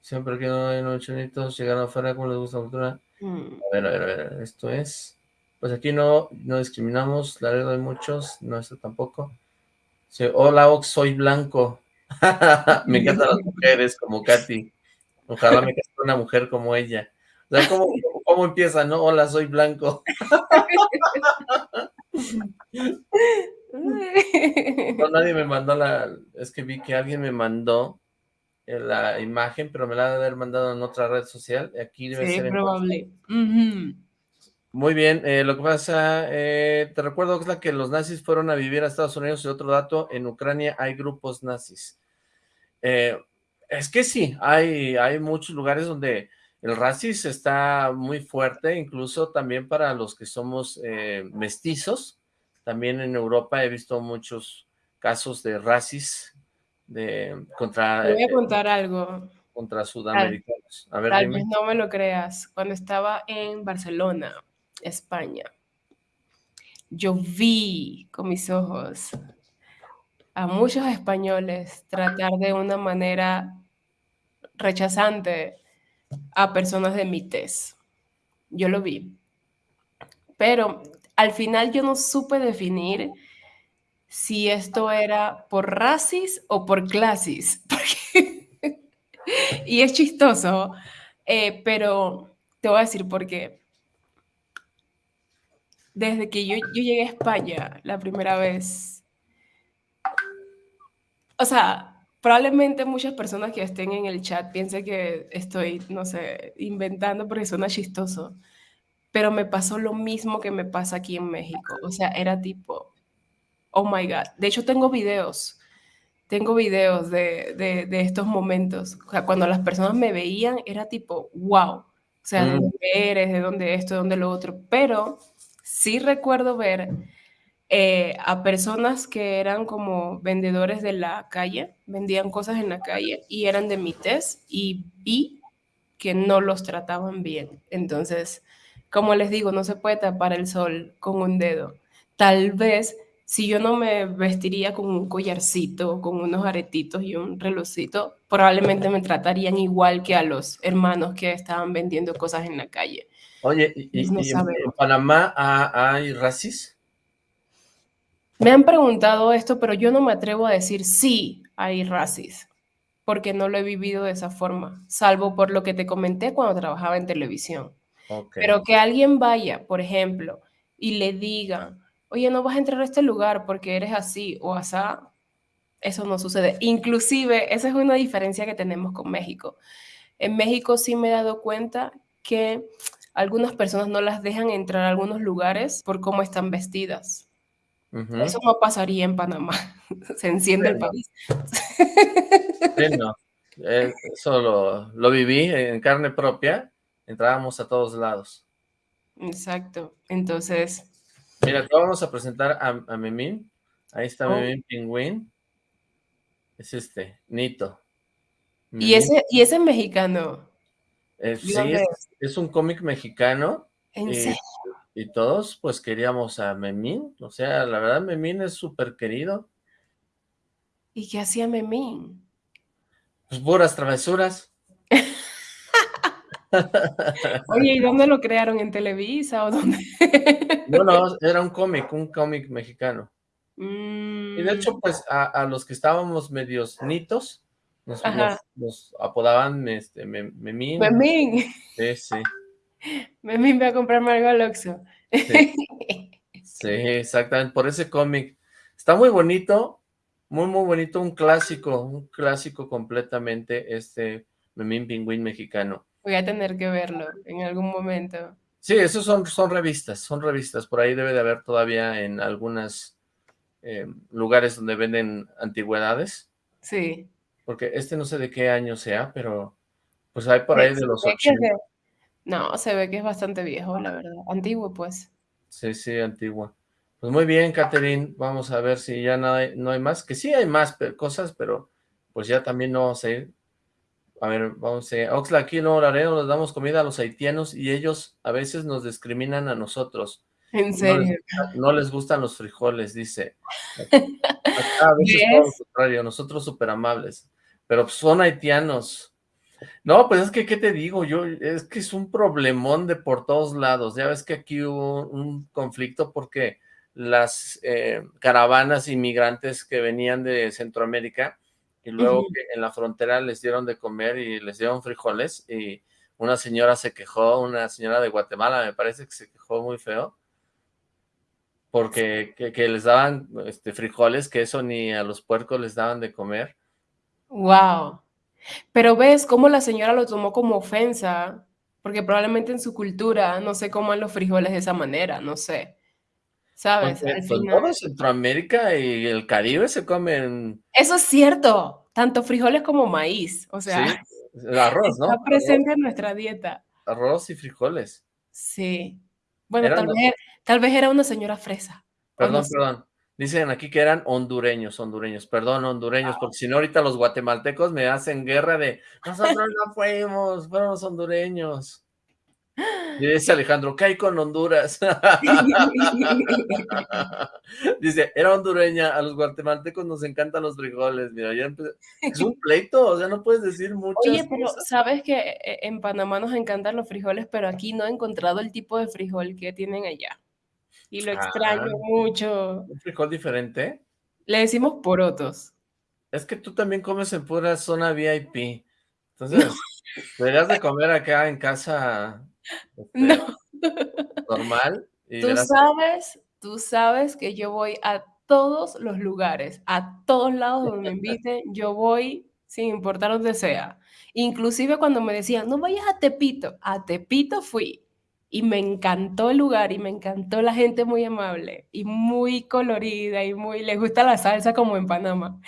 Siempre que no hay chonitos llegaron afuera, como les gusta la cultura? Mm. A ver, a ver, a ver, esto es... Pues aquí no, no discriminamos, la verdad hay muchos, no esto tampoco. Hola, Ox, soy blanco. Me encantan las mujeres como Katy. Ojalá me case una mujer como ella. O sea, ¿cómo, ¿cómo, empieza, no? Hola, soy blanco. no, nadie me mandó la... Es que vi que alguien me mandó la imagen, pero me la ha de haber mandado en otra red social. Aquí debe sí, probable. Muy bien, eh, lo que pasa, eh, te recuerdo que es la que los nazis fueron a vivir a Estados Unidos y otro dato, en Ucrania hay grupos nazis. Eh, es que sí, hay, hay muchos lugares donde el racismo está muy fuerte, incluso también para los que somos eh, mestizos. También en Europa he visto muchos casos de racismo de, contra... Te voy a contar algo. contra sudamericanos. A ver, Tal dime. vez no me lo creas. Cuando estaba en Barcelona, España, yo vi con mis ojos a muchos españoles tratar de una manera rechazante a personas de mi tez. Yo lo vi. Pero al final yo no supe definir si esto era por racis o por clasis. y es chistoso, eh, pero te voy a decir por qué. Desde que yo, yo llegué a España la primera vez, o sea, probablemente muchas personas que estén en el chat piensen que estoy, no sé, inventando porque suena chistoso, pero me pasó lo mismo que me pasa aquí en México. O sea, era tipo, oh my God. De hecho, tengo videos, tengo videos de, de, de estos momentos. O sea, cuando las personas me veían, era tipo, wow. O sea, ¿de Mm. dónde eres? ¿De dónde esto? ¿De dónde lo otro? Pero sí recuerdo ver eh, a personas que eran como vendedores de la calle, vendían cosas en la calle y eran de mi tez y vi que no los trataban bien. Entonces, como les digo, no se puede tapar el sol con un dedo. Tal vez si yo no me vestiría con un collarcito, con unos aretitos y un relojcito, probablemente me tratarían igual que a los hermanos que estaban vendiendo cosas en la calle. Oye, ¿y, y- Pues no y en, Panamá ha- hay racis? Me han preguntado esto, pero yo no me atrevo a decir sí hay racis, porque no lo he vivido de esa forma, salvo por lo que te comenté cuando trabajaba en televisión. Pero que alguien vaya, por ejemplo, y le diga, oye, no vas a entrar a este lugar porque eres así o asá, eso no sucede. Inclusive, esa es una diferencia que tenemos con México. En México sí me he dado cuenta que algunas personas no las dejan entrar a algunos lugares por cómo están vestidas. Eso no pasaría en Panamá. Se enciende el país. Sí, no. Eh, eso lo, lo viví en carne propia. Entrábamos a todos lados. Exacto. Entonces, Mira, te vamos a presentar a, a Memín. Ahí está Oh. Memín Pingüín. Es este, Nito. y ese, y ese mexicano, eh, ¿de sí, es, es un cómic mexicano. ¿en Eh, serio? Y todos, pues, queríamos a Memín. O sea, la verdad, Memín es súper querido. ¿Y qué hacía Memín? Pues puras travesuras. Oye, ¿y dónde lo crearon? ¿En Televisa o dónde? No, no, era un cómic, un cómic mexicano. Y de Mm, hecho, pues, a, a los que estábamos medios nitos, nos, nos- nos apodaban este, Mem- Memín. Memín. Sí, sí, Memín va a comprarme algo al Oxxo. sí, sí, exactamente, por ese cómic. Está muy bonito, muy, muy bonito, un clásico, un clásico completamente, este Memín Pingüín mexicano. Voy a tener que verlo en algún momento. Sí, esos son, son revistas, son revistas, por ahí debe de haber todavía en algunos lugares donde venden antigüedades, Sí. porque este no sé de qué año sea, pero pues hay por ahí Se de los ve que es 80. No, se ve que es bastante viejo, la verdad. Antiguo, pues. Sí, sí, antigua. Pues muy bien, Catherine, vamos a ver si ya no hay, no hay más, que sí hay más cosas, pero pues ya también no vamos a ir. A ver, vamos a Oxla, aquí Nuevo Laredo les damos comida a los haitianos y ellos a veces nos discriminan a nosotros. En No serio. les, no les gustan los frijoles, dice. Acá a veces todo lo contrario, nosotros súper amables, pero son haitianos. No, pues es que, ¿qué te digo? Yo, es que es un problemón de por todos lados. Ya ves que aquí hubo un conflicto porque las eh, caravanas inmigrantes que venían de Centroamérica y luego en la frontera les dieron de comer y les dieron frijoles y una señora se quejó, una señora de Guatemala me parece que se quejó muy feo porque que, que les daban este, frijoles, que eso ni a los puercos les daban de comer. Wow. Pero ves cómo la señora lo tomó como ofensa, porque probablemente en su cultura no se coman los frijoles de esa manera, no sé. ¿Sabes? Al final. todo Centroamérica y el Caribe se comen, Eso es cierto, tanto frijoles como maíz, o sea, sí, arroz, ¿no? está Arroz, presente en nuestra dieta. arroz y frijoles. Sí. Bueno, tal vez, tal vez era una señora fresa. no Perdón, sé. perdón. Dicen aquí que eran hondureños, hondureños, perdón, hondureños, porque si no ahorita los guatemaltecos me hacen guerra de nosotros no fuimos, fueron los hondureños. Y dice Alejandro, ¿qué hay con Honduras? dice, era hondureña, a los guatemaltecos nos encantan los frijoles, mira, ya es un pleito, o sea, no puedes decir mucho. Oye, pero sabes que eh, en Panamá nos encantan los frijoles, pero aquí no he encontrado el tipo de frijol que tienen allá. Y lo extraño Ah. mucho. ¿Un frijol diferente? Le decimos porotos. Es que tú también comes en pura zona VIP. Entonces, deberías de comer acá en casa este, No. normal. Y Tú sabes, tú sabes que yo voy a todos los lugares, a todos lados donde me inviten, yo voy sin importar donde sea. Inclusive cuando me decían, no vayas a Tepito, a Tepito fui. Y me encantó el lugar y me encantó la gente muy amable y muy colorida y muy, les gusta la salsa como en Panamá.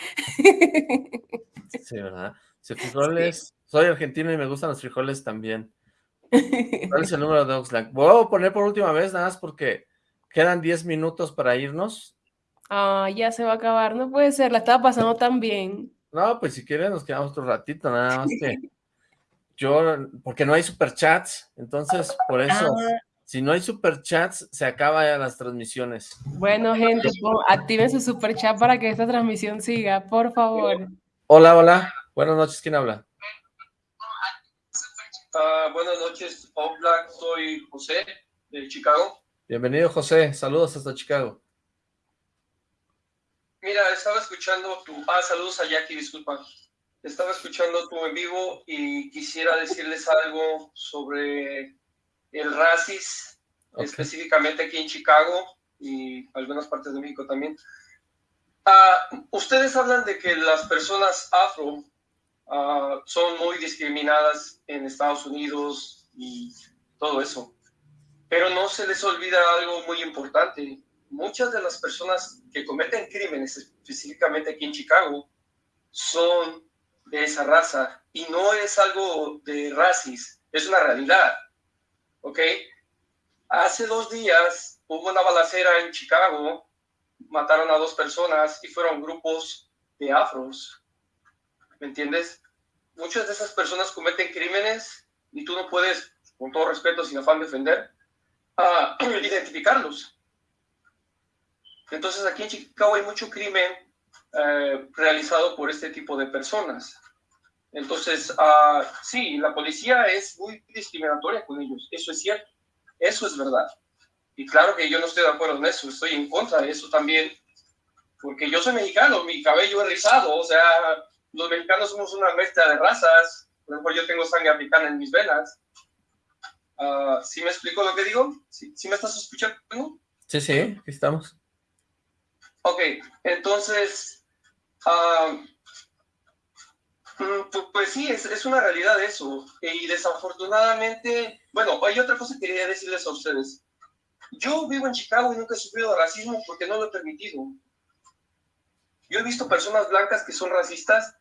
Sí, ¿verdad? Frijoles. Soy argentino y me gustan los frijoles también. ¿Cuál es el número de Oxlack? Voy a poner por última vez, nada más porque quedan 10 minutos para irnos. Ah, ya se va a acabar, no puede ser, la estaba pasando tan bien. No, pues si quieren nos quedamos otro ratito, nada más que yo, porque no hay superchats, entonces por eso, Ah. si no hay superchats, se acaba ya las transmisiones. Bueno, gente, activen su super chat para que esta transmisión siga, por favor. Hola, hola, buenas noches, ¿quién habla? Ah, buenas noches, Black. Soy José de Chicago. Bienvenido, José, saludos hasta Chicago. Mira, estaba escuchando tu. Ah, saludos a Jackie, disculpa. Estaba escuchando tu en vivo y quisiera decirles algo sobre el racis, específicamente aquí en Chicago y algunas partes de México también. Ah, ustedes hablan de que las personas afro ah, son muy discriminadas en Estados Unidos y todo eso. Pero no se les olvida algo muy importante. Muchas de las personas que cometen crímenes, específicamente aquí en Chicago, son de esa raza. Y no es algo de racis, es una realidad. ¿Ok? Hace dos días hubo una balacera en Chicago, mataron a dos personas y fueron grupos de afros. ¿Me entiendes? Muchas de esas personas cometen crímenes y tú no puedes, con todo respeto, sin afán de ofender, ah, identificarlos. Entonces aquí en Chicago hay mucho crimen eh, realizado por este tipo de personas. Entonces, ah, sí, la policía es muy discriminatoria con ellos, eso es cierto, eso es verdad. Y claro que yo no estoy de acuerdo en eso, estoy en contra de eso también, porque yo soy mexicano, mi cabello es rizado, o sea, los mexicanos somos una mezcla de razas, por ejemplo, yo tengo sangre africana en mis venas. Ah, ¿Sí me explico lo que digo? ¿Sí, sí me estás escuchando? Sí, sí, aquí estamos. Ok, entonces, pu- pues sí, es, una realidad eso. Y desafortunadamente, bueno, hay otra cosa que quería decirles a ustedes. Yo vivo en Chicago y nunca he sufrido racismo porque no lo he permitido. Yo he visto personas blancas que son racistas,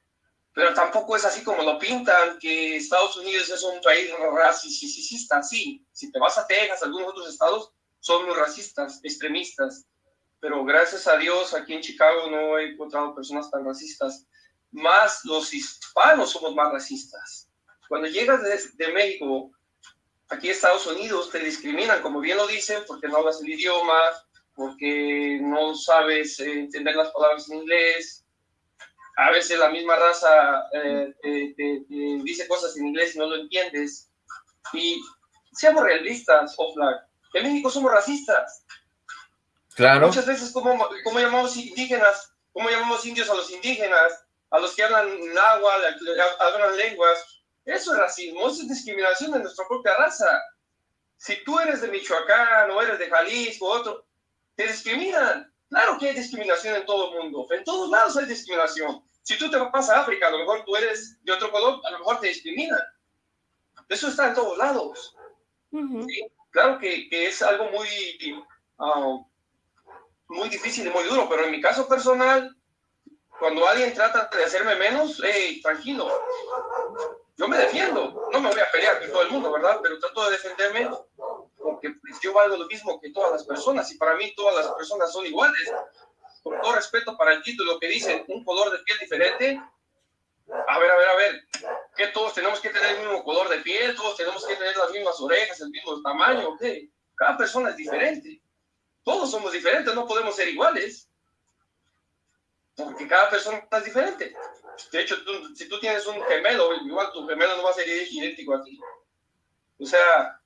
pero tampoco es así como lo pintan, que Estados Unidos es un país racista. Sí, si te vas a Texas, algunos otros estados, son muy racistas, extremistas pero gracias a Dios aquí en Chicago no he encontrado personas tan racistas. Más los hispanos somos más racistas. Cuando llegas de, de México aquí a Estados Unidos te discriminan, como bien lo dicen, porque no hablas el idioma, porque no sabes eh, entender las palabras en inglés. A veces la misma raza eh, te dice cosas en inglés y no lo entiendes. Y seamos realistas, Oflag. En México somos racistas. Claro. Muchas veces, ¿cómo, cómo llamamos indígenas? ¿Cómo llamamos indios a los indígenas? A los que hablan náhuatl, hablan lenguas. Eso es racismo, eso es discriminación de nuestra propia raza. Si tú eres de Michoacán o eres de Jalisco o otro, te discriminan. Claro que hay discriminación en todo el mundo. En todos lados hay discriminación. Si tú te vas a África, a lo mejor tú eres de otro color, a lo mejor te discriminan. Eso está en todos lados. Ujú. Sí, claro que, que es algo muy, ah, muy difícil y muy duro, pero en mi caso personal, cuando alguien trata de hacerme menos, hey, tranquilo, yo me defiendo, no me voy a pelear con todo el mundo, ¿verdad? Pero trato de defenderme porque pues, yo valgo lo mismo que todas las personas y para mí todas las personas son iguales. con todo respeto para el título que dice un color de piel diferente, a ver, a ver, a ver, que todos tenemos que tener el mismo color de piel, todos tenemos que tener las mismas orejas, el mismo tamaño, ¿qué? Cada persona es diferente. Todos somos diferentes, no podemos ser iguales. Porque cada persona es diferente. De hecho, si tú tienes un gemelo, igual tu gemelo no va a ser idéntico a ti. O sea,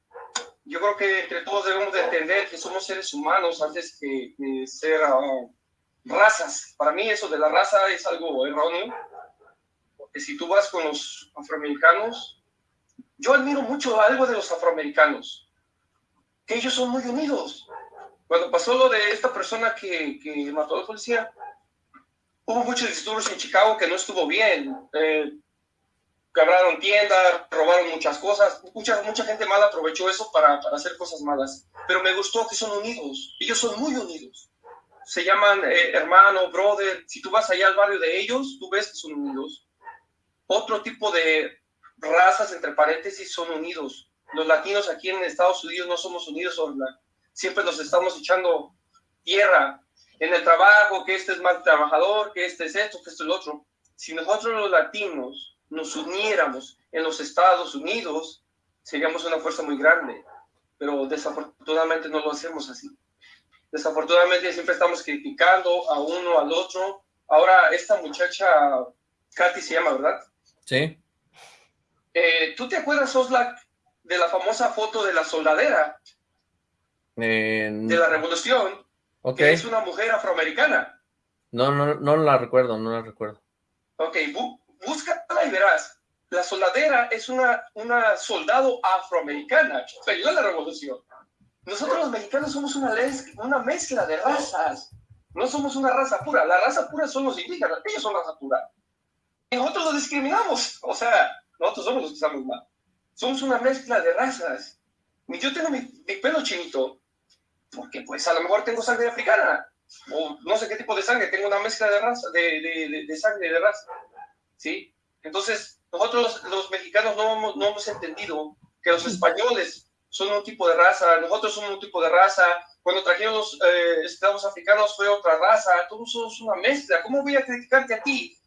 yo creo que entre todos debemos de entender que somos seres humanos antes que, ser ah, razas. Para mí eso de la raza es algo erróneo si tú vas con los afroamericanos, yo admiro mucho algo de los afroamericanos, que ellos son muy unidos. Cuando pasó lo de esta persona que, que mató a la policía, hubo muchos disturbios en Chicago que no estuvo bien. Eh, quebraron tiendas, robaron muchas cosas. Mucha, mucha gente mala aprovechó eso para, para, hacer cosas malas. Pero me gustó que son unidos. Ellos son muy unidos. Se llaman eh, hermano, brother. Si tú vas allá al barrio de ellos, tú ves que son unidos. Otro tipo de razas, entre paréntesis, son unidos. Los latinos aquí en Estados Unidos no somos unidos, siempre nos estamos echando tierra en el trabajo, que este es mal trabajador, que este es esto, que este es lo otro. Si nosotros los latinos nos uniéramos en los Estados Unidos, seríamos una fuerza muy grande, pero desafortunadamente no lo hacemos así. Desafortunadamente siempre estamos criticando a uno, al otro. Ahora, esta muchacha, Katy se llama, ¿verdad? Sí. Eh, ¿Tú te acuerdas, Oslak, de la famosa foto de la soldadera? De la revolución. Ok. Que es una mujer afroamericana. No, no, no la recuerdo, no la recuerdo. Ok, búscala y verás. La soldadera es una, una soldado afroamericana que a la revolución. Nosotros los mexicanos somos una, una mezcla de razas. No somos una raza pura. La raza pura son los indígenas. Ellos son raza pura nosotros los discriminamos. O sea, nosotros somos los que estamos mal. Somos una mezcla de razas. Yo tengo mi, pelo chinito porque pues a lo mejor tengo sangre africana o no sé qué tipo de sangre, tengo una mezcla de raza, de, de, de, sangre de raza. ¿Sí? Entonces, nosotros los mexicanos no hemos, no hemos entendido que los españoles son un tipo de raza, nosotros somos un tipo de raza, cuando trajeron los eh, esclavos africanos fue otra raza, todos somos una mezcla. ¿Cómo voy a criticarte a ti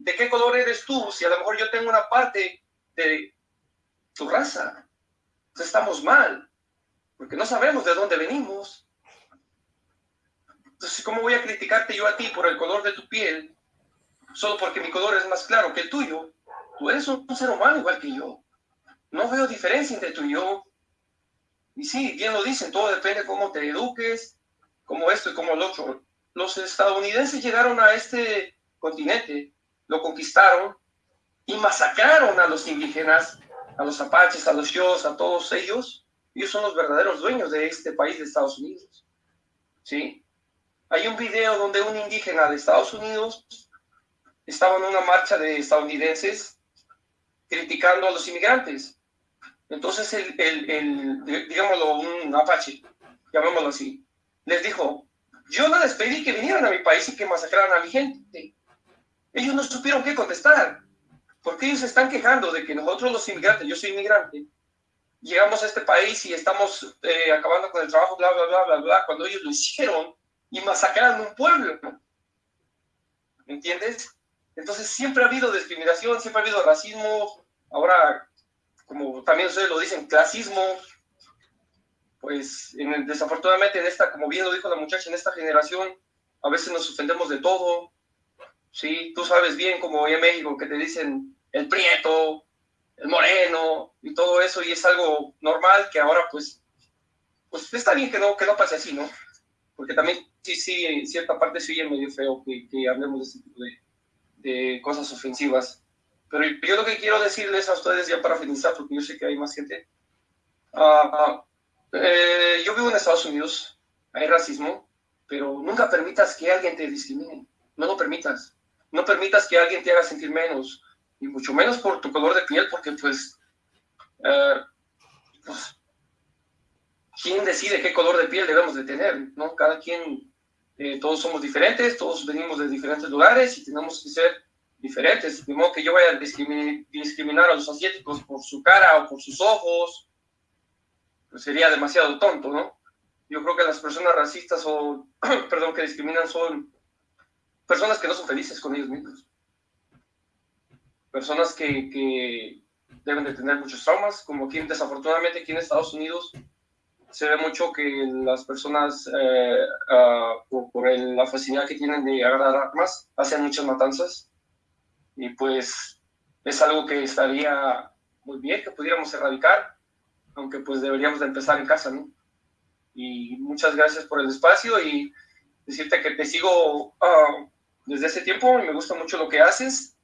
¿de qué color eres tú si a lo mejor yo tengo una parte de tu raza? Entonces estamos mal, porque no sabemos de dónde venimos. Entonces, ¿cómo voy a criticarte yo a ti por el color de tu piel? Solo porque mi color es más claro que el tuyo. Tú eres un ser humano igual que yo. No veo diferencia entre tú y yo. Y sí, bien lo dicen, todo depende de cómo te eduques, como esto y como el otro. Los estadounidenses llegaron a este continente lo conquistaron y masacraron a los indígenas, a los apaches, a los yos, a todos ellos. Ellos son los verdaderos dueños de este país de Estados Unidos. ¿Sí? Hay un video donde un indígena de Estados Unidos estaba en una marcha de estadounidenses criticando a los inmigrantes. Entonces, el, el, el, digámoslo, un apache, llamémoslo así, les dijo, yo no les pedí que vinieran a mi país y que masacraran a mi gente ellos no supieron qué contestar, porque ellos se están quejando de que nosotros los inmigrantes, yo soy inmigrante, llegamos a este país y estamos eh, acabando con el trabajo, bla, bla, bla, bla, bla, cuando ellos lo hicieron y masacraron un pueblo. ¿Me entiendes? Entonces siempre ha habido discriminación, siempre ha habido racismo, ahora, como también ustedes lo dicen, clasismo, pues desafortunadamente en esta, como bien lo dijo la muchacha, en esta generación, a veces nos ofendemos de todo, ¿sí? Tú sabes bien como en México que te dicen el prieto, el moreno y todo eso y es algo normal que ahora pues, pues está bien que no, que no pase así, ¿no? Porque también sí, sí, en cierta parte sí es medio feo que, que hablemos de este tipo de, de, cosas ofensivas. Pero yo lo que quiero decirles a ustedes ya para finalizar, porque yo sé que hay más gente. Uh, eh, yo vivo en Estados Unidos, hay racismo, pero nunca permitas que alguien te discrimine. No lo permitas no permitas que alguien te haga sentir menos, y mucho menos por tu color de piel, porque pues, eh, pues, ¿quién decide qué color de piel debemos de tener? ¿no? Cada quien, eh, todos somos diferentes, todos venimos de diferentes lugares y tenemos que ser diferentes. De modo que yo vaya a discriminar a los asiáticos por su cara o por sus ojos, pues sería demasiado tonto, ¿no? Yo creo que las personas racistas o, perdón, que discriminan son personas que no son felices con ellos mismos. Personas que, que deben de tener muchos traumas, como aquí desafortunadamente aquí en Estados Unidos se ve mucho que las personas, eh, ah, por, la facilidad que tienen de agarrar armas, hacen muchas matanzas. Y pues es algo que estaría muy bien que pudiéramos erradicar, aunque pues deberíamos de empezar en casa, ¿no? Y muchas gracias por el espacio y decirte que te sigo ah, desde ese tiempo y me gusta mucho lo que haces.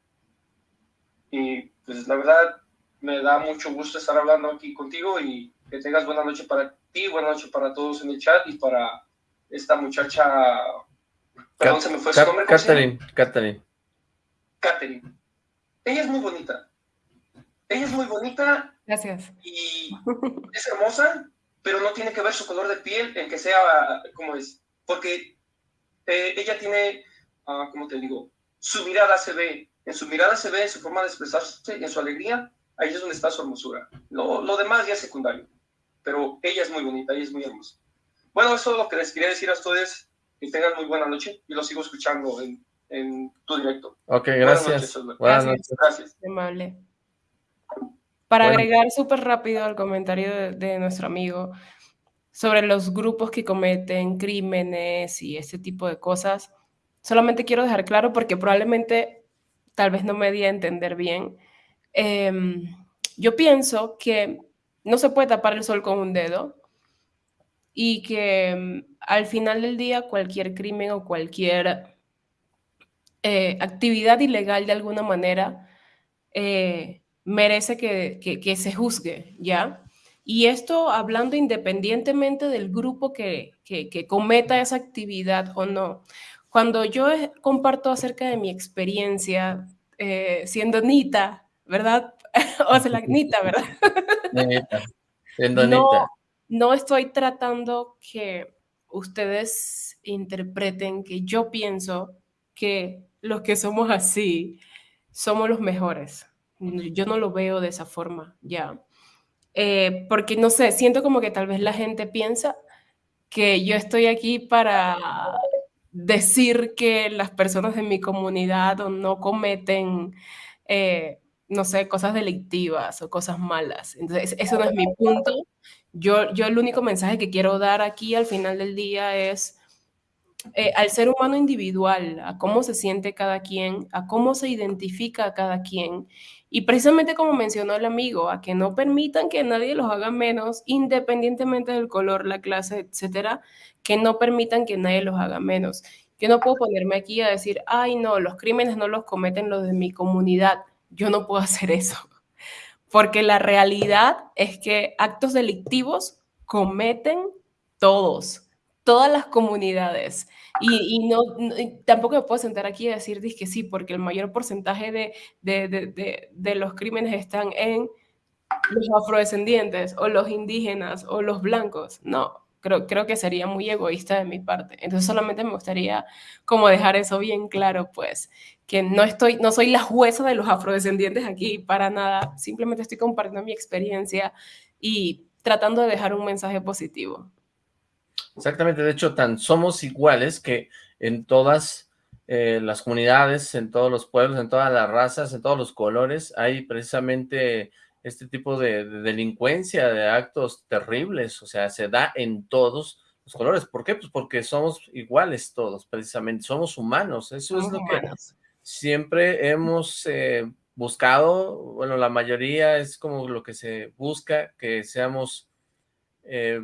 Y pues la verdad me da mucho gusto estar hablando aquí contigo y que tengas buena noche para ti, buena noche para todos en el chat y para esta muchacha. Perdón, se me fue su nombre. Catherine, Catherine. Catherine. Ella es muy bonita. Ella es muy bonita. Gracias. Y es hermosa, pero no tiene que ver su color de piel en que sea como es. Porque eh, ella tiene, uh, ¿cómo te digo? Su mirada se ve, en su mirada se ve, en su forma de expresarse, en su alegría, ahí es donde está su hermosura. Lo, lo demás ya es secundario pero ella es muy bonita, ella es muy hermosa. Bueno, eso es lo que les quería decir a ustedes. Que tengan muy buena noche y lo sigo escuchando en, en tu directo. Ok, gracias. Buenas noches. Gracias. Amable. Para agregar súper rápido al comentario de, nuestro amigo sobre los grupos que cometen crímenes y ese tipo de cosas, solamente quiero dejar claro porque probablemente tal vez no me di a entender bien. Em, yo pienso que no se puede tapar el sol con un dedo y que mm, al final del día cualquier crimen o cualquier eh, actividad ilegal de alguna manera eh, merece que, se juzgue, ¿ya? Y esto hablando independientemente del grupo que, cometa esa actividad o no. Cuando yo comparto acerca de mi experiencia eh, siendo Nita, ¿verdad? o sea, la Nita, ¿verdad? no, no estoy tratando que ustedes interpreten que yo pienso que los que somos así somos los mejores. Yo no lo veo de esa forma, ya. Eh, porque no sé, siento como que tal vez la gente piensa que yo estoy aquí para decir que las personas de mi comunidad no cometen eh, no sé, cosas delictivas o cosas malas. Entonces, eso no es mi punto. Yo, yo el único mensaje que quiero dar aquí al final del día es eh, al ser humano individual, a cómo se siente cada quien, a cómo se identifica cada quien. Y precisamente como mencionó el amigo, a que no permitan que nadie los haga menos, independientemente del color, la clase, etcétera, que no permitan que nadie los haga menos. Yo no puedo ponerme aquí a decir, ay, no, los crímenes no los cometen los de mi comunidad yo no puedo hacer eso, porque la realidad es que actos delictivos cometen todos, todas las comunidades. Y, no, tampoco me puedo sentar aquí y decir que sí, porque el mayor porcentaje de, de, de los crímenes están en los afrodescendientes o los indígenas o los blancos. No, creo, creo que sería muy egoísta de mi parte. Entonces solamente me gustaría como dejar eso bien claro, pues, que no estoy, no soy la jueza de los afrodescendientes aquí para nada, simplemente estoy compartiendo mi experiencia y tratando de dejar un mensaje positivo. Exactamente, de hecho, tan somos iguales que en todas eh, las comunidades, en todos los pueblos, en todas las razas, en todos los colores, hay precisamente este tipo de, de delincuencia, de actos terribles, o sea, se da en todos los colores. ¿Por qué? Pues porque somos iguales todos, precisamente, somos humanos, eso es lo que siempre hemos eh, buscado, bueno, la mayoría es como lo que se busca, que seamos eh,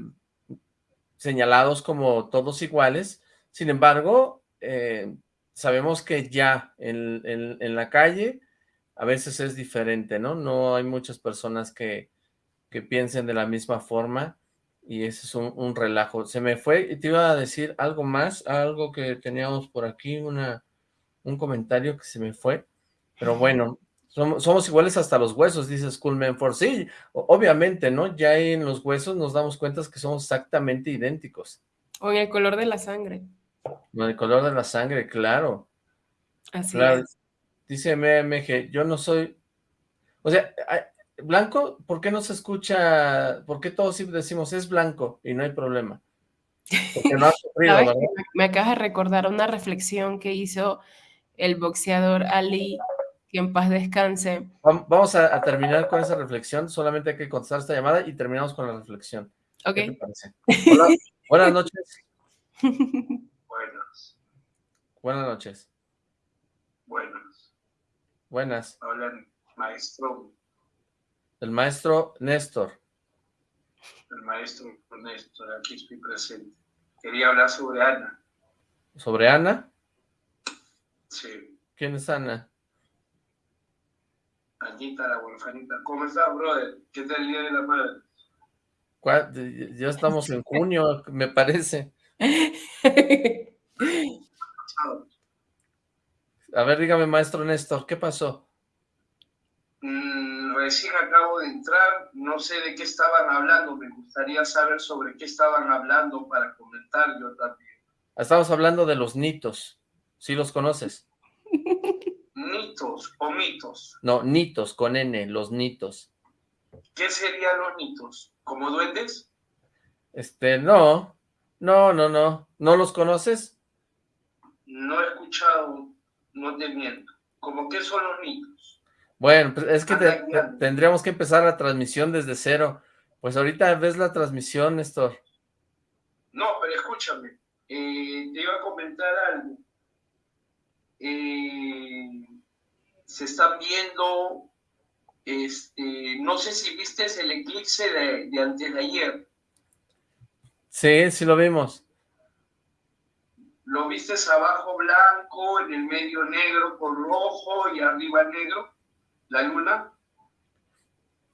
señalados como todos iguales, sin embargo, eh, sabemos que ya en, en, la calle a veces es diferente, ¿no? No hay muchas personas que, que piensen de la misma forma, y ese es un, un, relajo. Se me fue, y te iba a decir algo más, algo que teníamos por aquí, una un comentario que se me fue, pero bueno, somos, iguales hasta los huesos, dice Schoolman for sí, obviamente, ¿no? Ya en los huesos nos damos cuenta que somos exactamente idénticos. O en el color de la sangre. En el color de la sangre, claro. Así es. Dice MMG, yo no soy... O sea, blanco, ¿por qué no se escucha? ¿Por qué todos decimos es blanco y no hay problema? Porque no, me acabas de recordar una reflexión que hizo el boxeador Ali, que en paz descanse. Vamos a, terminar con esa reflexión, solamente hay que contestar esta llamada y terminamos con la reflexión. Ok. buenas noches. Buenas. Buenas noches. Buenas. Buenas. Hola, el maestro. El maestro Néstor. El maestro Néstor, aquí estoy presente. Quería hablar sobre Ana. ¿Sobre Ana? Sí. ¿Quién es Ana? Anita, la huerfanita. ¿Cómo estás, brother? ¿Qué tal el Día de la Madre? Ya estamos en junio, me parece. A ver, dígame, maestro Néstor, ¿qué pasó? Mm, recién acabo de entrar, no sé de qué estaban hablando, me gustaría saber sobre qué estaban hablando para comentar yo también. Estamos hablando de los nitos, ¿sí los conoces? ¿Nitos o mitos? No, nitos, con N, los nitos. ¿Qué serían los nitos? ¿Como duendes? Este, no, no, no, no. ¿No los conoces? No he escuchado, no te miento. ¿Cómo qué son los nitos? Bueno, pues es que tendríamos que empezar la transmisión desde cero. Pues ahorita ves la transmisión, Néstor. No, pero escúchame. Eh, te iba a comentar algo. Eh, se están viendo, este, no sé si viste el eclipse de, de antes de ayer. Sí, sí lo vimos. ¿Lo viste abajo blanco, en el medio negro con rojo y arriba negro? ¿La luna?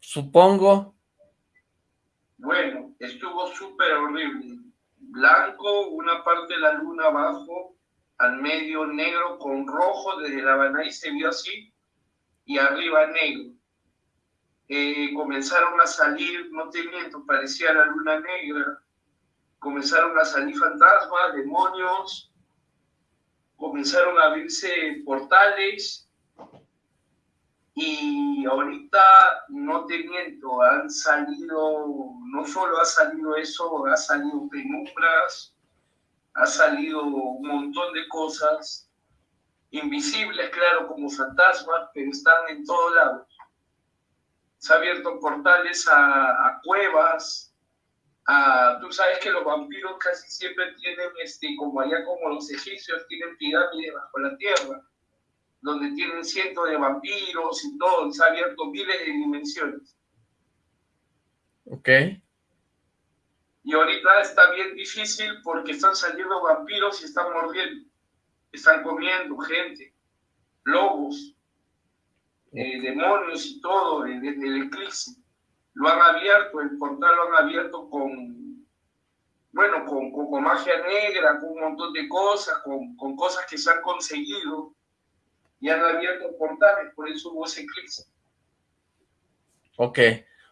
Supongo. Bueno, estuvo súper horrible. Blanco, una parte de la luna abajo, al medio negro con rojo, desde la y se vio así, y arriba negro. Eh, comenzaron a salir, no te miento, parecía la luna negra, comenzaron a salir fantasmas, demonios, comenzaron a abrirse portales. Y ahorita, no te miento, han salido, no solo ha salido eso, ha salido penumbras, ha salido un montón de cosas invisibles, claro, como fantasmas, pero están en todos lados. Se ha abierto portales a, cuevas, tú sabes que los vampiros casi siempre tienen, este, como allá como los egipcios, tienen pirámides bajo la tierra, donde tienen cientos de vampiros y todo, se ha abierto miles de dimensiones. Ok. Y ahorita está bien difícil porque están saliendo vampiros y están mordiendo, están comiendo gente, lobos, eh, demonios y todo desde el eclipse. Lo han abierto, el portal lo han abierto con, bueno, con, con, magia negra, con un montón de cosas, con, con cosas que se han conseguido y han abierto portales, por eso hubo ese eclipse. Ok,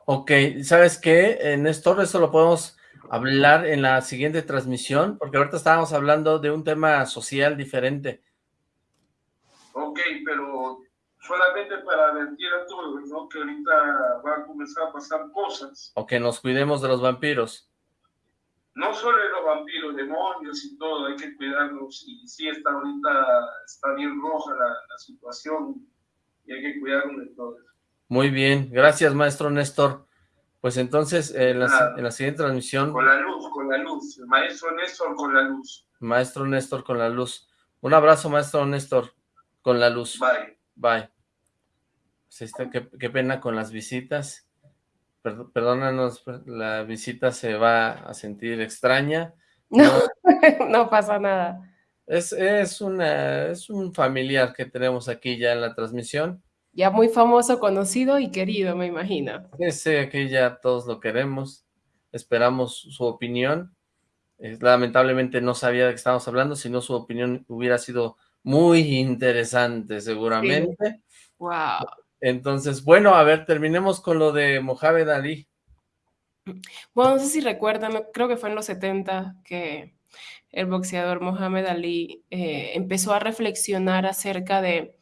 ok, ¿sabes qué? Néstor, eso lo podemos hablar en la siguiente transmisión, porque ahorita estábamos hablando de un tema social diferente. Ok, pero solamente para advertir a todos, ¿no? Que ahorita van a comenzar a pasar cosas. O que nos cuidemos de los vampiros. No solo de los vampiros, demonios y todo, hay que cuidarnos. Y sí, está ahorita, está bien roja la, la situación y hay que cuidarnos de todo Muy bien, gracias maestro Néstor. Pues entonces, en la, en la, siguiente transmisión... Con la luz, con la luz. maestro Néstor con la luz. Maestro Néstor con la luz. Un abrazo, maestro Néstor, con la luz. Bye. Bye. Pues qué, qué, pena con las visitas. perdónanos, pues, la visita se va a sentir extraña. No, no, pasa nada. Es, es, una, es un familiar que tenemos aquí ya en la transmisión. Ya muy famoso, conocido y querido, me imagino. Sí, aquí ya todos lo queremos. Esperamos su opinión. lamentablemente no sabía de qué estábamos hablando, si no su opinión hubiera sido muy interesante seguramente. Wow. Entonces, bueno, a ver, terminemos con lo de Mohamed Ali. Bueno, no sé si recuerdan, creo que fue en los 70 que el boxeador Mohamed Ali eh, empezó a reflexionar acerca de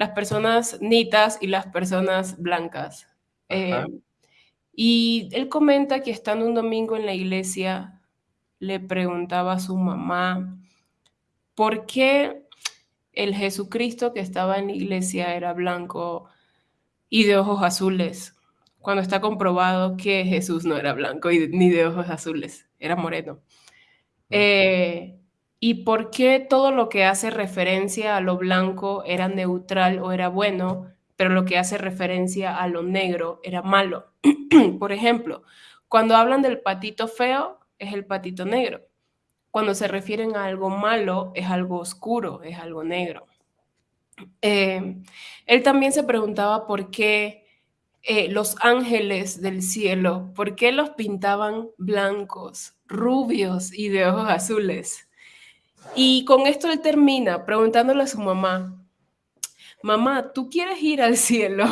las personas nitas y las personas blancas. Eh, y él comenta que estando un domingo en la iglesia, le preguntaba a su mamá por qué el Jesucristo que estaba en la iglesia era blanco y de ojos azules, cuando está comprobado que Jesús no era blanco ni de ojos azules, era moreno. Eh, y por qué todo lo que hace referencia a lo blanco era neutral o era bueno, pero lo que hace referencia a lo negro era malo. por ejemplo, cuando hablan del patito feo, es el patito negro. Cuando se refieren a algo malo, es algo oscuro, es algo negro. Eh, él también se preguntaba por qué eh, los ángeles del cielo, por qué los pintaban blancos, rubios y de ojos azules. Y con esto él termina preguntándole a su mamá, mamá, ¿tú quieres ir al cielo?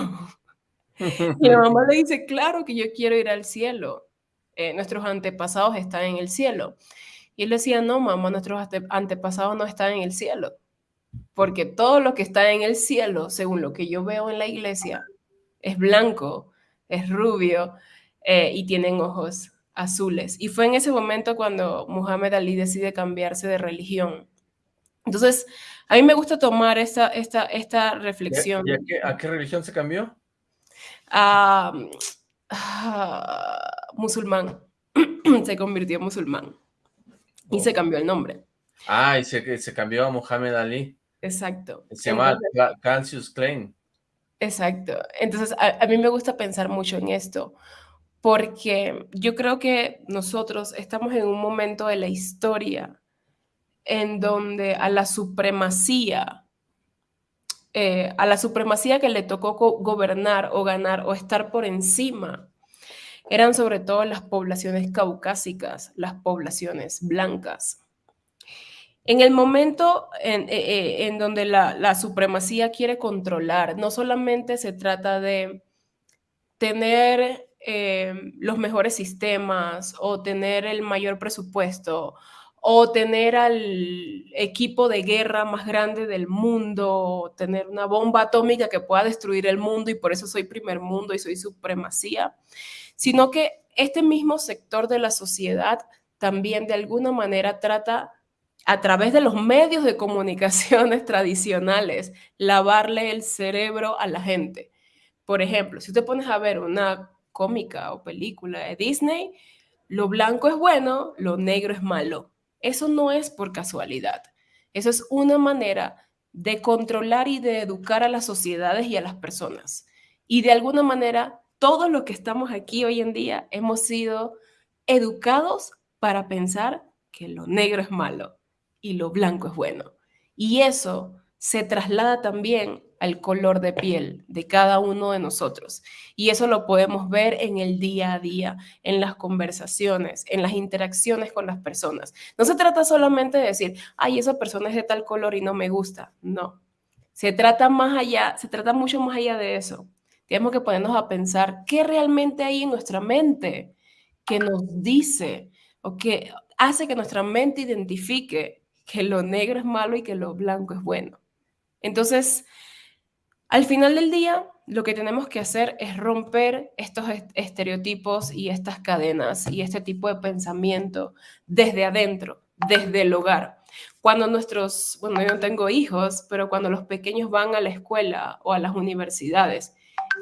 y la mamá le dice, claro que yo quiero ir al cielo. Eh, nuestros antepasados están en el cielo. Y él decía, no, mamá, nuestros antepasados no están en el cielo. Porque todo lo que está en el cielo, según lo que yo veo en la iglesia, es blanco, es rubio eh, y tienen ojos azules. Y fue en ese momento cuando Muhammad Ali decide cambiarse de religión. Entonces, a mí me gusta tomar esta, esta, esta reflexión. ¿Y a, qué, religión se cambió? A, musulmán. se convirtió en musulmán. Y se cambió el nombre. Ah, y se, se cambió a Muhammad Ali. Exacto. Se llama Cassius Clay. Exacto. Entonces, a, mí me gusta pensar mucho en esto, porque yo creo que nosotros estamos en un momento de la historia en donde a la supremacía, eh, a la supremacía que le tocó gobernar o ganar o estar por encima, eran sobre todo las poblaciones caucásicas, las poblaciones blancas. En el momento en, eh, eh, donde la, supremacía quiere controlar, no solamente se trata de tener eh, los mejores sistemas o tener el mayor presupuesto o tener al equipo de guerra más grande del mundo, tener una bomba atómica que pueda destruir el mundo y por eso soy primer mundo y soy supremacía, sino que este mismo sector de la sociedad también de alguna manera trata a través de los medios de comunicaciones tradicionales, lavarle el cerebro a la gente. Por ejemplo, si te pones a ver una cómica o película de Disney, lo blanco es bueno, lo negro es malo. Eso no es por casualidad. Eso es una manera de controlar y de educar a las sociedades y a las personas. Y de alguna manera, todos los que estamos aquí hoy en día hemos sido educados para pensar que lo negro es malo y lo blanco es bueno. Y eso se traslada también al color de piel de cada uno de nosotros. Y eso lo podemos ver en el día a día, en las conversaciones, en las interacciones con las personas. No se trata solamente de decir, ay, esa persona es de tal color y no me gusta. No. Se trata más allá, se trata mucho más allá de eso. Tenemos que ponernos a pensar qué realmente hay en nuestra mente que nos dice o que hace que nuestra mente identifique que lo negro es malo y que lo blanco es bueno. Entonces, al final del día, lo que tenemos que hacer es romper estos estereotipos y estas cadenas y este tipo de pensamiento desde adentro, desde el hogar. Cuando nuestros, bueno, yo no tengo hijos, pero cuando los pequeños van a la escuela o a las universidades,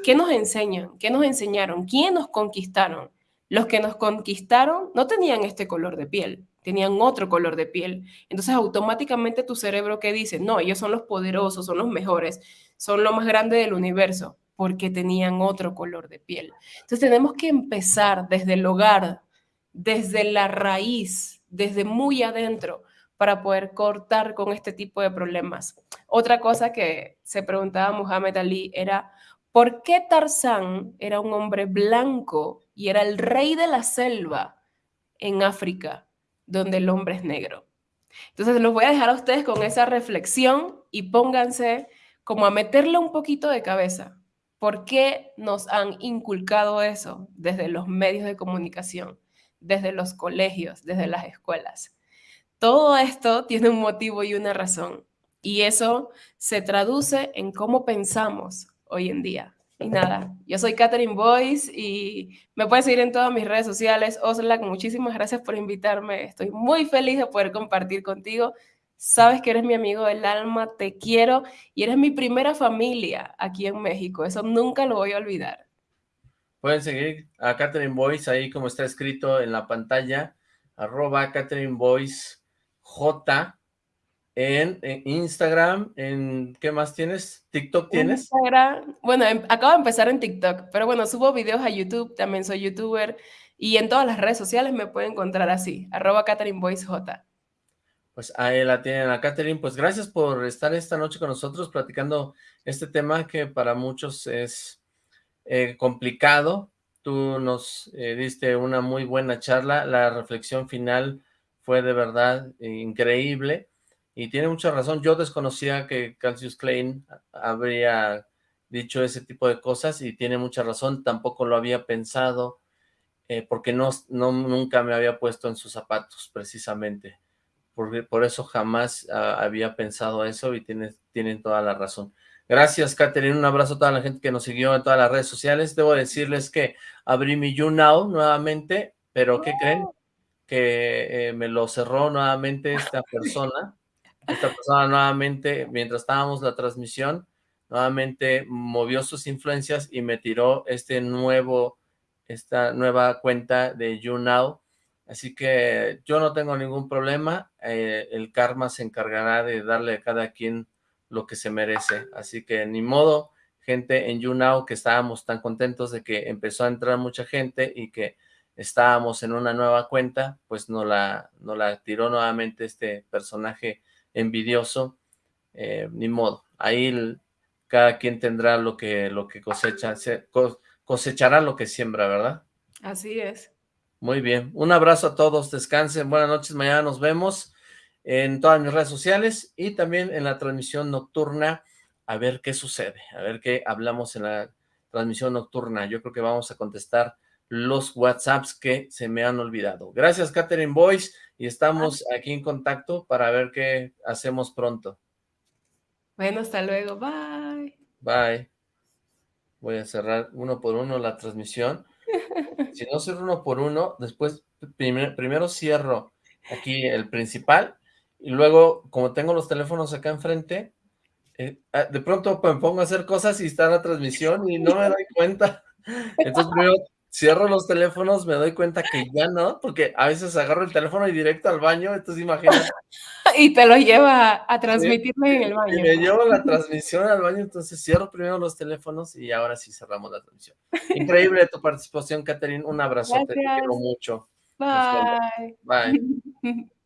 ¿qué nos enseñan? ¿Qué nos enseñaron? ¿Quién nos conquistaron? Los que nos conquistaron no tenían este color de piel, tenían otro color de piel. Entonces automáticamente tu cerebro que dice, no, ellos son los poderosos, son los mejores, son lo más grande del universo, porque tenían otro color de piel. Entonces tenemos que empezar desde el hogar, desde la raíz, desde muy adentro, para poder cortar con este tipo de problemas. Otra cosa que se preguntaba Muhammad Ali era, ¿por qué Tarzán era un hombre blanco y era el rey de la selva en África? Donde el hombre es negro. Entonces los voy a dejar a ustedes con esa reflexión y pónganse como a meterle un poquito de cabeza. ¿Por qué nos han inculcado eso desde los medios de comunicación, desde los colegios, desde las escuelas? Todo esto tiene un motivo y una razón. Y eso se traduce en cómo pensamos hoy en día. Y nada, yo soy Catherine Boyce y me puedes seguir en todas mis redes sociales. Oslac, muchísimas gracias por invitarme. Estoy muy feliz de poder compartir contigo. Sabes que eres mi amigo del alma, te quiero y eres mi primera familia aquí en México. Eso nunca lo voy a olvidar. Pueden seguir a Catherine Boyce ahí como está escrito en la pantalla, arroba Catherine Boyce J en, Instagram, en ¿qué más tienes? ¿TikTok tienes? Instagram, bueno, em, acabo de empezar en TikTok, pero bueno, subo videos a YouTube, también soy youtuber, y en todas las redes sociales me pueden encontrar así, arroba J. Pues ahí la tienen a Catherine, pues gracias por estar esta noche con nosotros platicando este tema que para muchos es eh, complicado. Tú nos eh, diste una muy buena charla, la reflexión final fue de verdad increíble y tiene mucha razón. Yo desconocía que Cassius Klein habría dicho ese tipo de cosas y tiene mucha razón. Tampoco lo había pensado eh, porque no, no, nunca me había puesto en sus zapatos, precisamente. Por, por eso jamás ah, había pensado eso y tiene, tienen toda la razón. Gracias, Catherine. Un abrazo a toda la gente que nos siguió en todas las redes sociales. Debo decirles que abrí mi YouNow nuevamente, pero ¿qué creen? Que eh, me lo cerró nuevamente esta persona esta persona nuevamente, mientras estábamos la transmisión, nuevamente movió sus influencias y me tiró este nuevo, esta nueva cuenta de YouNow. Así que yo no tengo ningún problema, eh, el karma se encargará de darle a cada quien lo que se merece. Así que ni modo, gente en YouNow que estábamos tan contentos de que empezó a entrar mucha gente y que estábamos en una nueva cuenta, pues no la, no la tiró nuevamente este personaje envidioso, eh, ni modo. Ahí cada quien tendrá lo que, lo que cosecha, cosechará lo que siembra, ¿verdad? Así es. Muy bien. Un abrazo a todos, descansen, buenas noches, mañana nos vemos en todas mis redes sociales y también en la transmisión nocturna, a ver qué sucede, a ver qué hablamos en la transmisión nocturna. Yo creo que vamos a contestar los WhatsApps que se me han olvidado. Gracias, Catherine Boyce y estamos aquí en contacto para ver qué hacemos pronto. Bueno, hasta luego. Bye. Bye. Voy a cerrar uno por uno la transmisión. Si no cierro uno por uno, después primero cierro aquí el principal y luego, como tengo los teléfonos acá enfrente, eh, ah, de pronto me pongo a hacer cosas y está la transmisión y no me doy cuenta. Entonces primero cierro los teléfonos, me doy cuenta que ya no, porque a veces agarro el teléfono y directo al baño, entonces imagínate. y te lo lleva a, transmitirme en el baño. Y me llevo la transmisión al baño, entonces cierro primero los teléfonos y ahora sí cerramos la transmisión. Increíble tu participación, Catherine, un abrazo, te quiero mucho. Bye. Bye.